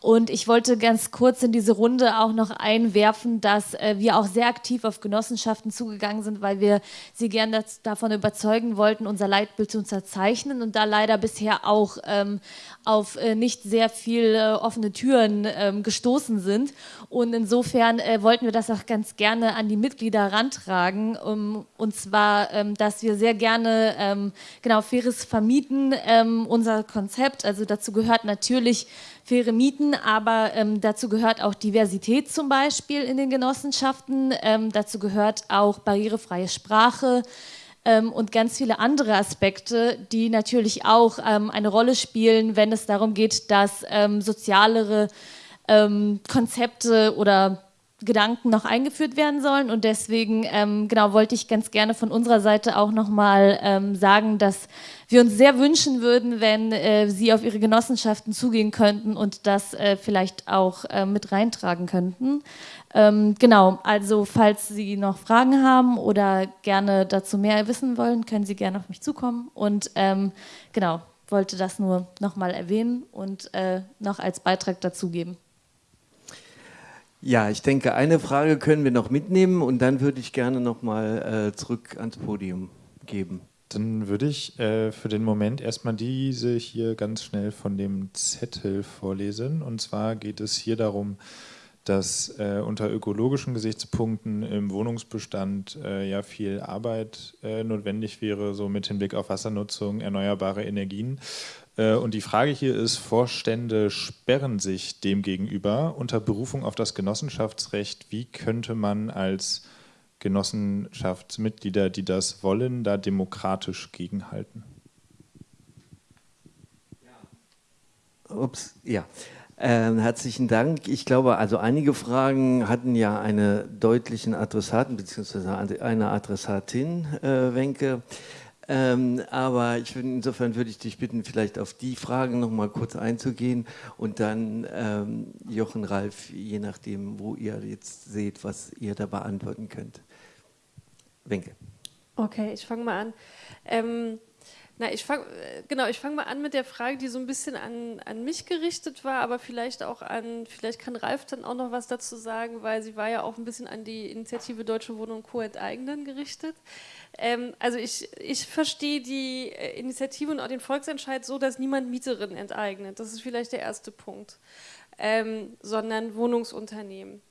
Und ich wollte ganz kurz in diese Runde auch noch einwerfen, dass äh, wir auch sehr aktiv auf Genossenschaften zugegangen sind, weil wir sie gerne davon überzeugen wollten, unser Leitbild zu unterzeichnen und da leider bisher auch ähm, auf äh, nicht sehr viele offene Türen ähm, gestoßen sind. Und insofern äh, wollten wir das auch ganz gerne an die Mitglieder rantragen. Um, und zwar, ähm, dass wir sehr gerne ähm, genau faires Vermieten, ähm, unser Konzept. Also dazu gehört natürlich faire Mieten, aber ähm, dazu gehört auch Diversität zum Beispiel in den Genossenschaften. Ähm, dazu gehört auch barrierefreie Sprache ähm, und ganz viele andere Aspekte, die natürlich auch ähm, eine Rolle spielen, wenn es darum geht, dass ähm, sozialere ähm, Konzepte oder Gedanken noch eingeführt werden sollen und deswegen ähm, genau wollte ich ganz gerne von unserer Seite auch nochmal ähm, sagen, dass wir uns sehr wünschen würden, wenn äh, Sie auf Ihre Genossenschaften zugehen könnten und das äh, vielleicht auch äh, mit reintragen könnten. Ähm, genau, also falls Sie noch Fragen haben oder gerne dazu mehr wissen wollen, können Sie gerne auf mich zukommen und ähm, genau, wollte das nur nochmal erwähnen und äh, noch als Beitrag dazugeben. Ja, ich denke, eine Frage können wir noch mitnehmen und dann würde ich gerne nochmal äh, zurück ans Podium geben. Dann würde ich äh, für den Moment erstmal diese hier ganz schnell von dem Zettel vorlesen. Und zwar geht es hier darum, dass äh, unter ökologischen Gesichtspunkten im Wohnungsbestand äh, ja viel Arbeit äh, notwendig wäre, so mit Hinblick auf Wassernutzung, erneuerbare Energien. Äh, und die Frage hier ist, Vorstände sperren sich dem gegenüber unter Berufung auf das Genossenschaftsrecht. Wie könnte man als Genossenschaftsmitglieder, die das wollen, da demokratisch gegenhalten? Ups, ja. Ähm, herzlichen Dank. Ich glaube, also einige Fragen hatten ja einen deutlichen Adressaten bzw. eine Adressatin, äh, Wenke. Ähm, aber ich insofern würde ich dich bitten, vielleicht auf die Fragen noch mal kurz einzugehen und dann ähm, Jochen, Ralf, je nachdem, wo ihr jetzt seht, was ihr da beantworten könnt. Wenke. Okay, ich fange mal an. Ähm, Na, ich fange genau, ich fange mal an mit der Frage, die so ein bisschen an, an mich gerichtet war, aber vielleicht auch an, vielleicht kann Ralf dann auch noch was dazu sagen, weil sie war ja auch ein bisschen an die Initiative Deutsche Wohnung Co. enteignen gerichtet. Ähm, also ich, ich verstehe die äh, Initiative und auch den Volksentscheid so, dass niemand Mieterinnen enteignet. Das ist vielleicht der erste Punkt. Ähm, sondern Wohnungsunternehmen.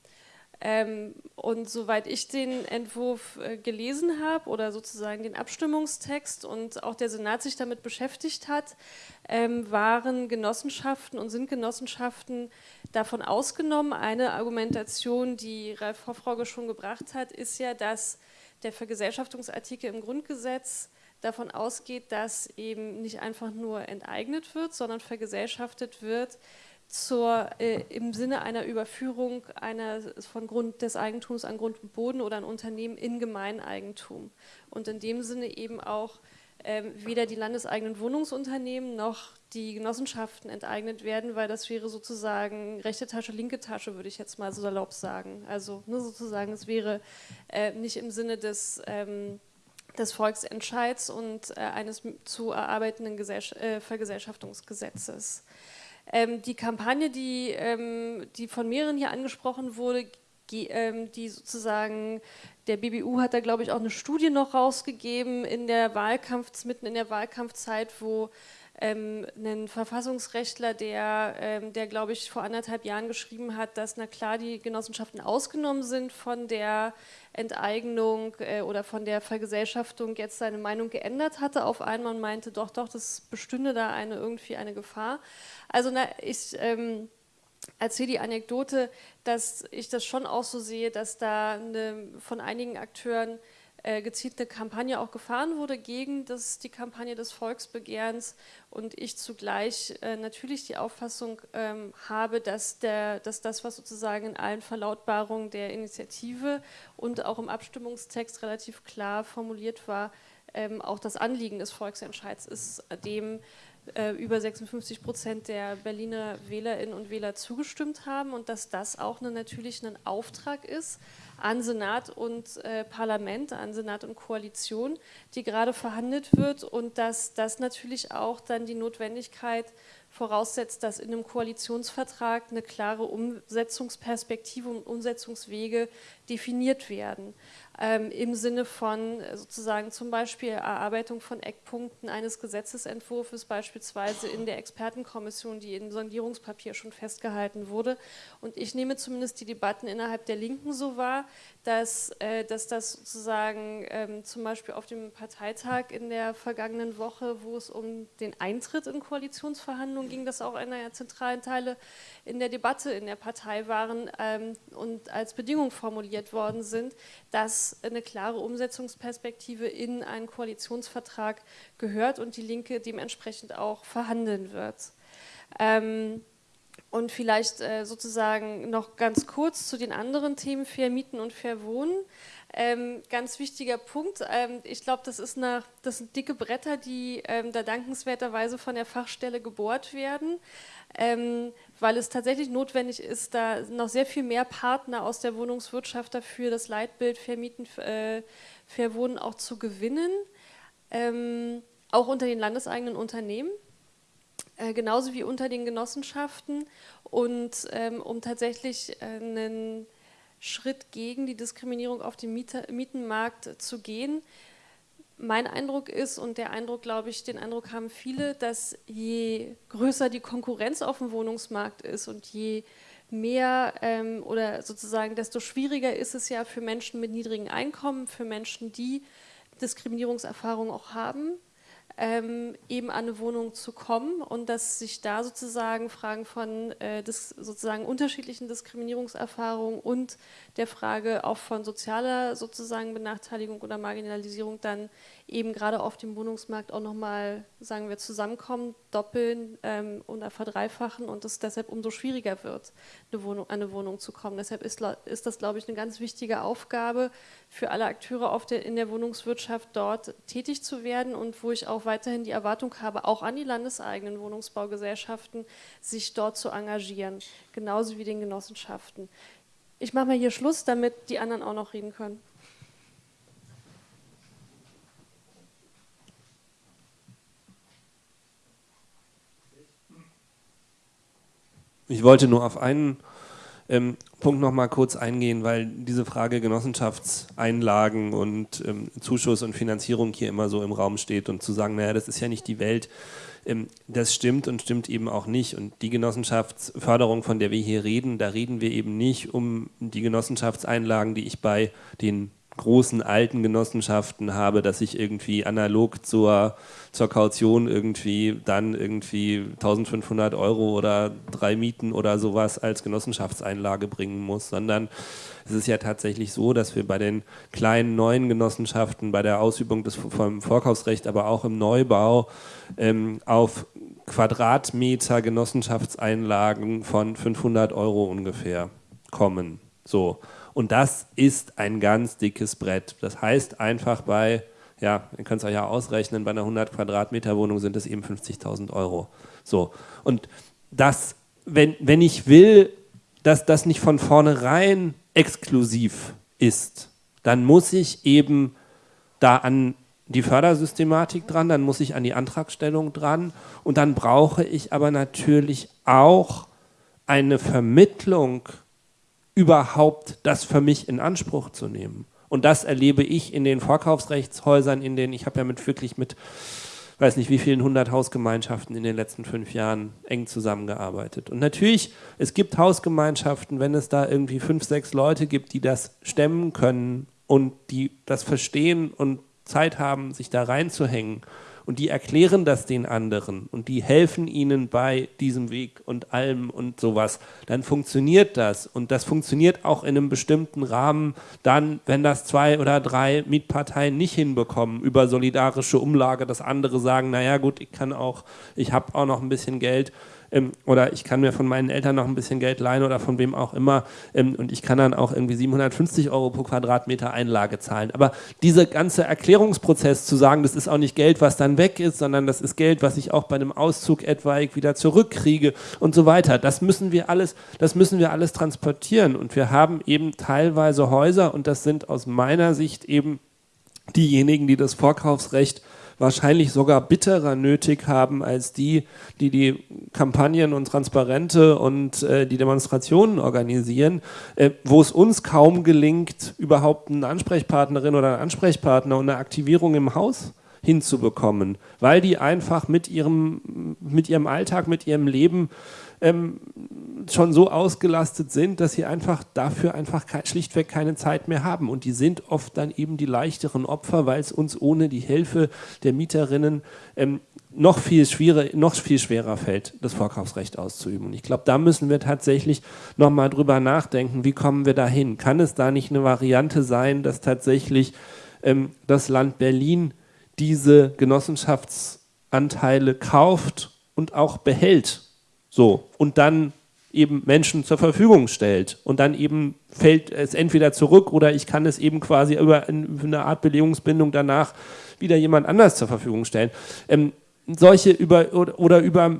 Ähm, und soweit ich den Entwurf äh, gelesen habe oder sozusagen den Abstimmungstext und auch der Senat sich damit beschäftigt hat, ähm, waren Genossenschaften und sind Genossenschaften davon ausgenommen. Eine Argumentation, die Ralf Hoffrauge schon gebracht hat, ist ja, dass der Vergesellschaftungsartikel im Grundgesetz davon ausgeht, dass eben nicht einfach nur enteignet wird, sondern vergesellschaftet wird zur, äh, im Sinne einer Überführung einer, von Grund des Eigentums an Grund und Boden oder ein Unternehmen in Gemeineigentum. Und in dem Sinne eben auch äh, weder die landeseigenen Wohnungsunternehmen noch die Genossenschaften enteignet werden, weil das wäre sozusagen rechte Tasche, linke Tasche, würde ich jetzt mal so salopp sagen. Also ne, sozusagen, es wäre äh, nicht im Sinne des ähm, des Volksentscheids und äh, eines zu erarbeitenden Gesell äh, Vergesellschaftungsgesetzes. Ähm, die Kampagne, die, ähm, die von mehreren hier angesprochen wurde, ähm, die sozusagen, der BBU hat da glaube ich auch eine Studie noch rausgegeben in der Wahlkampf, mitten in der Wahlkampfzeit, wo ähm, ein Verfassungsrechtler, der, ähm, der glaube ich vor anderthalb Jahren geschrieben hat, dass na klar die Genossenschaften ausgenommen sind von der Enteignung äh, oder von der Vergesellschaftung, jetzt seine Meinung geändert hatte auf einmal und meinte, doch, doch, das bestünde da eine, irgendwie eine Gefahr. Also na, ich ähm, erzähle die Anekdote, dass ich das schon auch so sehe, dass da eine, von einigen Akteuren äh, gezielt eine Kampagne auch gefahren wurde gegen das, die Kampagne des Volksbegehrens. Und ich zugleich äh, natürlich die Auffassung ähm, habe, dass, der, dass das, was sozusagen in allen Verlautbarungen der Initiative und auch im Abstimmungstext relativ klar formuliert war, ähm, auch das Anliegen des Volksentscheids ist, dem äh, über 56 Prozent der Berliner Wählerinnen und Wähler zugestimmt haben und dass das auch eine, natürlich ein Auftrag ist an Senat und äh, Parlament, an Senat und Koalition, die gerade verhandelt wird und dass das natürlich auch dann die Notwendigkeit voraussetzt, dass in einem Koalitionsvertrag eine klare Umsetzungsperspektive und Umsetzungswege definiert werden ähm, im Sinne von äh, sozusagen zum Beispiel Erarbeitung von Eckpunkten eines Gesetzesentwurfs, beispielsweise in der Expertenkommission, die im Sondierungspapier schon festgehalten wurde. Und ich nehme zumindest die Debatten innerhalb der Linken so wahr, dass, äh, dass das sozusagen ähm, zum Beispiel auf dem Parteitag in der vergangenen Woche, wo es um den Eintritt in Koalitionsverhandlungen ging, das auch einer der zentralen Teile in der Debatte in der Partei waren ähm, und als Bedingung formuliert worden sind, dass eine klare Umsetzungsperspektive in einen Koalitionsvertrag gehört und die Linke dementsprechend auch verhandeln wird. Ähm, und vielleicht äh, sozusagen noch ganz kurz zu den anderen Themen Fair Mieten und Fair Wohnen. Ähm, ganz wichtiger Punkt. Ähm, ich glaube, das, das sind dicke Bretter, die ähm, da dankenswerterweise von der Fachstelle gebohrt werden ähm, weil es tatsächlich notwendig ist, da noch sehr viel mehr Partner aus der Wohnungswirtschaft dafür, das Leitbild Vermieten, äh, Verwohnen auch zu gewinnen, ähm, auch unter den landeseigenen Unternehmen. Äh, genauso wie unter den Genossenschaften und ähm, um tatsächlich äh, einen Schritt gegen die Diskriminierung auf dem Mieter, Mietenmarkt zu gehen, mein Eindruck ist und der Eindruck, glaube ich, den Eindruck haben viele, dass je größer die Konkurrenz auf dem Wohnungsmarkt ist und je mehr ähm, oder sozusagen desto schwieriger ist es ja für Menschen mit niedrigen Einkommen, für Menschen, die Diskriminierungserfahrung auch haben, ähm, eben an eine Wohnung zu kommen und dass sich da sozusagen Fragen von äh, dis, sozusagen unterschiedlichen Diskriminierungserfahrungen und der Frage auch von sozialer sozusagen Benachteiligung oder Marginalisierung dann eben gerade auf dem Wohnungsmarkt auch nochmal, sagen wir, zusammenkommen, doppeln ähm, oder verdreifachen und es deshalb umso schwieriger wird, eine Wohnung, eine Wohnung zu kommen. Deshalb ist, ist das, glaube ich, eine ganz wichtige Aufgabe für alle Akteure auf der, in der Wohnungswirtschaft dort tätig zu werden und wo ich auch weiterhin die Erwartung habe, auch an die landeseigenen Wohnungsbaugesellschaften, sich dort zu engagieren, genauso wie den Genossenschaften. Ich mache mal hier Schluss, damit die anderen auch noch reden können. Ich wollte nur auf einen ähm, Punkt noch mal kurz eingehen, weil diese Frage Genossenschaftseinlagen und ähm, Zuschuss und Finanzierung hier immer so im Raum steht und zu sagen, naja, das ist ja nicht die Welt, ähm, das stimmt und stimmt eben auch nicht. Und die Genossenschaftsförderung, von der wir hier reden, da reden wir eben nicht um die Genossenschaftseinlagen, die ich bei den großen alten Genossenschaften habe, dass ich irgendwie analog zur, zur Kaution irgendwie dann irgendwie 1500 Euro oder drei Mieten oder sowas als Genossenschaftseinlage bringen muss, sondern es ist ja tatsächlich so, dass wir bei den kleinen neuen Genossenschaften, bei der Ausübung des vom Vorkaufsrecht, aber auch im Neubau ähm, auf Quadratmeter Genossenschaftseinlagen von 500 Euro ungefähr kommen. So. Und das ist ein ganz dickes Brett. Das heißt einfach bei, ja, ihr könnt es euch ja ausrechnen, bei einer 100 Quadratmeter Wohnung sind es eben 50.000 Euro. So. Und das, wenn, wenn ich will, dass das nicht von vornherein exklusiv ist, dann muss ich eben da an die Fördersystematik dran, dann muss ich an die Antragstellung dran und dann brauche ich aber natürlich auch eine Vermittlung überhaupt das für mich in Anspruch zu nehmen. Und das erlebe ich in den Vorkaufsrechtshäusern, in denen ich habe ja mit wirklich mit, weiß nicht wie vielen hundert Hausgemeinschaften in den letzten fünf Jahren eng zusammengearbeitet. Und natürlich, es gibt Hausgemeinschaften, wenn es da irgendwie fünf, sechs Leute gibt, die das stemmen können und die das verstehen und Zeit haben, sich da reinzuhängen und die erklären das den anderen. Und die helfen ihnen bei diesem Weg und allem und sowas, dann funktioniert das. Und das funktioniert auch in einem bestimmten Rahmen dann, wenn das zwei oder drei Mietparteien nicht hinbekommen über solidarische Umlage, dass andere sagen, naja gut, ich kann auch, ich habe auch noch ein bisschen Geld ähm, oder ich kann mir von meinen Eltern noch ein bisschen Geld leihen oder von wem auch immer ähm, und ich kann dann auch irgendwie 750 Euro pro Quadratmeter Einlage zahlen. Aber dieser ganze Erklärungsprozess zu sagen, das ist auch nicht Geld, was dann weg ist, sondern das ist Geld, was ich auch bei einem Auszug etwaig wieder zurückkriege und so weiter. Das müssen wir alles, das müssen wir alles transportieren und wir haben eben teilweise Häuser und das sind aus meiner Sicht eben diejenigen, die das Vorkaufsrecht wahrscheinlich sogar bitterer nötig haben als die, die die Kampagnen und Transparente und äh, die Demonstrationen organisieren, äh, wo es uns kaum gelingt, überhaupt eine Ansprechpartnerin oder einen Ansprechpartner und eine Aktivierung im Haus hinzubekommen, weil die einfach mit ihrem, mit ihrem Alltag, mit ihrem Leben ähm, schon so ausgelastet sind, dass sie einfach dafür einfach schlichtweg keine Zeit mehr haben. Und die sind oft dann eben die leichteren Opfer, weil es uns ohne die Hilfe der Mieterinnen ähm, noch, viel schwieriger, noch viel schwerer fällt, das Vorkaufsrecht auszuüben. Und ich glaube, da müssen wir tatsächlich nochmal drüber nachdenken, wie kommen wir dahin? Kann es da nicht eine Variante sein, dass tatsächlich ähm, das Land Berlin diese Genossenschaftsanteile kauft und auch behält? So, und dann eben Menschen zur Verfügung stellt. Und dann eben fällt es entweder zurück oder ich kann es eben quasi über eine Art Belegungsbindung danach wieder jemand anders zur Verfügung stellen. Ähm, solche über oder, über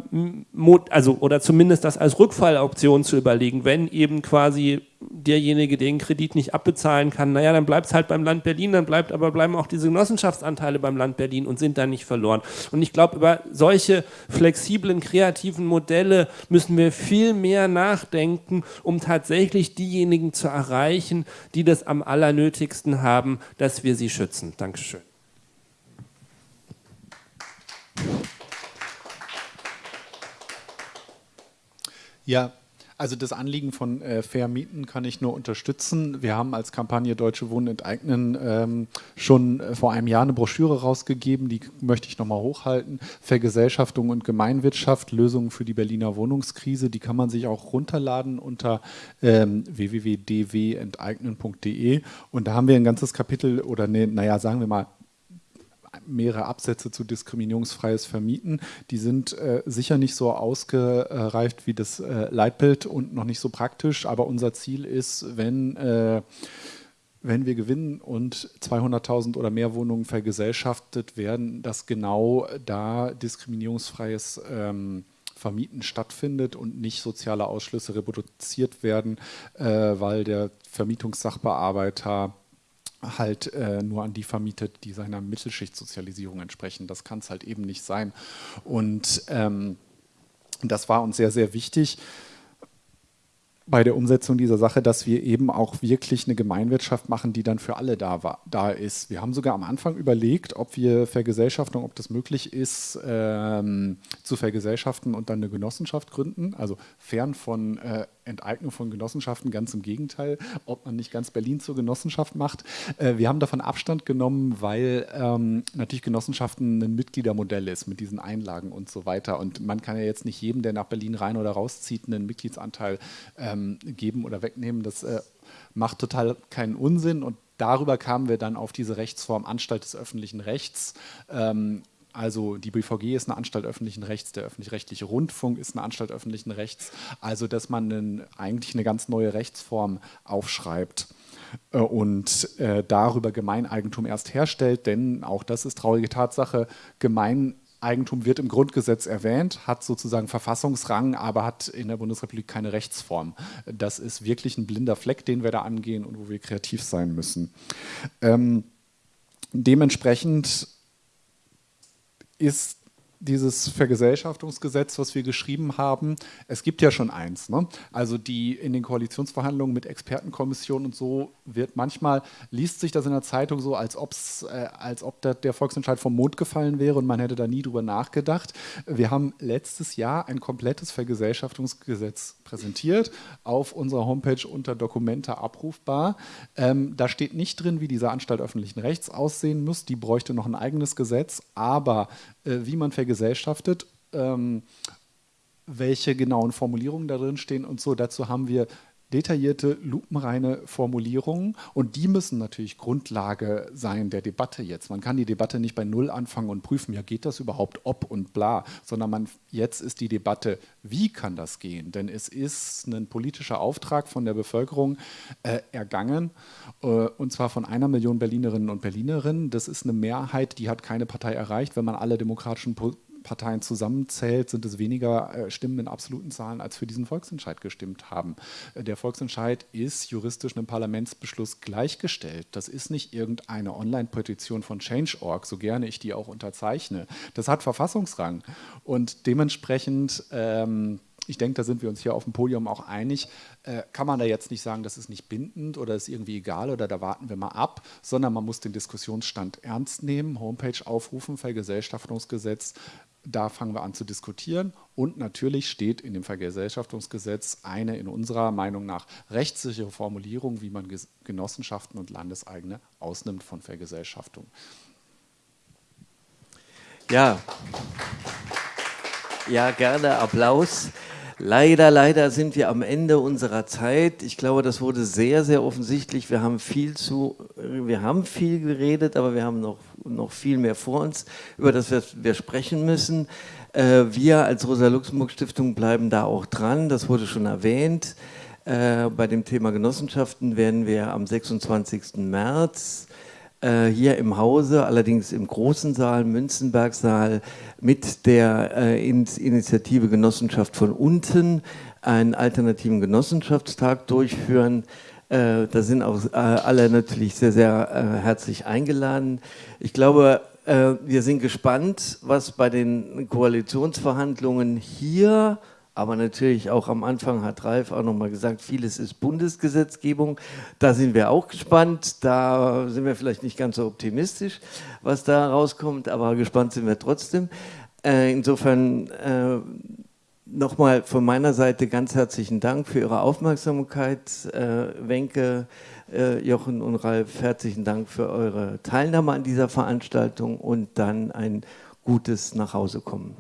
also oder zumindest das als Rückfalloption zu überlegen, wenn eben quasi derjenige den Kredit nicht abbezahlen kann, naja, dann bleibt es halt beim Land Berlin, dann bleibt aber bleiben auch diese Genossenschaftsanteile beim Land Berlin und sind dann nicht verloren. Und ich glaube, über solche flexiblen, kreativen Modelle müssen wir viel mehr nachdenken, um tatsächlich diejenigen zu erreichen, die das am allernötigsten haben, dass wir sie schützen. Dankeschön. Ja, also das Anliegen von äh, Fair Mieten kann ich nur unterstützen. Wir haben als Kampagne Deutsche Wohnen enteignen ähm, schon äh, vor einem Jahr eine Broschüre rausgegeben, die möchte ich nochmal hochhalten. Vergesellschaftung und Gemeinwirtschaft, Lösungen für die Berliner Wohnungskrise. Die kann man sich auch runterladen unter ähm, www.dwenteignen.de und da haben wir ein ganzes Kapitel oder ne, naja, sagen wir mal mehrere Absätze zu diskriminierungsfreies Vermieten. Die sind äh, sicher nicht so ausgereift wie das äh, Leitbild und noch nicht so praktisch, aber unser Ziel ist, wenn, äh, wenn wir gewinnen und 200.000 oder mehr Wohnungen vergesellschaftet werden, dass genau da diskriminierungsfreies ähm, Vermieten stattfindet und nicht soziale Ausschlüsse reproduziert werden, äh, weil der Vermietungssachbearbeiter halt äh, nur an die vermietet, die seiner Mittelschichtsozialisierung entsprechen. Das kann es halt eben nicht sein. Und ähm, das war uns sehr, sehr wichtig. bei der Umsetzung dieser Sache, dass wir eben auch wirklich eine Gemeinwirtschaft machen, die dann für alle da, war, da ist. Wir haben sogar am Anfang überlegt, ob wir Vergesellschaftung, ob das möglich ist, ähm, zu vergesellschaften und dann eine Genossenschaft gründen. Also fern von äh, Enteignung von Genossenschaften, ganz im Gegenteil, ob man nicht ganz Berlin zur Genossenschaft macht. Äh, wir haben davon Abstand genommen, weil ähm, natürlich Genossenschaften ein Mitgliedermodell ist mit diesen Einlagen und so weiter. Und man kann ja jetzt nicht jedem, der nach Berlin rein oder rauszieht, einen Mitgliedsanteil ähm, geben oder wegnehmen. Das äh, macht total keinen Unsinn und darüber kamen wir dann auf diese Rechtsform Anstalt des öffentlichen Rechts. Ähm, also die BVG ist eine Anstalt öffentlichen Rechts, der öffentlich-rechtliche Rundfunk ist eine Anstalt öffentlichen Rechts. Also dass man einen, eigentlich eine ganz neue Rechtsform aufschreibt äh, und äh, darüber Gemeineigentum erst herstellt, denn auch das ist traurige Tatsache, Gemeineigentum wird im Grundgesetz erwähnt, hat sozusagen Verfassungsrang, aber hat in der Bundesrepublik keine Rechtsform. Das ist wirklich ein blinder Fleck, den wir da angehen und wo wir kreativ sein müssen. Ähm, dementsprechend ist dieses Vergesellschaftungsgesetz, was wir geschrieben haben, es gibt ja schon eins. Ne? Also die in den Koalitionsverhandlungen mit Expertenkommissionen und so wird manchmal, liest sich das in der Zeitung so, als, ob's, äh, als ob der, der, Volksentscheid vom Mond gefallen wäre und man hätte da nie drüber nachgedacht. Wir haben letztes Jahr ein komplettes Vergesellschaftungsgesetz präsentiert, auf unserer Homepage unter Dokumente abrufbar. Ähm, da steht nicht drin, wie diese Anstalt öffentlichen Rechts aussehen muss. Die bräuchte noch ein eigenes Gesetz, aber wie man vergesellschaftet, ähm, welche genauen Formulierungen da drin stehen und so. Dazu haben wir detaillierte, lupenreine Formulierungen und die müssen natürlich Grundlage sein der Debatte jetzt. Man kann die Debatte nicht bei Null anfangen und prüfen, ja geht das überhaupt, ob und bla, sondern man, jetzt ist die Debatte, wie kann das gehen? Denn es ist ein politischer Auftrag von der Bevölkerung äh, ergangen äh, und zwar von einer Million Berlinerinnen und Berlinerinnen. Das ist eine Mehrheit, die hat keine Partei erreicht. Wenn man alle demokratischen po Parteien zusammenzählt, sind es weniger äh, Stimmen in absoluten Zahlen, als für diesen Volksentscheid gestimmt haben. Äh, der Volksentscheid ist juristisch einem Parlamentsbeschluss gleichgestellt. Das ist nicht irgendeine Online-Petition von Change.org, so gerne ich die auch unterzeichne. Das hat Verfassungsrang und dementsprechend ähm, ich denke, da sind wir uns hier auf dem Podium auch einig, äh, kann man da jetzt nicht sagen, das ist nicht bindend oder ist irgendwie egal oder da warten wir mal ab, sondern man muss den Diskussionsstand ernst nehmen, Homepage aufrufen, Vergesellschaftungsgesetz, da fangen wir an zu diskutieren und natürlich steht in dem Vergesellschaftungsgesetz eine in unserer Meinung nach rechtssichere Formulierung, wie man Genossenschaften und Landeseigene ausnimmt von Vergesellschaftung. Ja, ja gerne Applaus. Leider, leider sind wir am Ende unserer Zeit. Ich glaube, das wurde sehr, sehr offensichtlich. Wir haben viel zu, wir haben viel geredet, aber wir haben noch, noch viel mehr vor uns, über das wir, wir sprechen müssen. Äh, wir als Rosa-Luxemburg-Stiftung bleiben da auch dran. Das wurde schon erwähnt. Äh, bei dem Thema Genossenschaften werden wir am 26. März hier im Hause, allerdings im großen Saal, Münzenbergsaal, mit der äh, Initiative Genossenschaft von unten einen alternativen Genossenschaftstag durchführen. Äh, da sind auch äh, alle natürlich sehr, sehr äh, herzlich eingeladen. Ich glaube, äh, wir sind gespannt, was bei den Koalitionsverhandlungen hier aber natürlich auch am Anfang hat Ralf auch nochmal gesagt, vieles ist Bundesgesetzgebung. Da sind wir auch gespannt. Da sind wir vielleicht nicht ganz so optimistisch, was da rauskommt, aber gespannt sind wir trotzdem. Äh, insofern äh, nochmal von meiner Seite ganz herzlichen Dank für Ihre Aufmerksamkeit. Äh, Wenke, äh, Jochen und Ralf, herzlichen Dank für eure Teilnahme an dieser Veranstaltung und dann ein gutes Nachhausekommen.